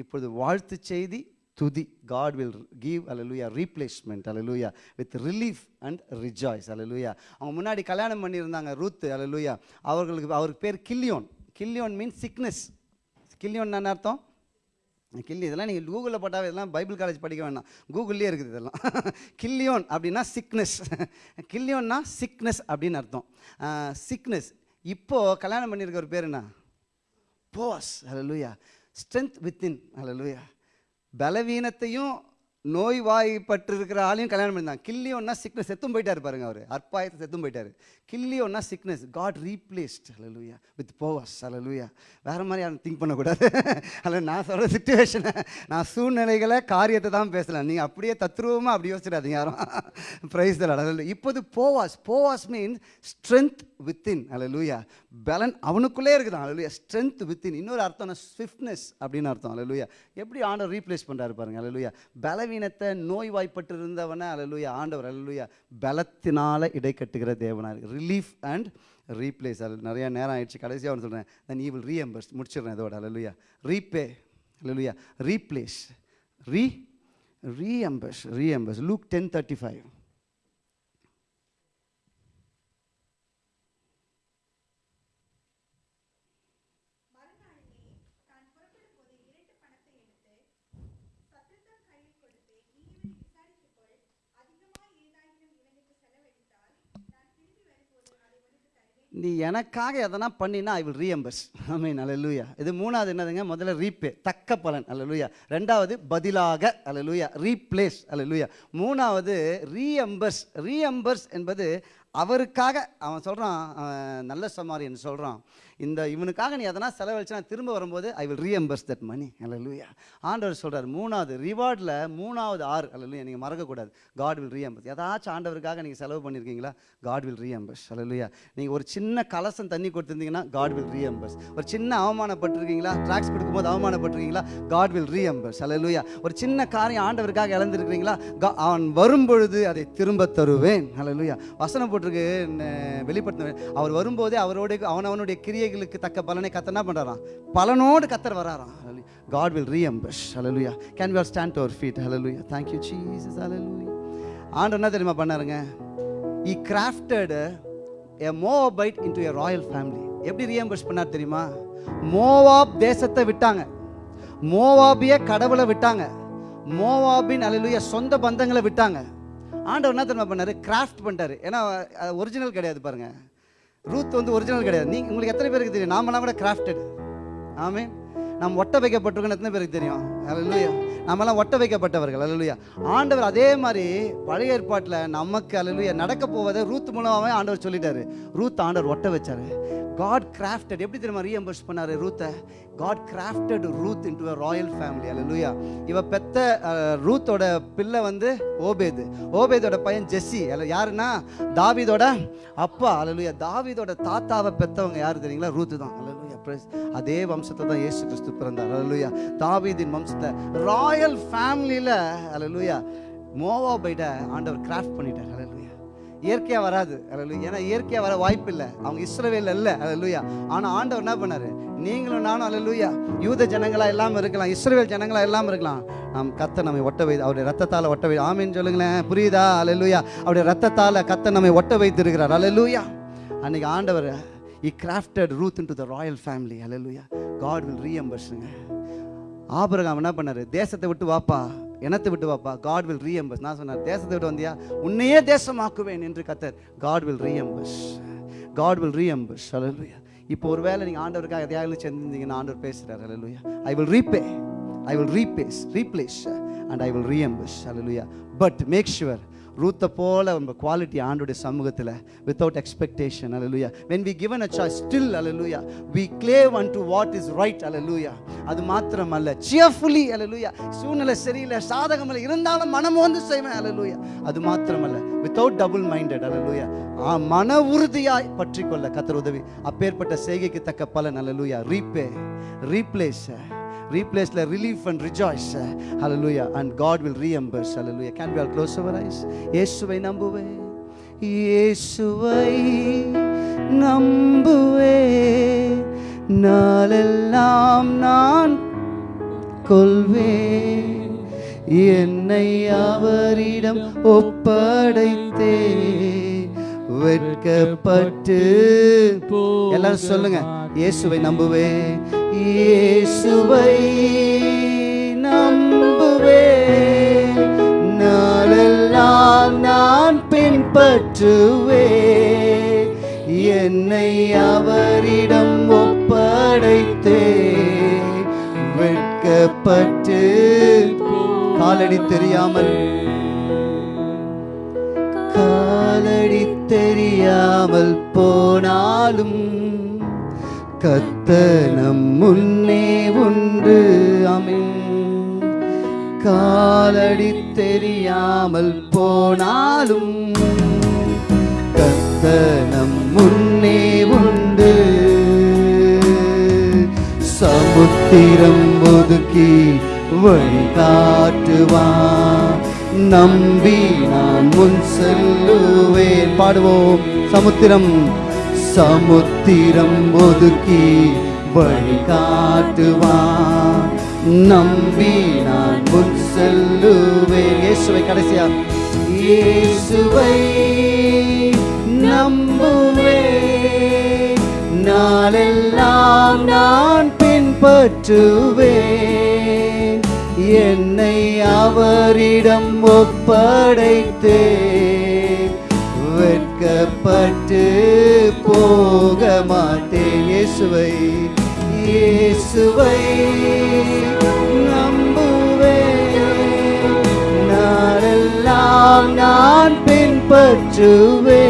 இப்பொழுது வாழ்த்து செய்தி துதி. காட் வில் கிவ் அலலூயா ரீப்ளேஸ்மெண்ட் அலலூயா வித் ரிலீஃப் அண்ட் ரிஜாய்ஸ் அலலூயா அவங்க முன்னாடி கல்யாணம் பண்ணியிருந்தாங்க ரூத்து அலலூயா அவர்களுக்கு அவருக்கு பேர் கில்லியோன். கில்லியோன் மீன்ஸ் சிக்னஸ் கில்லியோன் என்ன அர்த்தம்? கில்லி இதெல்லாம் நீங்கள் கூகுளில் போட்டாவே இதெல்லாம் பைபிள் காலேஜ் படிக்க வேண்டாம் கூகுள்லேயே இருக்குது இதெல்லாம். *laughs* கில்லியோன் அப்படின்னா சிக்னஸ் கில்லியோன்னா சிக்னஸ் அப்படின்னு அர்த்தம். சிக்னஸ் இப்போது கல்யாணம் பண்ணியிருக்க ஒரு பேர் என்ன? போஸ் ஹalleluya ஸ்ட்ரென்த் வித்தின் ஹalleluya பலவீனத்தையும் நோய்வாய்ப்பட்டு இருக்கிற ஆளையும் கல்யாணம் பண்ணிருந்தாங்க கில்லியோன்னா சிக்னஸ் செத்தும் போயிட்டார் பாருங்க அவர். அற்பாயத்தை செத்தும் போயிட்டார். கில்லியோன்னா சிக்னஸ் காட் ரீப்ளேஸ்ட் அலலுயா வித் போவஸ் அலலுயா வேற மாதிரி யாரும் திங்க் பண்ணக்கூடாது. அல்ல நான் சொல்கிற சுச்சுவேஷனை நான் சூழ்நிலைகளை காரியத்தை தான் பேசலாம் நீங்கள் அப்படியே தத்ரூபமாக அப்படி யோசிச்சிடாதீங்க யாரும். ப்ரைஸ் தரல இப்போது Boaz Boaz means strength within அல்ல பலன் அவனுக்குள்ளே இருக்குதான். அலலுயா ஸ்ட்ரென்த் வித்தின் இன்னொரு அர்த்தம் ஸ்விஃப்ட்னஸ் அப்படின்னு அர்த்தம். அல்ல எப்படி ஆண்டவர் ரீப்ளேஸ் பண்ணுறாரு பாருங்க. அல்ல பலவீனத்தை நோய்வாய்ப்பட்டு இருந்தவனை அல்ல ஆண்டவர். அல்ல பலத்தினால இடை கட்டுகிற தேவனார் ரிலீஃப் அண்ட் ரீப்ளேஸ் அது நிறையா நேரம் ஆயிடுச்சு. கடைசியாக ஒன்று சொல்கிறேன் தென் ஈவில் ரீஎம்பர்ஸ் முடிச்சிடுறேன் இதோட. அல்லலுயா ரீபே அல்லலுயா ரீப்ளேஸ் ரீ reimburse reimburse Luke ten thirty five நீ எனக்காக எதனா பண்ணினா ஐ வில் ரீஎம்பர்ஸ் ஐ மீன் அல்லூயா இது மூணாவது என்னதுங்க? முதல்ல ரீபே தக்க பலன். அலலூயா ரெண்டாவது பதிலாக. அலலூயா ரீப்ளேஸ் அலலூயா மூணாவது ரீஎம்பர்ஸ் ரீஎம்பர்ஸ் என்பது அவருக்காக அவன் சொல்கிறான் நல்ல சமாரியன் சொல்கிறான் இந்த இவனுக்காக நீ எதனா செலவழிச்சு திரும்ப வரும்போது I will reimburse that money அல்லூயா ஆண்டவர் சொல்கிறார் மூணாவது ரிவார்டில் மூணாவது ஆறு அல்லூயா நீங்கள் மறக்கக்கூடாது. காட் வில் ரீஎம்பர்ஸ் ஏதாச்சும் ஆண்டவருக்காக நீங்கள் செலவு பண்ணியிருக்கீங்களா காட் வில் ரீஎம்பர்ஸ் அல்லூயா நீங்கள் ஒரு சின்ன கலசம் தண்ணி கொடுத்துருந்தீங்கன்னா காட் வில் ரீஎம்பர்ஸ் ஒரு சின்ன அவமானப்பட்டிருக்கீங்களா? ட்ராக்ஸ் கொடுக்கும்போது அவமானப்பட்டிருக்கீங்களா? காட் வில் ரீஎம்பர்ஸ் அல்லூயா ஒரு சின்ன காரியம் ஆண்டவருக்காக இழந்திருக்கிறீங்களா? அவன் வரும்பொழுது அதை திரும்ப தருவேன். அல்லூயா வசனம் போட்டிருக்கு வெளிப்படுத்த அவர் வரும்போதே அவரோட அவன் அவனுடைய கிரியை கிரியைகளுக்கு தக்க பலனை கத்த என்ன பண்ணுறாராம் பலனோடு கத்தர் வராராம். God will reimburse hallelujah can we are stand our feet hallelujah thank you you ஹலலுயா ஆண்டு என்ன தெரியுமா பண்ணாருங்க? He grafted a Moabite into a royal family எப்படி ரீஎம்பர்ஸ் பண்ணார் தெரியுமா? மோவாப் தேசத்தை விட்டாங்க. மோவாபிய கடவுளை விட்டாங்க. மோவாபின் அலையிலுய சொந்த பந்தங்களை விட்டாங்க. ஆண்டவர் என்ன தெரியுமா பண்ணாரு? கிராஃப்ட் பண்ணிட்டாரு. ஏன்னா ஒரிஜினல் கிடையாது பாருங்க. ரூத் வந்து ஒரிஜினல் கிடையாது. நீங்கள் உங்களுக்கு எத்தனை பேருக்கு தெரியும்? நாமெல்லாம் கூட கிராஃப்டட் ஆமே நாம் ஒட்ட வைக்கப்பட்டிருக்கோம்னு எத்தனை பேருக்கு தெரியும்? அலலுயா நம்மலாம் ஒட்ட வைக்கப்பட்டவர்கள் அலலுயா ஆண்டவர் அதே மாதிரி பழைய ஏற்பாட்டில் நமக்கு அலலுயா நடக்க போவதை ரூத் மூலமாகவே ஆண்டவர் சொல்லிட்டாரு. ரூத் ஆண்டவர் ஒட்ட வச்சாரு. காட் கிராஃப்டட் எப்படி தெரியுமா ரீஎம்பர்ஸ் பண்ணார் ரூத்தை? God grafted Ruth into a royal family அல்லேலூயா இவ பெத்த ரூத்தோட பிள்ளை வந்து ஓபேது. ஓபேதோட பையன் ஜெஸ்ஸி. அல்ல யாருன்னா? தாவிதோட அப்பா அல்லேலூயா தாவிதோட தாத்தாவை பெத்தவங்க யார் தெரியுங்களா? ரூத்து தான் அல்லேலூயா அதே வம்சத்தை தான் இயேசு கிறிஸ்து பிறந்தார். அலலுயா தாவீதின் வம்சத்தை ராயல் ஃபேமிலியில் மோவா மோவாபைட ஆண்டவர் கிராஃப்ட் பண்ணிட்டார். அலலுயா இயற்கையாக வராது. அலலுயா ஏன்னா இயற்கையாக வர வாய்ப்பு இல்லை அவங்க இஸ்ரவேல் இல்லை அலலுயா ஆனால் ஆண்டவர் என்ன பண்ணார்? நீங்களும் நானும் அலலுயா யூத ஜனங்களா இல்லாமல் இருக்கலாம் இஸ்ரவேல் ஜனங்களா இல்லாமல் இருக்கலாம். நாம் கத்த நம்மை ஒட்ட வை அவருடைய ரத்தத்தால் ஒட்ட வை ஆமின்னு சொல்லுங்களேன். புரியுதா? அலலுயா அவருடைய ரத்தத்தால் கத்த நம்மை ஒட்ட வைத்திருக்கிறார். அலலுயா அன்னைக்கு ஆண்டவர் he grafted Ruth into the royal family hallelujah God will ரீஎம்பர்ஸுங்க ஆபரகம் என்ன பண்ணாரு? தேசத்தை விட்டு வாப்பா. இனத்தை விட்டு வாப்பா. காட் வில் ரீஎம்பர்ஸ் நான் சொன்னார் தேசத்தை விட்டு வந்தியா? உன்னையே தேசமாக்குவேன் என்று கத்தர். God will reimburse God will reimburse அலலுயா இப்போ ஒரு வேளை நீங்கள் ஆண்டவருக்காக எதையாவது சேர்ந்துருந்தீங்கன்னா ஆண்டவர் பேசுகிறார் அலலுயா I will repay I will repays replace and I will reimburse hallelujah but make sure ரூத்தை போல நம்ம குவாலிட்டி ஆண்டுடைய சமூகத்தில் without expectation hallelujah when we given a choice still hallelujah we cleave unto what is right அலலுயா அது மாத்திரம் அல்ல cheerfully அலலுயா சூழ்நிலை சரியில்லை சாதகம் இல்லை இருந்தாலும் மனம் வந்து செய்வேன் அலலுயா அது மாத்திரம் அல்ல வித்தவுட் டபுள் மைண்டட் அலலுயா மன உறுதியாய் பற்றி கொள்ள கத்தர் உதவி. அப்பேற்பட்ட செய்கைக்கு தக்க பலன் அலலுயா repay replace replace the relief and rejoice hallelujah and god will reimburse hallelujah can we all close our eyes இயேசுவை நம்புவே இயேசுவை நம்புவே நாளெல்லாம் நான் கொள்வேன் என்னை அவரிடம் ஒப்படைத்தே வெட்கப்பட்டு எல்லாரும் சொல்லுங்க இயேசுவை நம்புவே இயேசுவை நம்புவேன். நாளெல்லாம் நான் பின்பற்றுவே என்னை அவரிடம் ஒப்படைத்தே வெட்கப்பட்டு காலடி தெரியாமல் காலடி தெரியாமல் போனாலும் கத்தனம் முன்னே உண்டு. அமின் காலடி தெரியாமல் போனாலும் கத்தனம் முன்னே உண்டு. சமுத்திரம் ஒதுக்கி வழி காட்டுவான் நம்பி நான் முன் செல்லுவேன். பாடுவோம். சமுத்திரம் சமுத்திரம் ஒதுக்கி வழி காட்டுவான் நம்பி நான் முன் செல்லுவேன். இயேசுவை கடைசியா இயேசுவை நம்புவேன். நாளெல்லாம் நான் பின்பற்றுவேன். என்னை அவரிடம் ஒப்படைத்தேன் வெட்கப்பட்டு போக மாட்டேன் இயேசுவை. இயேசுவை நம்புவேன் நாளெல்லாம் நான் பின்பற்றுவேன்.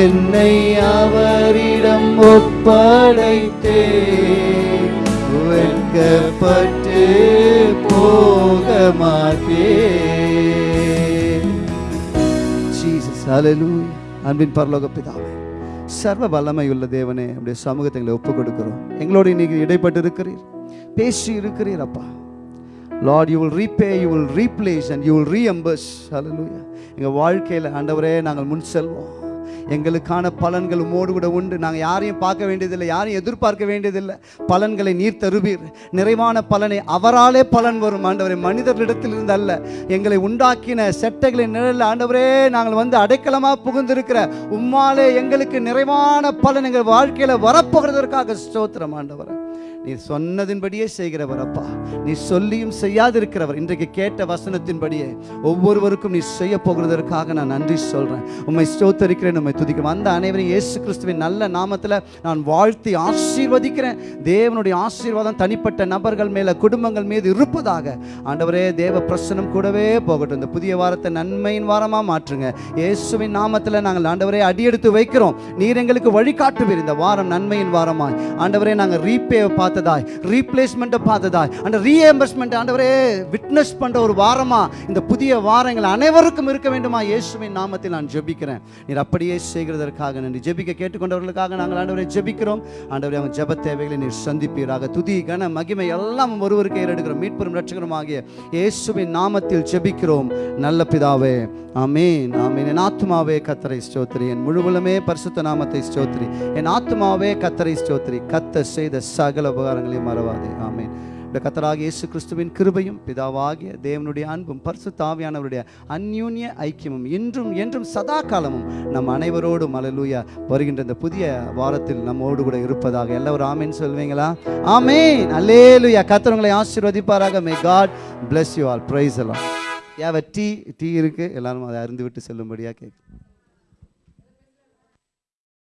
என்னை அவரிடம் ஒப்படைத்தே வெட்கப்பட்டு போக மாட்டேன். ஜீசஸ் அன்பின் பரலோக பிதாவே சர்வ வல்லமையுள்ள தேவனே அப்படியே சமூகத்தை எங்களை ஒப்பு கொடுக்கிறோம். எங்களோடு இன்னைக்கு இடைப்பட்டு இருக்கிறீர் பேசி இருக்கிறீர் அப்பா. Lord you will repay you will replace and you will reimburse ஹalleluya எங்கள் வாழ்க்கையில் ஆண்டவரே நாங்கள் முன் செல்வோம். எங்களுக்கான பலன்கள் உமோடு கூட உண்டு. நாங்கள் யாரையும் பார்க்க வேண்டியதில்லை யாரையும் எதிர்பார்க்க வேண்டியதில்லை. பலன்களை நீர் தருவீர். நிறைவான பலனை அவராலே பலன் வரும். ஆண்டவரை மனிதர்களிடத்தில் இருந்து அல்ல. எங்களை உண்டாக்கின செட்டைகளின் நிழலில் ஆண்டவரே நாங்கள் வந்து அடைக்கலமாக புகுந்திருக்கிற உம்மாலே எங்களுக்கு நிறைவான பலன் எங்கள் வாழ்க்கையில் வரப்போகிறதற்காக ஸ்தோத்திரம் ஆண்டவரை. நீர் சொன்னதின்படியே செய்கிறவர் அப்பா. நீ சொல்லியும் செய்யாதிருக்கிறவர். இன்றைக்கு கேட்ட வசனத்தின்படியே ஒவ்வொருவருக்கும் நீ செய்ய போகிறதற்காக நான் நன்றி சொல்கிறேன் உம்மை ஸ்தோத்தரிக்கிறேன் உம்மை துதிக்கும் வந்த அனைவரும் இயேசு கிறிஸ்துவின் நல்ல நாமத்தில் நான் வாழ்த்தி ஆசீர்வதிக்கிறேன். தேவனுடைய ஆசீர்வாதம் தனிப்பட்ட நபர்கள் மேலே குடும்பங்கள் மீது இருப்பதாக. ஆண்டவரே தேவ பிரசனம் கூடவே போகட்டும். இந்த புதிய வாரத்தை நன்மையின் வாரமாக மாற்றுங்க. இயேசுவின் நாமத்தில் நாங்கள் ஆண்டவரே அடியெடுத்து வைக்கிறோம். நீர் எங்களுக்கு வழிகாட்டுவீர். இந்த வாரம் நன்மையின் வாரமாய். ஆண்டவரே நாங்கள் ரீபே பார்த்ததாய் ரீப்ளேஸ்மெண்ட்டை பார்த்ததாய். அந்த ரீஎம்பர்ஸ்மெண்ட் ஆண்டவரே விட்னஸ் பண்ற ஒரு வாரமா இந்த புதிய வாரங்கள் அனைவருக்கும் இருக்க வேண்டுமா? இயேசுவின் நாமத்தில் நான் ஜெபிக்கிறேன். நீர் அப்படியே செய்கிறதற்காக நன்றி. ஜெபிக்க கேட்டுக்கொண்டவர்களுக்காக நாங்கள் ஆண்டவரை ஜெபிக்கிறோம். ஆண்டவரை அவங்க ஜெப தேவைகளை நீர் சந்திப்பீராக. துதி கன மகிமை எல்லாம் ஒருவருக்கு ஏறெடுக்கிறோம். மீட்பெரும் ரட்சகரும் ஆகிய இயேசுவின் நாமத்தில் ஜெபிக்கிறோம். நல்ல பிதாவே ஆமீன் ஆமீன். என் ஆத்மாவே கத்தரை ஸ்தோத்திரி. என் முழுவலுமே பரிசுத்த நாமத்தை ஸ்தோத்திரி. என் ஆத்மாவே கத்தரை ஸ்தோத்திரி. கத்த செய்த சகல உபகாரங்களையும் மறவாதே. ஆமேன். இந்த கத்தராக இயேசு கிறிஸ்துவின் கிருபையும் பிதாவாகிய தேவனுடைய அன்பும் பரிசு தாவியானவருடைய அந்யூன்ய ஐக்கியமும் இன்றும் என்றும் சதா காலமும் நம் அனைவரோடும் அலலூயா வருகின்ற இந்த புதிய வாரத்தில் நம்மோடு கூட இருப்பதாக எல்லாரும் ஆமேன் சொல்வீங்களா? ஆமேன். அல்லேலுயா கத்தரவங்களை ஆசீர்வதிப்பாராக. May God bless you all praise எல்லாம் ஏவ டீ டீ இருக்குது எல்லாரும் அதை அருந்து விட்டு செல்லும்படியாக கேட்கு.